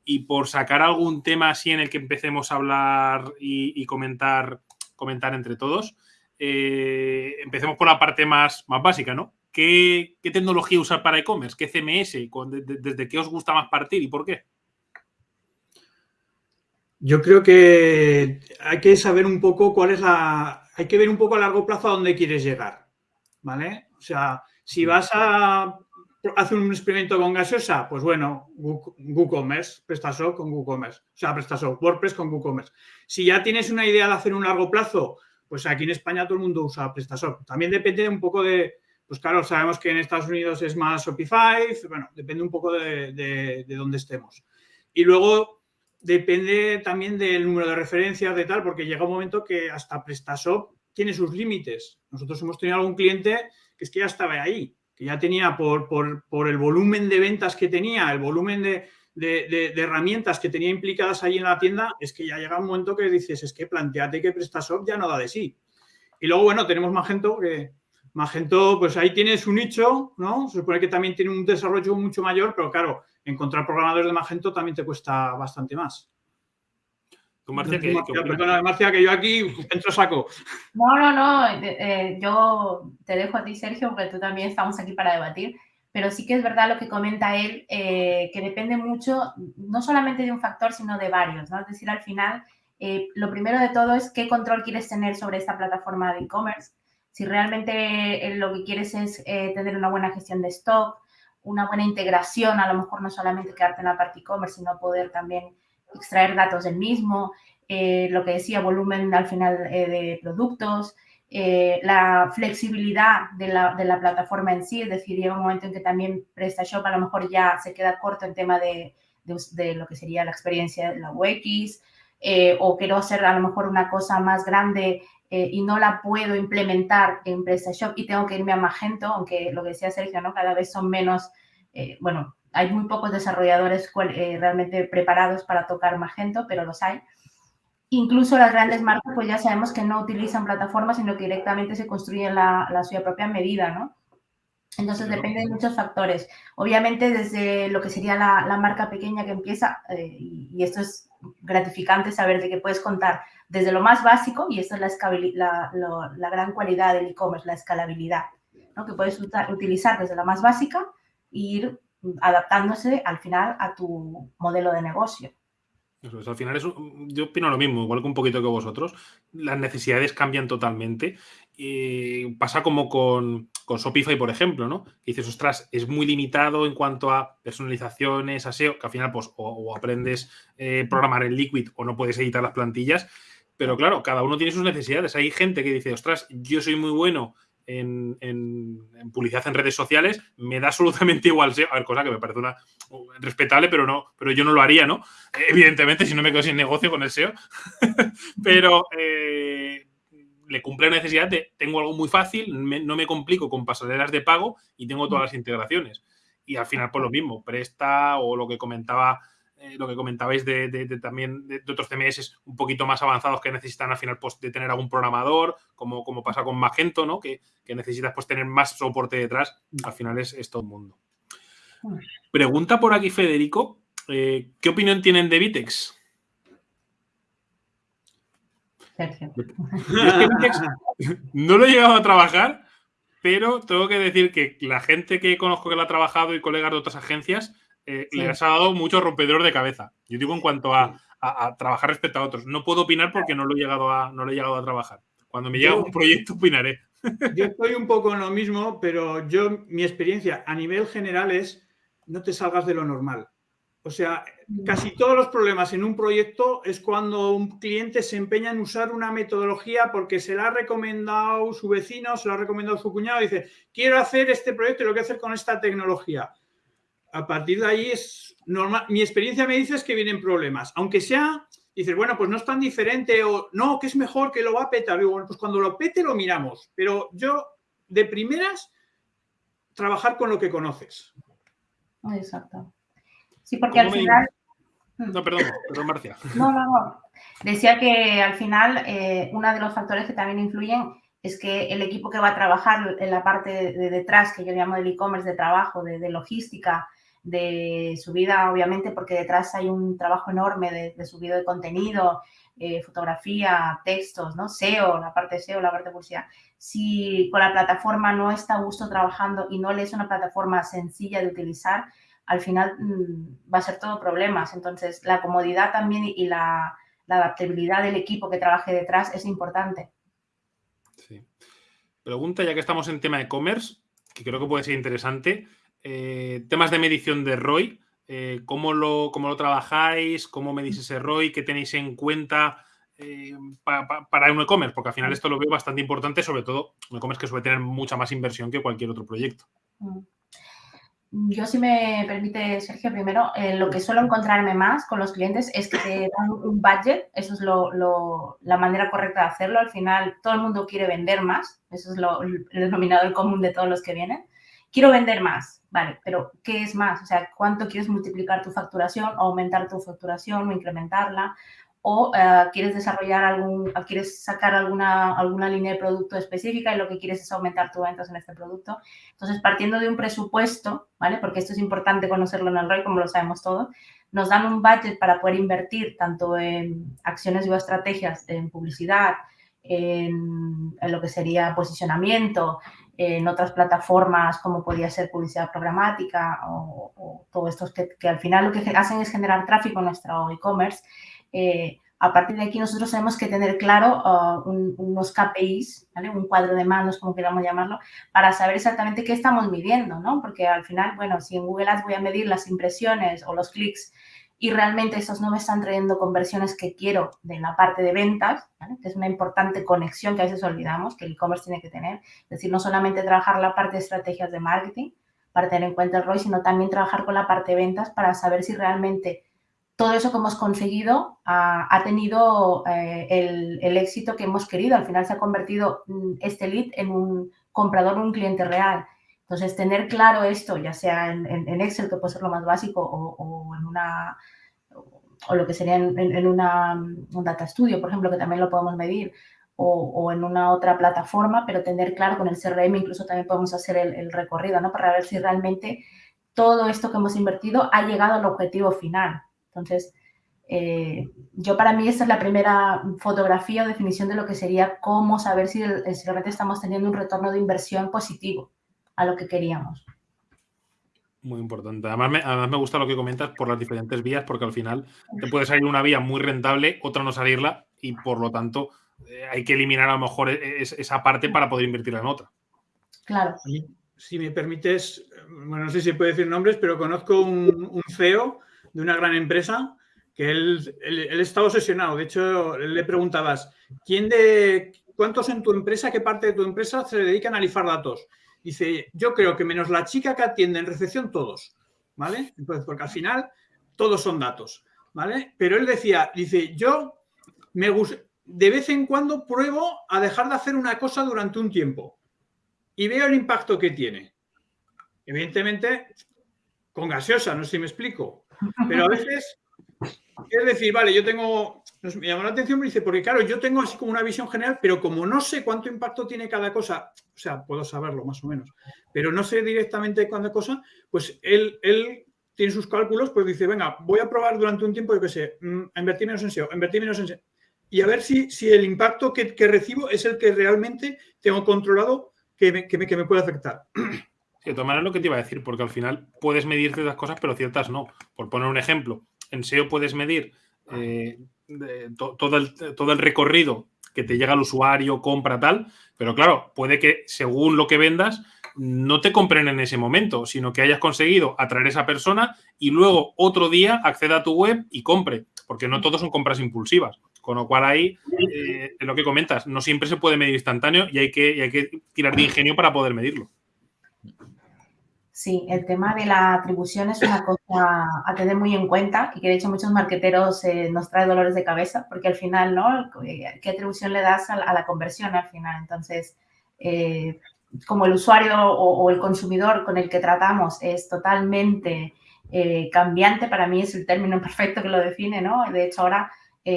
Y por sacar algún tema así en el que empecemos a hablar y, comentar, comentar entre todos, eh, empecemos por la parte más, más básica, ¿no? ¿Qué, tecnología usar para e-commerce? ¿Qué CMS? ¿Desde qué os gusta más partir y por qué? Yo creo que hay que saber un poco cuál es la... Hay que ver un poco a largo plazo a dónde quieres llegar, ¿vale? O sea, si vas a hacer un experimento con gaseosa, pues bueno, WooCommerce, PrestaShop con WooCommerce. O sea, PrestaShop, WordPress con WooCommerce. Si ya tienes una idea de hacer un largo plazo, pues aquí en España todo el mundo usa PrestaShop. También depende un poco de... Pues claro, sabemos que en Estados Unidos es más Shopify, bueno, depende un poco de, de dónde estemos. Y luego depende también del número de referencias, de tal, porque llega un momento que hasta PrestaShop tiene sus límites. Nosotros hemos tenido algún cliente que es que ya estaba ahí, que ya tenía por, por, el volumen de ventas que tenía, el volumen de, de, herramientas que tenía implicadas ahí en la tienda, es que ya llega un momento que dices, es que planteate que PrestaShop ya no da de sí. Y luego, bueno, tenemos Magento, que Magento, pues ahí tiene su nicho, ¿no? Se supone que también tiene un desarrollo mucho mayor, pero claro, encontrar programadores de Magento también te cuesta bastante más. Marcia, que, perdona, Marcia, que yo aquí entro saco. No, no, no. Eh, yo te dejo a ti, Sergio, porque tú también estamos aquí para debatir. Pero sí que es verdad lo que comenta él, eh, que depende mucho, no solamente de un factor, sino de varios, ¿no? Es decir, al final, eh, lo primero de todo es qué control quieres tener sobre esta plataforma de e-commerce. Si realmente lo que quieres es tener una buena gestión de stock, una buena integración, a lo mejor no solamente quedarte en la parte e-commerce, sino poder también extraer datos del mismo, eh, lo que decía, volumen al final eh, de productos, eh, la flexibilidad de la, de la, plataforma en sí, es decir, llega un momento en que también PrestaShop a lo mejor ya se queda corto en tema de, de, lo que sería la experiencia de la UX, o quiero hacer a lo mejor una cosa más grande y no la puedo implementar en PrestaShop y tengo que irme a Magento, aunque lo que decía Sergio, ¿no? Cada vez son menos, bueno, hay muy pocos desarrolladores eh, realmente preparados para tocar Magento, pero los hay. Incluso las grandes marcas, pues ya sabemos que no utilizan plataformas, sino que directamente se construyen la, la suya propia medida, ¿no? Entonces depende de muchos factores. Obviamente desde lo que sería la, la marca pequeña que empieza, eh, y, esto es gratificante saber de que puedes contar desde lo más básico, y esto es la, la, la gran cualidad del e-commerce, la escalabilidad, que puedes utilizar desde la más básica e ir adaptándose al final a tu modelo de negocio. al final es, yo opino lo mismo, igual que un poquito que vosotros. Las necesidades cambian totalmente. y pasa como con, con, Shopify, por ejemplo, ¿no? Que dices, ostras, es muy limitado en cuanto a personalizaciones, a SEO, que al final, pues, o, aprendes eh, programar en Liquid o no puedes editar las plantillas. Pero claro, cada uno tiene sus necesidades. Hay gente que dice, ostras, yo soy muy bueno en, publicidad en redes sociales, me da absolutamente igual SEO. A ver, cosa que me parece una respetable, pero no, pero yo no lo haría, ¿no? Evidentemente, si no me quedo sin negocio con el SEO. pero eh, le cumple la necesidad de tengo algo muy fácil, no me complico con pasarelas de pago y tengo todas las integraciones. Y al final, pues lo mismo, presta o lo que comentaba eh, lo que comentabais de, también de, otros CMS un poquito más avanzados que necesitan al final pues, de tener algún programador, como, como pasa con Magento, ¿no? que, necesitas pues, tener más soporte detrás, al final es, todo el mundo. Pregunta por aquí Federico, eh, ¿qué opinión tienen de Vitex? no lo he llegado a trabajar, pero tengo que decir que la gente que conozco que lo ha trabajado y colegas de otras agencias eh, le has dado mucho rompedor de cabeza. Yo digo en cuanto a, trabajar respecto a otros. No puedo opinar porque no lo he llegado a, no lo he llegado a trabajar. Cuando me llegue un proyecto opinaré. Yo estoy un poco en lo mismo, pero yo, mi experiencia a nivel general es no te salgas de lo normal. O sea, casi todos los problemas en un proyecto es cuando un cliente se empeña en usar una metodología porque se la ha recomendado su vecino, se la ha recomendado su cuñado y dice, quiero hacer este proyecto y lo que hacer con esta tecnología a partir de ahí es normal. Mi experiencia me dice es que vienen problemas. Aunque sea, dices, bueno, pues no es tan diferente o no, que es mejor que lo va a petar. Digo, bueno, pues cuando lo pete lo miramos. Pero yo, de primeras, trabajar con lo que conoces. Exacto. Sí, porque al final... No, perdón, perdón, Marcia. No, no, no. Decía que al final eh, uno de los factores que también influyen es que el equipo que va a trabajar en la parte de, detrás, que yo llamo del e-commerce de trabajo, de logística, de subida, obviamente, porque detrás hay un trabajo enorme de, de subido de contenido, eh, fotografía, textos, ¿no? SEO, la parte SEO, la parte de publicidad. Si con la plataforma no está a gusto trabajando y no le es una plataforma sencilla de utilizar, al final mm, va a ser todo problemas. Entonces, la comodidad también y la, la adaptabilidad del equipo que trabaje detrás es importante. Sí. Pregunta, ya que estamos en tema de e-commerce, que creo que puede ser interesante. Eh, temas de medición de ROI, eh, ¿cómo, lo, ¿cómo, lo, trabajáis? ¿Cómo medís ese ROI? ¿Qué tenéis en cuenta eh, para un e-commerce? Porque al final esto lo veo bastante importante, sobre todo un e-commerce que suele tener mucha más inversión que cualquier otro proyecto. Mm. Yo, si me permite, Sergio, primero, lo que suelo encontrarme más con los clientes es que te dan un budget, eso es lo, la manera correcta de hacerlo. Al final, todo el mundo quiere vender más, eso es lo, el denominador común de todos los que vienen quiero vender más, vale, pero ¿qué es más? O sea, ¿cuánto quieres multiplicar tu facturación, aumentar tu facturación o incrementarla? O eh, quieres desarrollar algún, quieres sacar alguna, alguna línea de producto específica y lo que quieres es aumentar tus ventas en este producto. Entonces, partiendo de un presupuesto, ¿vale? Porque esto es importante conocerlo en el ROI, como lo sabemos todos, nos dan un budget para poder invertir tanto en acciones y estrategias, en publicidad, en, lo que sería posicionamiento, en otras plataformas como podría ser publicidad programática o, o todo esto que, que al final lo que hacen es generar tráfico en nuestro e-commerce eh, a partir de aquí nosotros tenemos que tener claro uh, unos KPIs, un cuadro de manos, como queramos llamarlo, para saber exactamente qué estamos midiendo, ¿no? Porque al final, bueno, si en Google Ads voy a medir las impresiones o los clics y realmente esos no me están trayendo conversiones que quiero de la parte de ventas, que es una importante conexión que a veces olvidamos, que el e-commerce tiene que tener. Es decir, no solamente trabajar la parte de estrategias de marketing para tener en cuenta el ROI, sino también trabajar con la parte de ventas para saber si realmente todo eso que hemos conseguido ha, tenido eh, el, éxito que hemos querido. Al final se ha convertido mm, este lead en un comprador, un cliente real. Entonces, tener claro esto, ya sea en, Excel, que puede ser lo más básico, o, en una o lo que sería en, una, un data studio, por ejemplo, que también lo podemos medir, o, en una otra plataforma, pero tener claro con el CRM, incluso también podemos hacer el, el recorrido, ¿no? Para ver si realmente todo esto que hemos invertido ha llegado al objetivo final. Entonces, eh, yo para mí esta es la primera fotografía o definición de lo que sería cómo saber si, realmente estamos teniendo un retorno de inversión positivo a lo que queríamos. Muy importante. Además me, además me, gusta lo que comentas por las diferentes vías, porque al final te puede salir una vía muy rentable, otra no salirla, y por lo tanto eh, hay que eliminar a lo mejor e, esa parte para poder invertirla en otra. Claro. Si me permites, bueno, no sé si puede decir nombres, pero conozco un, un CEO de una gran empresa que él, está obsesionado. De hecho, le preguntabas, ¿quién de cuántos en tu empresa, qué parte de tu empresa se dedica a analizar datos? Dice, yo creo que menos la chica que atiende en recepción, todos. ¿Vale? Entonces, porque al final todos son datos. ¿Vale? Pero él decía, dice, yo me de vez en cuando pruebo a dejar de hacer una cosa durante un tiempo y veo el impacto que tiene. Evidentemente, con gaseosa, no sé si me explico. Pero a veces es decir, vale, yo tengo, me llamó la atención, me dice, porque claro, yo tengo así como una visión general, pero como no sé cuánto impacto tiene cada cosa, o sea, puedo saberlo más o menos, pero no sé directamente cuánta cosa, pues él, él tiene sus cálculos, pues dice, venga, voy a probar durante un tiempo, yo qué sé, a invertir menos en SEO, invertir menos en SEO, y a ver si, si el impacto que, recibo es el que realmente tengo controlado que me, que me, que me puede afectar. Sí, de todas maneras lo que te iba a decir, porque al final puedes medir ciertas cosas, pero ciertas no. Por poner un ejemplo, en SEO puedes medir eh, todo, el, recorrido que te llega al usuario, compra, tal, pero claro, puede que según lo que vendas, no te compren en ese momento, sino que hayas conseguido atraer a esa persona y luego otro día acceda a tu web y compre, porque no todos son compras impulsivas. Con lo cual ahí, eh, lo que comentas, no siempre se puede medir instantáneo y hay que, y hay que tirar de ingenio para poder medirlo. Sí, el tema de la atribución es una cosa a tener muy en cuenta y que de hecho muchos marqueteros eh, nos trae dolores de cabeza porque al final, ¿no? ¿Qué atribución le das a la, conversión al final? Entonces, eh, como el usuario o, el consumidor con el que tratamos es totalmente eh, cambiante, para mí es el término perfecto que lo define, ¿no? De hecho, ahora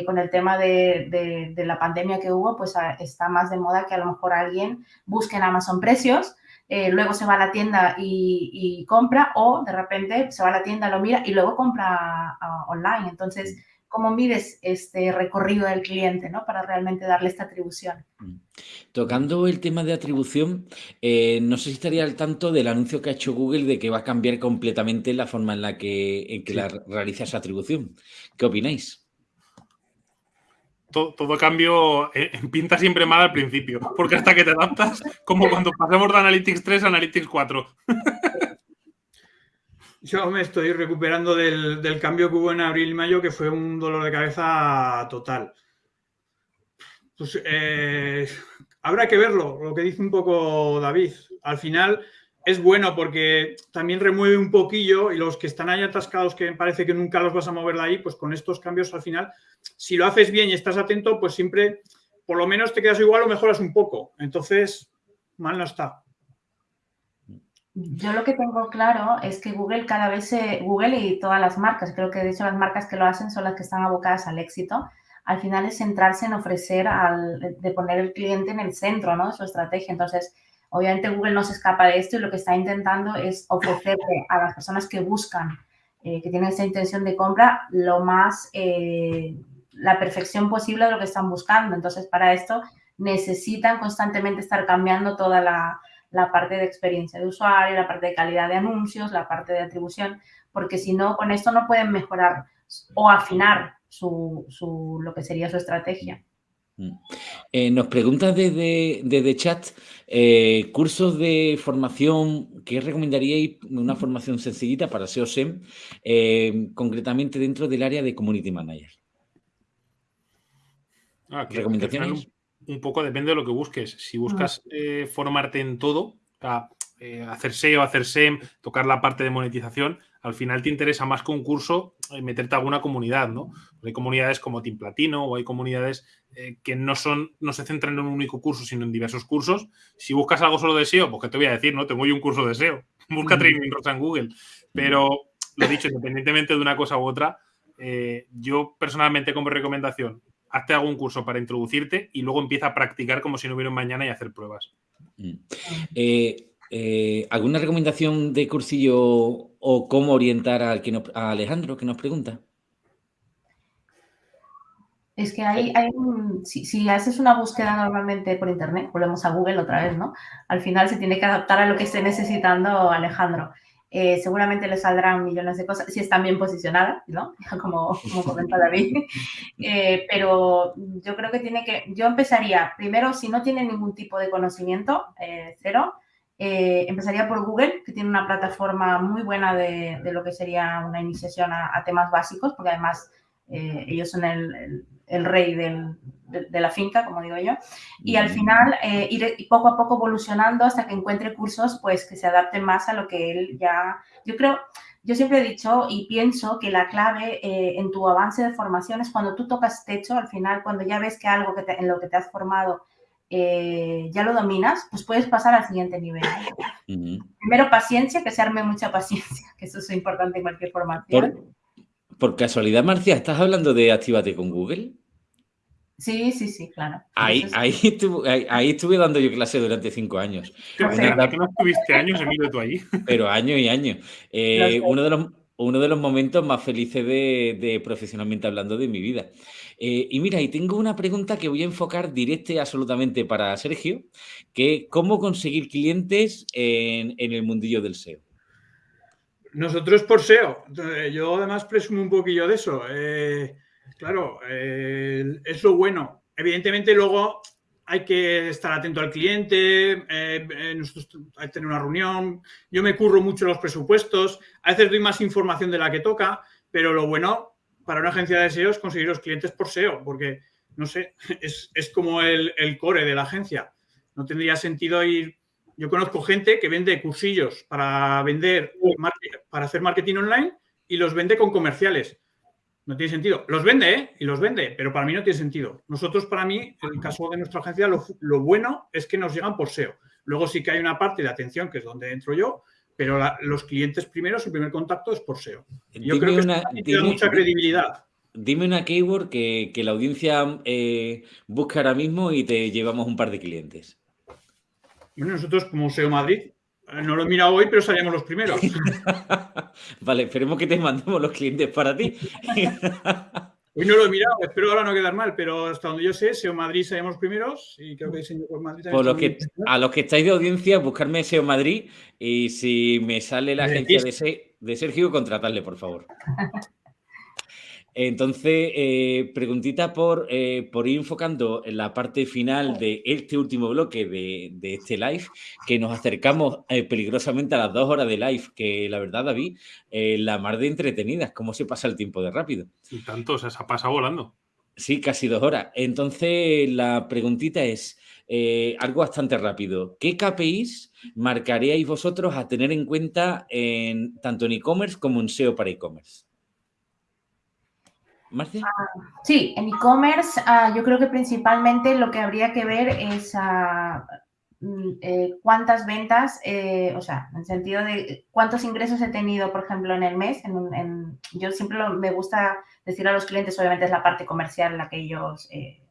con el tema de, de, la pandemia que hubo, pues está más de moda que a lo mejor alguien busque en Amazon precios eh, luego se va a la tienda y, compra o de repente se va a la tienda, lo mira y luego compra ah, online. Entonces, ¿cómo mides este recorrido del cliente ¿no? para realmente darle esta atribución? Mm. Tocando el tema de atribución, eh, no sé si estaría al tanto del anuncio que ha hecho Google de que va a cambiar completamente la forma en la que, en que la realiza esa atribución. ¿Qué opináis? Todo, cambio eh, pinta siempre mal al principio, porque hasta que te adaptas, como cuando pasamos de Analytics 3 a Analytics 4. Yo me estoy recuperando del, cambio que hubo en abril y mayo, que fue un dolor de cabeza total. Pues eh, habrá que verlo, lo que dice un poco David. Al final, es bueno porque también remueve un poquillo y los que están ahí atascados que parece que nunca los vas a mover de ahí, pues con estos cambios al final, si lo haces bien y estás atento, pues siempre por lo menos te quedas igual o mejoras un poco. Entonces, mal no está. Yo lo que tengo claro es que Google cada vez se, Google y todas las marcas, creo que de hecho las marcas que lo hacen son las que están abocadas al éxito, al final es centrarse en ofrecer, al, de poner el cliente en el centro ¿no? de su estrategia. Entonces, obviamente Google no se escapa de esto y lo que está intentando es ofrecerle a las personas que buscan, eh, que tienen esa intención de compra, lo más, eh, la perfección posible de lo que están buscando. Entonces, para esto necesitan constantemente estar cambiando toda la, la parte de experiencia de usuario, la parte de calidad de anuncios, la parte de atribución, porque si no, con esto no pueden mejorar o afinar su, lo que sería su estrategia. Mm. Eh, nos pregunta desde, desde chat, eh, cursos de formación, ¿qué recomendaríais? Una formación sencillita para SEO SEM, eh, concretamente dentro del área de Community Manager. Ah, ¿Recomendaciones? Un, poco depende de lo que busques. Si buscas ah. formarte en todo, hacer SEO, hacer SEM, tocar la parte de monetización, al final te interesa más que un curso eh, meterte a alguna comunidad, ¿no? Hay comunidades como Team Platino o hay comunidades eh, que no son, no se centran en un único curso, sino en diversos cursos. Si buscas algo solo de SEO, pues que te voy a decir, ¿no? Tengo yo un curso de SEO. Busca Training Rosa en Google. Pero lo dicho, independientemente de una cosa u otra, eh, yo personalmente como recomendación, hazte algún curso para introducirte y luego empieza a practicar como si no hubiera un mañana y hacer pruebas. Mm. Eh, ¿Alguna recomendación de cursillo o cómo orientar al que a Alejandro que nos pregunta? Es que hay, hay si, haces una búsqueda normalmente por internet, volvemos a Google otra vez, ¿no? Al final se tiene que adaptar a lo que esté necesitando Alejandro. Eh, seguramente le saldrán millones de cosas, si están bien posicionadas, ¿no? Como, como comenta David. Eh, pero yo creo que tiene que, yo empezaría, primero, si no tiene ningún tipo de conocimiento, cero, eh, empezaría por Google, que tiene una plataforma muy buena de, lo que sería una iniciación a, temas básicos, porque además eh, ellos son el, rey de, la finca, como digo yo. Y al final eh, ir poco a poco evolucionando hasta que encuentre cursos pues, que se adapten más a lo que él ya... Yo creo, yo siempre he dicho y pienso que la clave en tu avance de formación es cuando tú tocas techo, al final, cuando ya ves que algo que en lo que te has formado eh, ya lo dominas, pues puedes pasar al siguiente nivel. Primero paciencia, que se arme mucha paciencia, que eso es importante en cualquier formación. Por, casualidad, Marcia, ¿estás hablando de Actívate con Google? Sí, sí, sí, claro. Ahí, ahí, estuve, dando yo clase durante cinco años. ¿Qué no estuviste años, Emilio, tú ahí? Pero años y años. Eh, uno, de los, uno de los momentos más felices de profesionalmente hablando de mi vida. Eh, y mira, y tengo una pregunta que voy a enfocar directa y absolutamente para Sergio, que ¿cómo conseguir clientes en, el mundillo del SEO? Nosotros por SEO. Yo además presumo un poquillo de eso. Eh, claro, eh, es lo bueno. Evidentemente luego hay que estar atento al cliente, hay que tener una reunión. Yo me curro mucho los presupuestos, a veces doy más información de la que toca, pero lo bueno para una agencia de SEO es conseguir los clientes por SEO, porque, no sé, es, como el, core de la agencia. No tendría sentido ir... Yo conozco gente que vende cursillos para vender, para hacer marketing online y los vende con comerciales. No tiene sentido. Los vende, ¿eh? Y los vende, pero para mí no tiene sentido. Nosotros, para mí, en el caso de nuestra agencia, lo, lo bueno es que nos llegan por SEO. Luego sí que hay una parte de atención, que es donde entro yo, pero los clientes primeros, el primer contacto es por SEO. Yo creo que tiene mucha credibilidad. Dime una keyword que, la audiencia eh, busca ahora mismo y te llevamos un par de clientes. Bueno, nosotros como SEO Madrid, eh, no lo he mirado hoy, pero salíamos los primeros. vale, esperemos que te mandemos los clientes para ti. Hoy no lo he mirado, espero ahora no quedar mal, pero hasta donde yo sé, SEO Madrid salimos primeros y creo que Diseño por Madrid por lo que, A los que estáis de audiencia, buscarme SEO Madrid y si me sale la agencia de, de Sergio, contratarle, por favor. Entonces, eh, preguntita por, eh, por ir enfocando en la parte final de este último bloque de, este live, que nos acercamos eh, peligrosamente a las dos horas de live, que la verdad, David, la mar de entretenidas, cómo se pasa el tiempo de rápido. Y tanto, o sea, se ha pasado volando. Sí, casi dos horas. Entonces, la preguntita es algo bastante rápido. ¿Qué KPIs marcaríais vosotros a tener en cuenta en, tanto en e-commerce como en SEO para e-commerce? Ah, sí, en e-commerce ah, yo creo que principalmente lo que habría que ver es, ah, mm, eh, cuántas ventas, eh, o sea, en sentido de cuántos ingresos he tenido, por ejemplo, en el mes. Yo siempre me gusta decir a los clientes, obviamente es la parte comercial la que ellos, eh,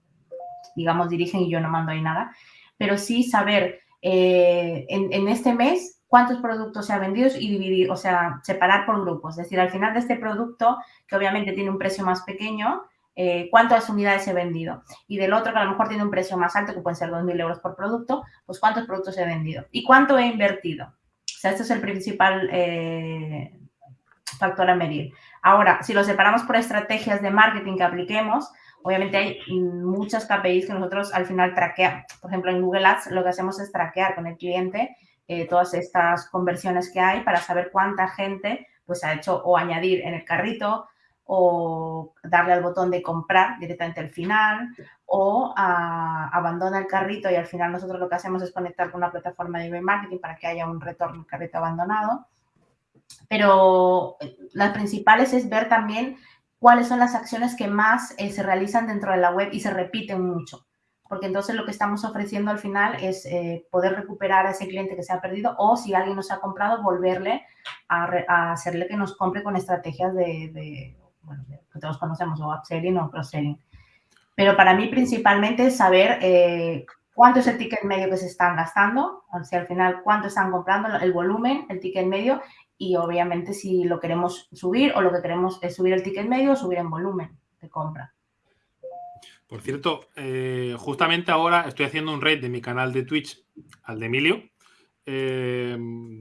digamos, dirigen y yo no mando ahí nada, pero sí saber en, en este mes cuántos productos se ha vendido y dividir, o sea, separar por grupos. Es decir, al final de este producto, que obviamente tiene un precio más pequeño, eh, cuántas unidades he vendido. Y del otro, que a lo mejor tiene un precio más alto, que pueden ser 2.000 euros por producto, pues cuántos productos he vendido. Y cuánto he invertido. O sea, este es el principal eh, factor a medir. Ahora, si lo separamos por estrategias de marketing que apliquemos, obviamente hay muchas KPIs que nosotros al final traqueamos. Por ejemplo, en Google Ads lo que hacemos es traquear con el cliente eh, todas estas conversiones que hay para saber cuánta gente pues ha hecho o añadir en el carrito o darle al botón de comprar directamente al final o abandona el carrito y al final nosotros lo que hacemos es conectar con una plataforma de email marketing para que haya un retorno al carrito abandonado. Pero eh, las principales es ver también cuáles son las acciones que más eh, se realizan dentro de la web y se repiten mucho porque entonces lo que estamos ofreciendo al final es eh, poder recuperar a ese cliente que se ha perdido o si alguien nos ha comprado, volverle a, hacerle que nos compre con estrategias de, bueno, que todos conocemos, o upselling o cross-selling. Pero para mí principalmente es saber eh, cuánto es el ticket medio que se están gastando, o sea, al final cuánto están comprando, el volumen, el ticket medio y obviamente si lo queremos subir o lo que queremos es subir el ticket medio o subir en volumen de compra. Por cierto, eh, justamente ahora estoy haciendo un raid de mi canal de Twitch al de Emilio. Eh,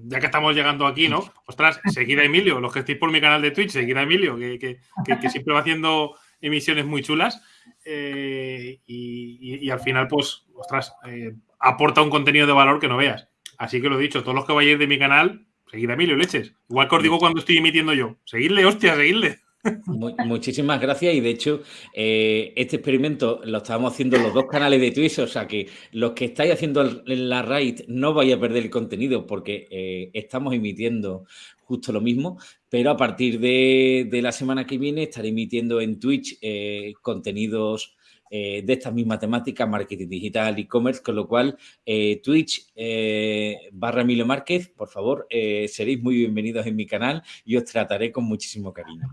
ya que estamos llegando aquí, ¿no? Ostras, seguid a Emilio, los que estéis por mi canal de Twitch, seguid a Emilio, que, siempre va haciendo emisiones muy chulas. Eh, y, al final, pues, ostras, aporta un contenido de valor que no veas. Así que lo he dicho, todos los que vayáis de mi canal, seguid a Emilio, leches. Igual que os digo cuando estoy emitiendo yo. Seguidle, hostia, seguidle muchísimas gracias y de hecho eh, este experimento lo estábamos haciendo en los dos canales de Twitch, o sea que los que estáis haciendo la raid no vais a perder el contenido porque eh, estamos emitiendo justo lo mismo, pero a partir de, la semana que viene estaré emitiendo en Twitch eh, contenidos de estas mismas temáticas, marketing digital, e-commerce, con lo cual Twitch barra Emilio Márquez, por favor, seréis muy bienvenidos en mi canal y os trataré con muchísimo cariño.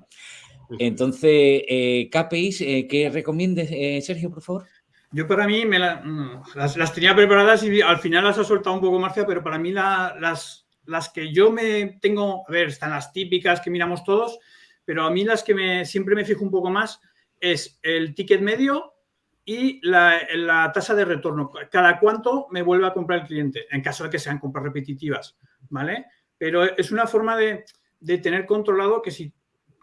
Entonces, eh, KPIs, eh, ¿qué recomiendes, eh, Sergio, por favor? Yo para mí me mm, las, tenía preparadas y al final las ha soltado un poco Marcia, pero para mí las, las que yo me tengo, a ver, están las típicas que miramos todos, pero a mí las que me, siempre me fijo un poco más es el ticket medio y la, tasa de retorno. Cada cuánto me vuelve a comprar el cliente, en caso de que sean compras repetitivas, ¿vale? Pero es una forma de, de tener controlado que si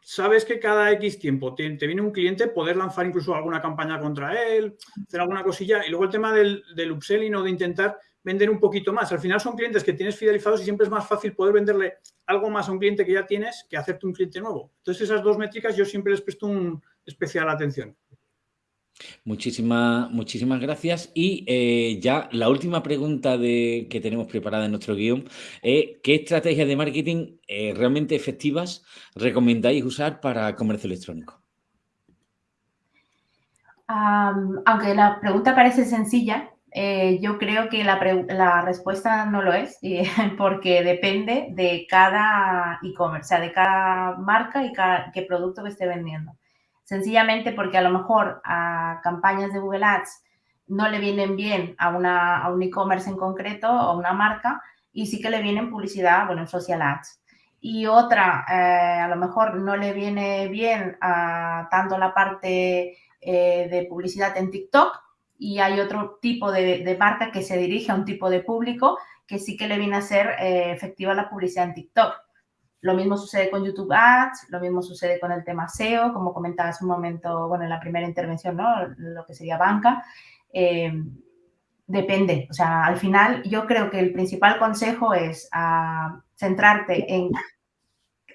sabes que cada X tiempo te, viene un cliente, poder lanzar incluso alguna campaña contra él, hacer alguna cosilla. Y luego el tema del, del upselling o de intentar vender un poquito más. Al final son clientes que tienes fidelizados y siempre es más fácil poder venderle algo más a un cliente que ya tienes que hacerte un cliente nuevo. Entonces esas dos métricas yo siempre les presto un especial atención. Muchísimas, muchísimas gracias. Y eh, ya la última pregunta de, que tenemos preparada en nuestro guion es ¿qué estrategias de marketing eh, realmente efectivas recomendáis usar para comercio electrónico? aunque la pregunta parece sencilla, eh, yo creo que la, respuesta no lo es, porque depende de cada e-commerce, o sea, de cada marca y cada, qué producto que esté vendiendo sencillamente porque a lo mejor a campañas de Google Ads no le vienen bien a, una, a un e-commerce en concreto o a una marca y sí que le vienen publicidad, bueno, en social ads. Y otra, eh, a lo mejor no le viene bien a tanto la parte eh, de publicidad en TikTok y hay otro tipo de, marca que se dirige a un tipo de público que sí que le viene a ser eh, efectiva la publicidad en TikTok. Lo mismo sucede con YouTube Ads, lo mismo sucede con el tema SEO, como comentabas un momento, bueno, en la primera intervención, ¿no? Lo que sería banca. Eh, depende, o sea, al final yo creo que el principal consejo es ah, centrarte en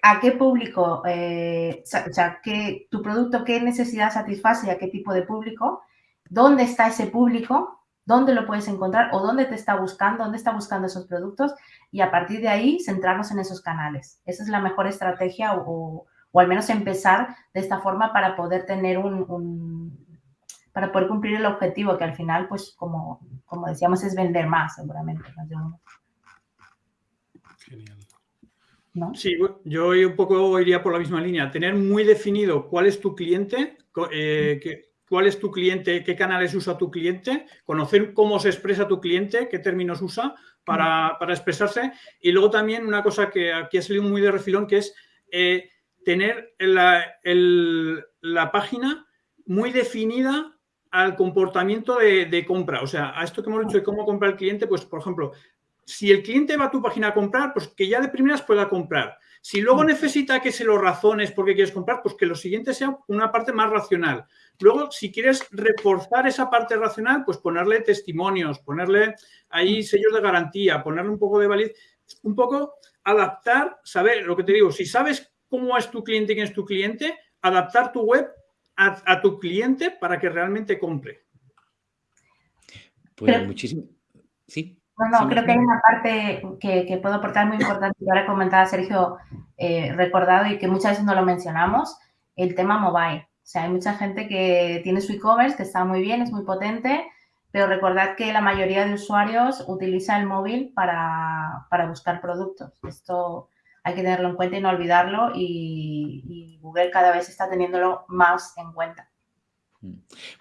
a qué público, eh, o sea, qué, tu producto, qué necesidad satisface y a qué tipo de público, dónde está ese público dónde lo puedes encontrar o dónde te está buscando, dónde está buscando esos productos y a partir de ahí centrarnos en esos canales. Esa es la mejor estrategia o, al menos empezar de esta forma para poder tener un, para poder cumplir el objetivo que al final, pues como, como decíamos, es vender más, seguramente. Genial. Sí, yo un poco iría por la misma línea. Tener muy definido cuál es tu cliente, eh, cuál es tu cliente, qué canales usa tu cliente, conocer cómo se expresa tu cliente, qué términos usa para, expresarse. Y luego también una cosa que aquí ha salido muy de refilón, que es eh, tener la, la, página muy definida al comportamiento de, de, compra. O sea, a esto que hemos dicho de cómo compra el cliente, pues, por ejemplo, si el cliente va a tu página a comprar, pues que ya de primeras pueda comprar. Si luego mm. necesita que se lo razones porque quieres comprar, pues que lo siguiente sea una parte más racional. Luego, si quieres reforzar esa parte racional, pues ponerle testimonios, ponerle ahí mm. sellos de garantía, ponerle un poco de validez, un poco adaptar, saber lo que te digo, si sabes cómo es tu cliente y quién es tu cliente, adaptar tu web a, tu cliente para que realmente compre. Pues muchísimo. Sí. No, no, creo que hay una parte que, puedo aportar muy importante que ahora comentaba Sergio eh, recordado y que muchas veces no lo mencionamos, el tema mobile. O sea, hay mucha gente que tiene su e-commerce, que está muy bien, es muy potente, pero recordad que la mayoría de usuarios utiliza el móvil para, buscar productos. Esto hay que tenerlo en cuenta y no olvidarlo y, y Google cada vez está teniéndolo más en cuenta. Mm.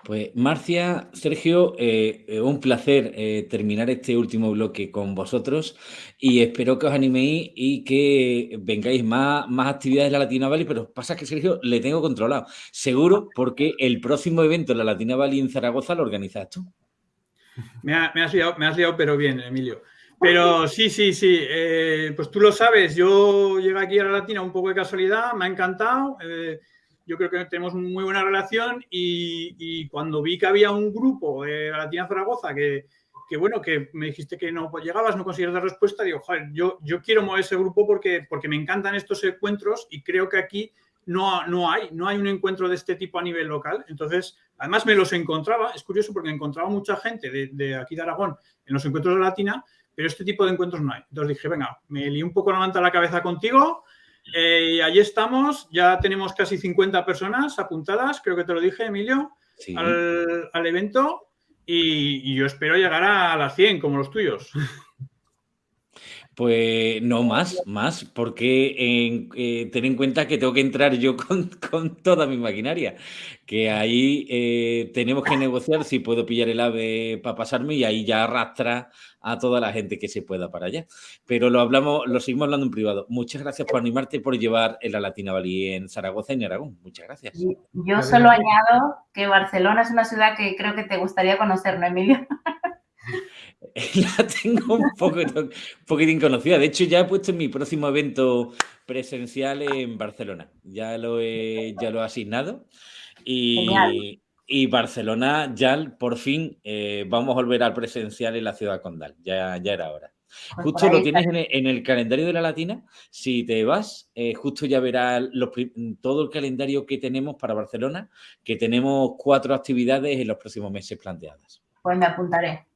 Pues Marcia, Sergio, eh, eh, un placer eh, terminar este último bloque con vosotros y espero que os animéis y que vengáis más, más actividades de la Latina Valley, pero pasa que Sergio le tengo controlado, seguro porque el próximo evento en la Latina Valley en Zaragoza lo organizas tú. Me, has liado, me has liado, pero bien, Emilio. Pero sí, sí, sí, pues tú lo sabes, yo llegué aquí a la Latina un poco de casualidad, me ha encantado yo creo que tenemos muy buena relación y, cuando vi que había un grupo de Latina Zaragoza que, bueno, que me dijiste que no llegabas, no conseguías dar respuesta, digo, joder, yo, yo quiero mover ese grupo porque, porque me encantan estos encuentros y creo que aquí no, no, hay, no hay un encuentro de este tipo a nivel local. Entonces, además me los encontraba, es curioso porque encontraba mucha gente de, de aquí de Aragón en los encuentros de Latina, pero este tipo de encuentros no hay. Entonces dije, venga, me lié un poco la manta a la cabeza contigo, eh, y allí estamos, ya tenemos casi 50 personas apuntadas, creo que te lo dije, Emilio, al, evento. Y, yo espero llegar a las 100 como los tuyos. Pues no más, más, porque eh, ten en cuenta que tengo que entrar yo con, toda mi maquinaria, que ahí eh, tenemos que negociar si puedo pillar el ave para pasarme y ahí ya arrastra a toda la gente que se pueda para allá. Pero lo hablamos, lo seguimos hablando en privado. Muchas gracias por animarte por llevar en la Latina Valley en Zaragoza y en Aragón. Muchas gracias. Yo solo añado que Barcelona es una ciudad que creo que te gustaría conocer, ¿no, Emilio? la tengo un poco, un poquitín conocida. De hecho, ya he puesto en mi próximo evento presencial en Barcelona. Ya lo he, ya lo he asignado. Y, y Barcelona ya por fin eh, vamos a volver al presencial en la ciudad condal. Ya, ya era hora. Pues justo lo tienes en el, calendario de la Latina. Si te vas, eh, justo ya verás todo el calendario que tenemos para Barcelona, que tenemos cuatro actividades en los próximos meses planteadas. Pues me apuntaré.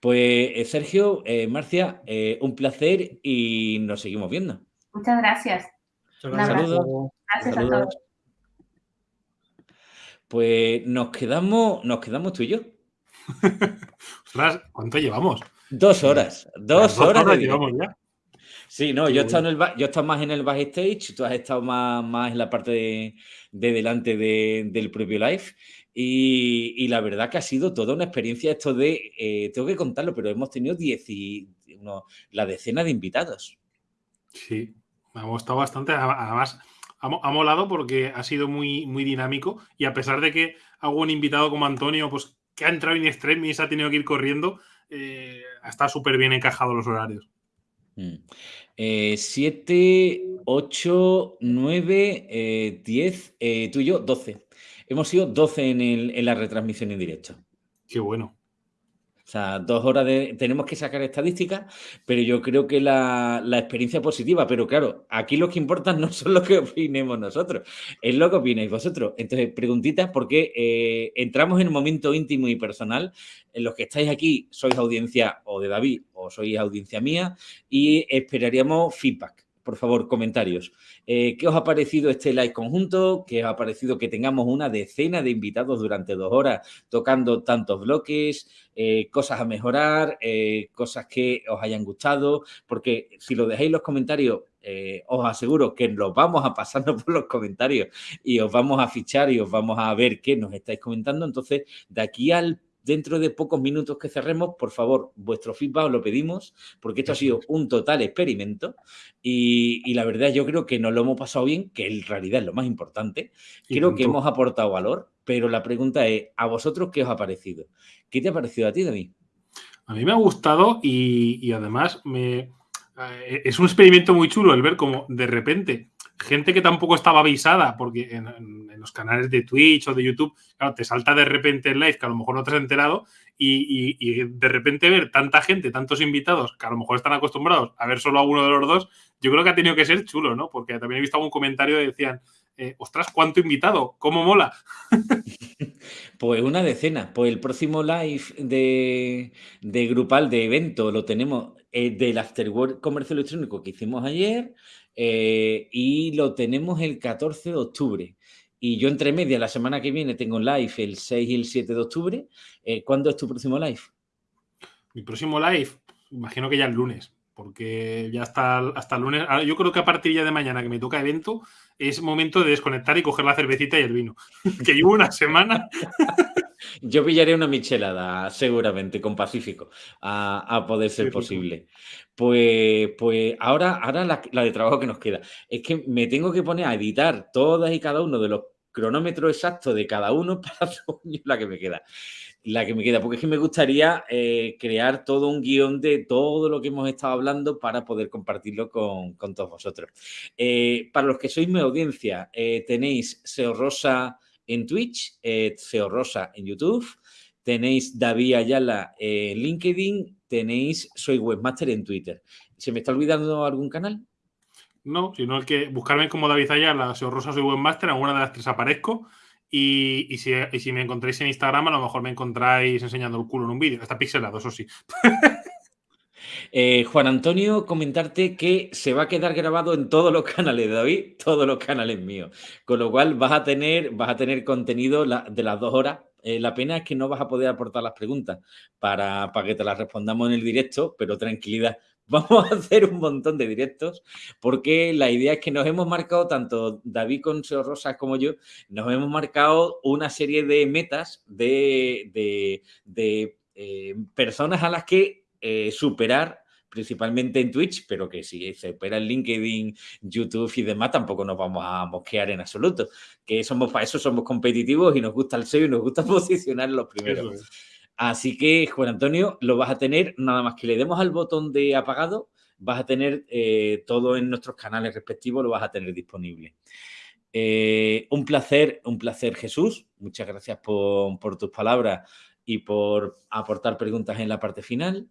Pues eh, Sergio, eh, Marcia, eh, un placer y nos seguimos viendo. Muchas gracias. Saludos. Gracias a todos. Pues nos quedamos, nos quedamos tú y yo. ¿cuánto llevamos? Dos horas. Dos, horas, llevamos ya. Sí, no, yo he, estado en el, yo he más en el backstage, tú has estado más, más en la parte de, delante del propio live. Y, la verdad que ha sido toda una experiencia esto de, eh, tengo que contarlo, pero hemos tenido diez y, la decena de invitados. Sí, me ha gustado bastante. Además, ha, molado porque ha sido muy, muy dinámico y a pesar de que hago un invitado como Antonio, pues que ha entrado en extremis, ha tenido que ir corriendo, eh, está súper bien encajado los horarios. 7, 8, 9, 10, tú y yo, 12. Hemos sido 12 en, en la retransmisión en directo. Qué bueno. O sea, dos horas de... Tenemos que sacar estadísticas, pero yo creo que la, experiencia positiva. Pero claro, aquí lo que importa no son lo que opinemos nosotros, es lo que opináis vosotros. Entonces, preguntitas, porque eh, entramos en un momento íntimo y personal. En los que estáis aquí sois audiencia o de David o sois audiencia mía y esperaríamos feedback por favor, comentarios. Eh, ¿Qué os ha parecido este live conjunto? ¿Qué os ha parecido que tengamos una decena de invitados durante dos horas tocando tantos bloques? Eh, cosas a mejorar, eh, cosas que os hayan gustado, porque si lo dejáis en los comentarios, os aseguro que los vamos a pasando por los comentarios y os vamos a fichar y os vamos a ver qué nos estáis comentando. Entonces, de aquí al dentro de pocos minutos que cerremos, por favor, vuestro feedback os lo pedimos, porque esto ha sido un total experimento y, la verdad yo creo que nos lo hemos pasado bien, que en realidad es lo más importante. creo que hemos aportado valor, pero la pregunta es, ¿a vosotros qué os ha parecido? ¿Qué te ha parecido a ti, David? A mí me ha gustado y, además me, eh, es un experimento muy chulo el ver cómo de repente gente que tampoco estaba avisada, porque en, los canales de Twitch o de YouTube, claro, te salta de repente el live que a lo mejor no te has enterado y, de repente ver tanta gente, tantos invitados que a lo mejor están acostumbrados a ver solo a uno de los dos, yo creo que ha tenido que ser chulo, ¿no? Porque también he visto algún comentario que decían, eh, ostras, ¿cuánto invitado? ¿Cómo mola? pues una decena. Pues el próximo live de, de grupal de evento lo tenemos eh, del Afterworld Comercio Electrónico que hicimos ayer. Eh, y lo tenemos el 14 de octubre. Y yo entre media, la semana que viene, tengo live el 6 y el 7 de octubre. Eh, ¿Cuándo es tu próximo live? Mi próximo live, imagino que ya el lunes, porque ya hasta, hasta el lunes. Yo creo que a partir ya de mañana que me toca evento, es momento de desconectar y coger la cervecita y el vino. que llevo una semana. Yo pillaré una michelada, seguramente, con Pacífico, a, poder ser posible. Pues, pues ahora, ahora la, de trabajo que nos queda es que me tengo que poner a editar todas y cada uno de los cronómetros exactos de cada uno para la que me queda. La que me queda, porque es que me gustaría eh, crear todo un guion de todo lo que hemos estado hablando para poder compartirlo con, todos vosotros. Eh, para los que sois mi audiencia, eh, tenéis SEO Rosa en Twitch, SEO Rosa en YouTube, tenéis David Ayala en LinkedIn, tenéis Soy Webmaster en Twitter. ¿Se me está olvidando algún canal? No, sino el que buscarme como David Ayala, Soy Rosa, Soy Webmaster, alguna de las tres aparezco. Y, si, me encontráis en Instagram, a lo mejor me encontráis enseñando el culo en un vídeo. Está pixelado, eso sí. Eh, Juan Antonio, comentarte que se va a quedar grabado en todos los canales de David, todos los canales míos. Con lo cual vas a tener, vas a tener contenido de las dos horas. Eh, la pena es que no vas a poder aportar las preguntas para, para que te las respondamos en el directo, pero tranquilidad, Vamos a hacer un montón de directos porque la idea es que nos hemos marcado, tanto David con Seo Rosas como yo, nos hemos marcado una serie de metas de, eh, personas a las que eh, superar principalmente en Twitch, pero que si se opera en LinkedIn, YouTube y demás, tampoco nos vamos a mosquear en absoluto. Que somos para eso somos competitivos y nos gusta el SEO y nos gusta posicionar los primeros. Así que, Juan Antonio, lo vas a tener, nada más que le demos al botón de apagado, vas a tener eh, todo en nuestros canales respectivos, lo vas a tener disponible. Eh, un placer, un placer, Jesús. Muchas gracias por, tus palabras y por aportar preguntas en la parte final.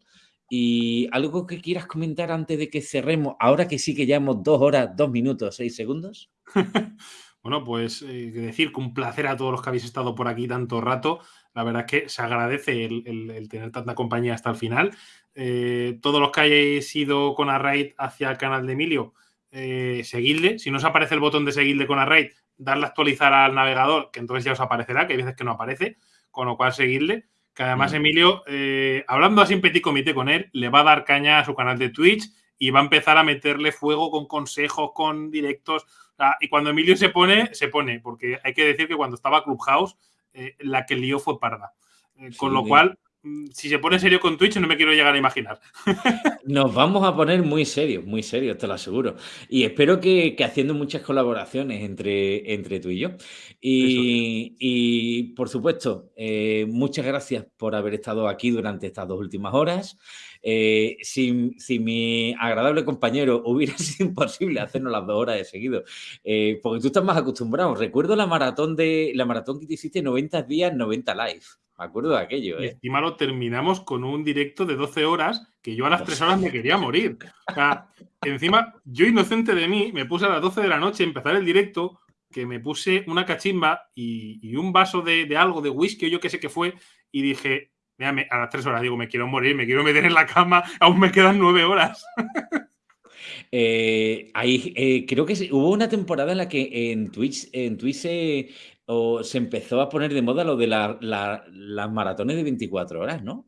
Y algo que quieras comentar antes de que cerremos, ahora que sí que llevamos dos horas, dos minutos, seis segundos. bueno, pues eh, decir que un placer a todos los que habéis estado por aquí tanto rato. La verdad es que se agradece el, tener tanta compañía hasta el final. Eh, todos los que hayáis ido con Arraid hacia el canal de Emilio, eh, seguidle. Si no os aparece el botón de seguirle con Arraid, darle a actualizar al navegador, que entonces ya os aparecerá, que hay veces que no aparece, con lo cual seguirle. Que además Emilio, eh, hablando así en petit comité con él, le va a dar caña a su canal de Twitch y va a empezar a meterle fuego con consejos, con directos. y cuando Emilio se pone, se pone, porque hay que decir que cuando estaba Clubhouse eh, la que lió fue parda. Eh, con lo cual, mm, si se pone serio con Twitch, no me quiero llegar a imaginar. Nos vamos a poner muy serios, muy serios, te lo aseguro. Y espero que, haciendo muchas colaboraciones entre, entre tú y yo. Y, por supuesto, eh, muchas gracias por haber estado aquí durante estas dos últimas horas. Eh, si, mi agradable compañero hubiera sido imposible hacernos las dos horas de seguido, eh, porque tú estás más acostumbrado. Recuerdo la maratón de la maratón que te hiciste 90 días, 90 live. Me acuerdo de aquello. ¿eh? Y encima lo terminamos con un directo de 12 horas que yo a las 3 horas me quería morir. O sea, encima, yo inocente de mí, me puse a las 12 de la noche a empezar el directo, que me puse una cachimba y, un vaso de, de, algo, de whisky o yo qué sé qué fue, y dije, a las tres horas digo, me quiero morir, me quiero meter en la cama, aún me quedan nueve horas. Eh, ahí, eh, creo que hubo una temporada en la que en Twitch, en Twitch se, se empezó a poner de moda lo de las maratones de 24 horas, ¿no?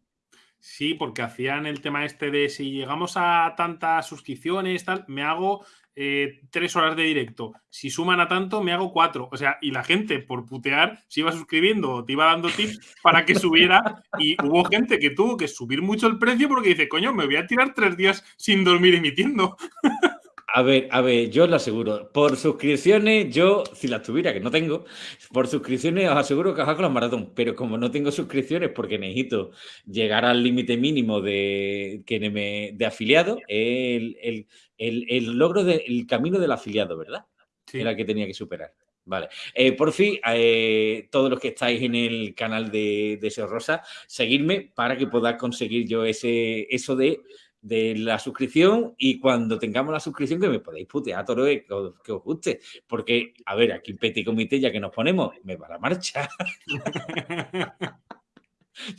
Sí, porque hacían el tema este de si llegamos a tantas suscripciones, tal, me hago eh, tres horas de directo. Si suman a tanto, me hago cuatro. O sea, y la gente, por putear, se iba suscribiendo, te iba dando tips para que subiera. Y hubo gente que tuvo que subir mucho el precio porque dice, coño, me voy a tirar tres días sin dormir emitiendo. A ver, a ver, yo os lo aseguro. Por suscripciones, yo, si las tuviera, que no tengo, por suscripciones os aseguro que os hago la maratón. Pero como no tengo suscripciones porque necesito llegar al límite mínimo de, que me, de afiliado, el, el, logro del camino del afiliado, ¿verdad? Sí. Era el que tenía que superar. Vale. Eh, por fin, eh, todos los que estáis en el canal de, de Rosa, seguidme para que pueda conseguir yo ese, eso de de la suscripción y cuando tengamos la suscripción que me podéis putear todo lo que, que, os guste. Porque, a ver, aquí Petit Comité ya que nos ponemos, me va la marcha.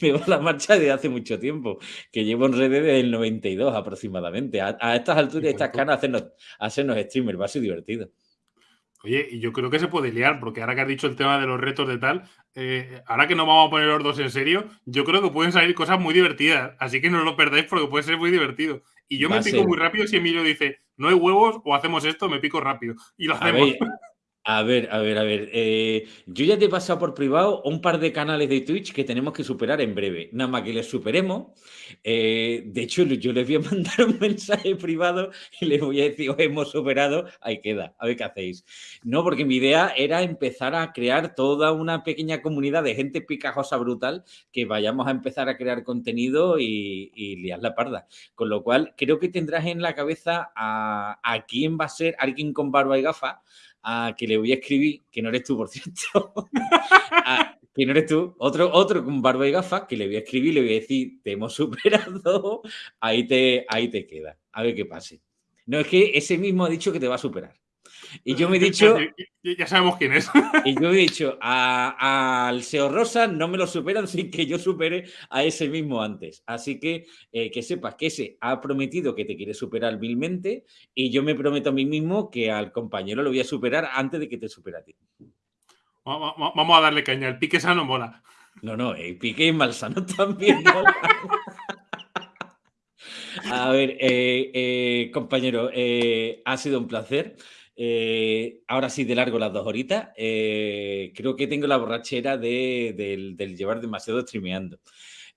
me va la marcha desde hace mucho tiempo, que llevo en redes desde el 92 aproximadamente. A, estas alturas, estas canas, hacernos, hacernos streamers va a ser divertido. Oye, y yo creo que se puede liar, porque ahora que has dicho el tema de los retos de tal, eh, ahora que no vamos a poner los dos en serio, yo creo que pueden salir cosas muy divertidas. Así que no lo perdáis porque puede ser muy divertido. Y yo me pico muy rápido si Emilio dice, no hay huevos o hacemos esto, me pico rápido. Y lo hacemos. A ver, a ver, a ver. Eh, yo ya te he pasado por privado un par de canales de Twitch que tenemos que superar en breve. Nada más que les superemos. Eh, de hecho, yo les voy a mandar un mensaje privado y les voy a decir, os hemos superado, ahí queda, a ver qué hacéis. No, porque mi idea era empezar a crear toda una pequeña comunidad de gente picajosa brutal que vayamos a empezar a crear contenido y, y liar la parda. Con lo cual, creo que tendrás en la cabeza a, quién va a ser alguien con barba y gafas a que le voy a escribir, que no eres tú, por cierto, que no eres tú, otro, otro con barba y gafas, que le voy a escribir, le voy a decir, te hemos superado, ahí te, ahí te queda, a ver qué pase. No, es que ese mismo ha dicho que te va a superar. Y yo me he dicho. Ya, sabemos quién es. Y yo he dicho, al SEO Rosa no me lo superan sin que yo supere a ese mismo antes. Así que eh, que sepas que ese ha prometido que te quiere superar vilmente y yo me prometo a mí mismo que al compañero lo voy a superar antes de que te supere a ti. Vamos a darle caña. El pique sano mola. No, no, el pique malsano también mola. A ver, eh, eh, compañero, ha sido un placer. Eh, ahora sí, de largo las dos horitas. Eh, creo que tengo la borrachera de, del, llevar demasiado streameando.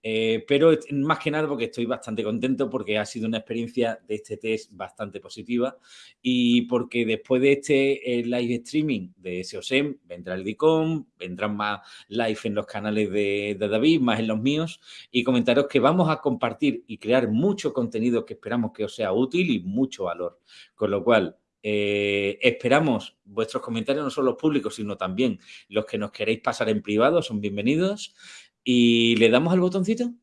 Eh, pero más que nada porque estoy bastante contento porque ha sido una experiencia de este test bastante positiva y porque después de este live streaming de SEOSEM vendrá el DICOM, vendrán más live en los canales de, de, David, más en los míos y comentaros que vamos a compartir y crear mucho contenido que esperamos que os sea útil y mucho valor. Con lo cual, eh, esperamos vuestros comentarios, no solo los públicos, sino también los que nos queréis pasar en privado, son bienvenidos. ¿Y le damos al botoncito?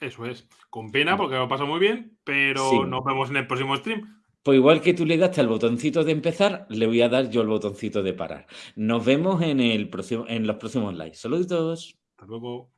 Eso es. Con pena, porque lo pasa muy bien, pero nos vemos en el próximo stream. Pues igual que tú le daste al botoncito de empezar, le voy a dar yo el botoncito de parar. Nos vemos en, el próximo, en los próximos lives. Saludos. Hasta luego.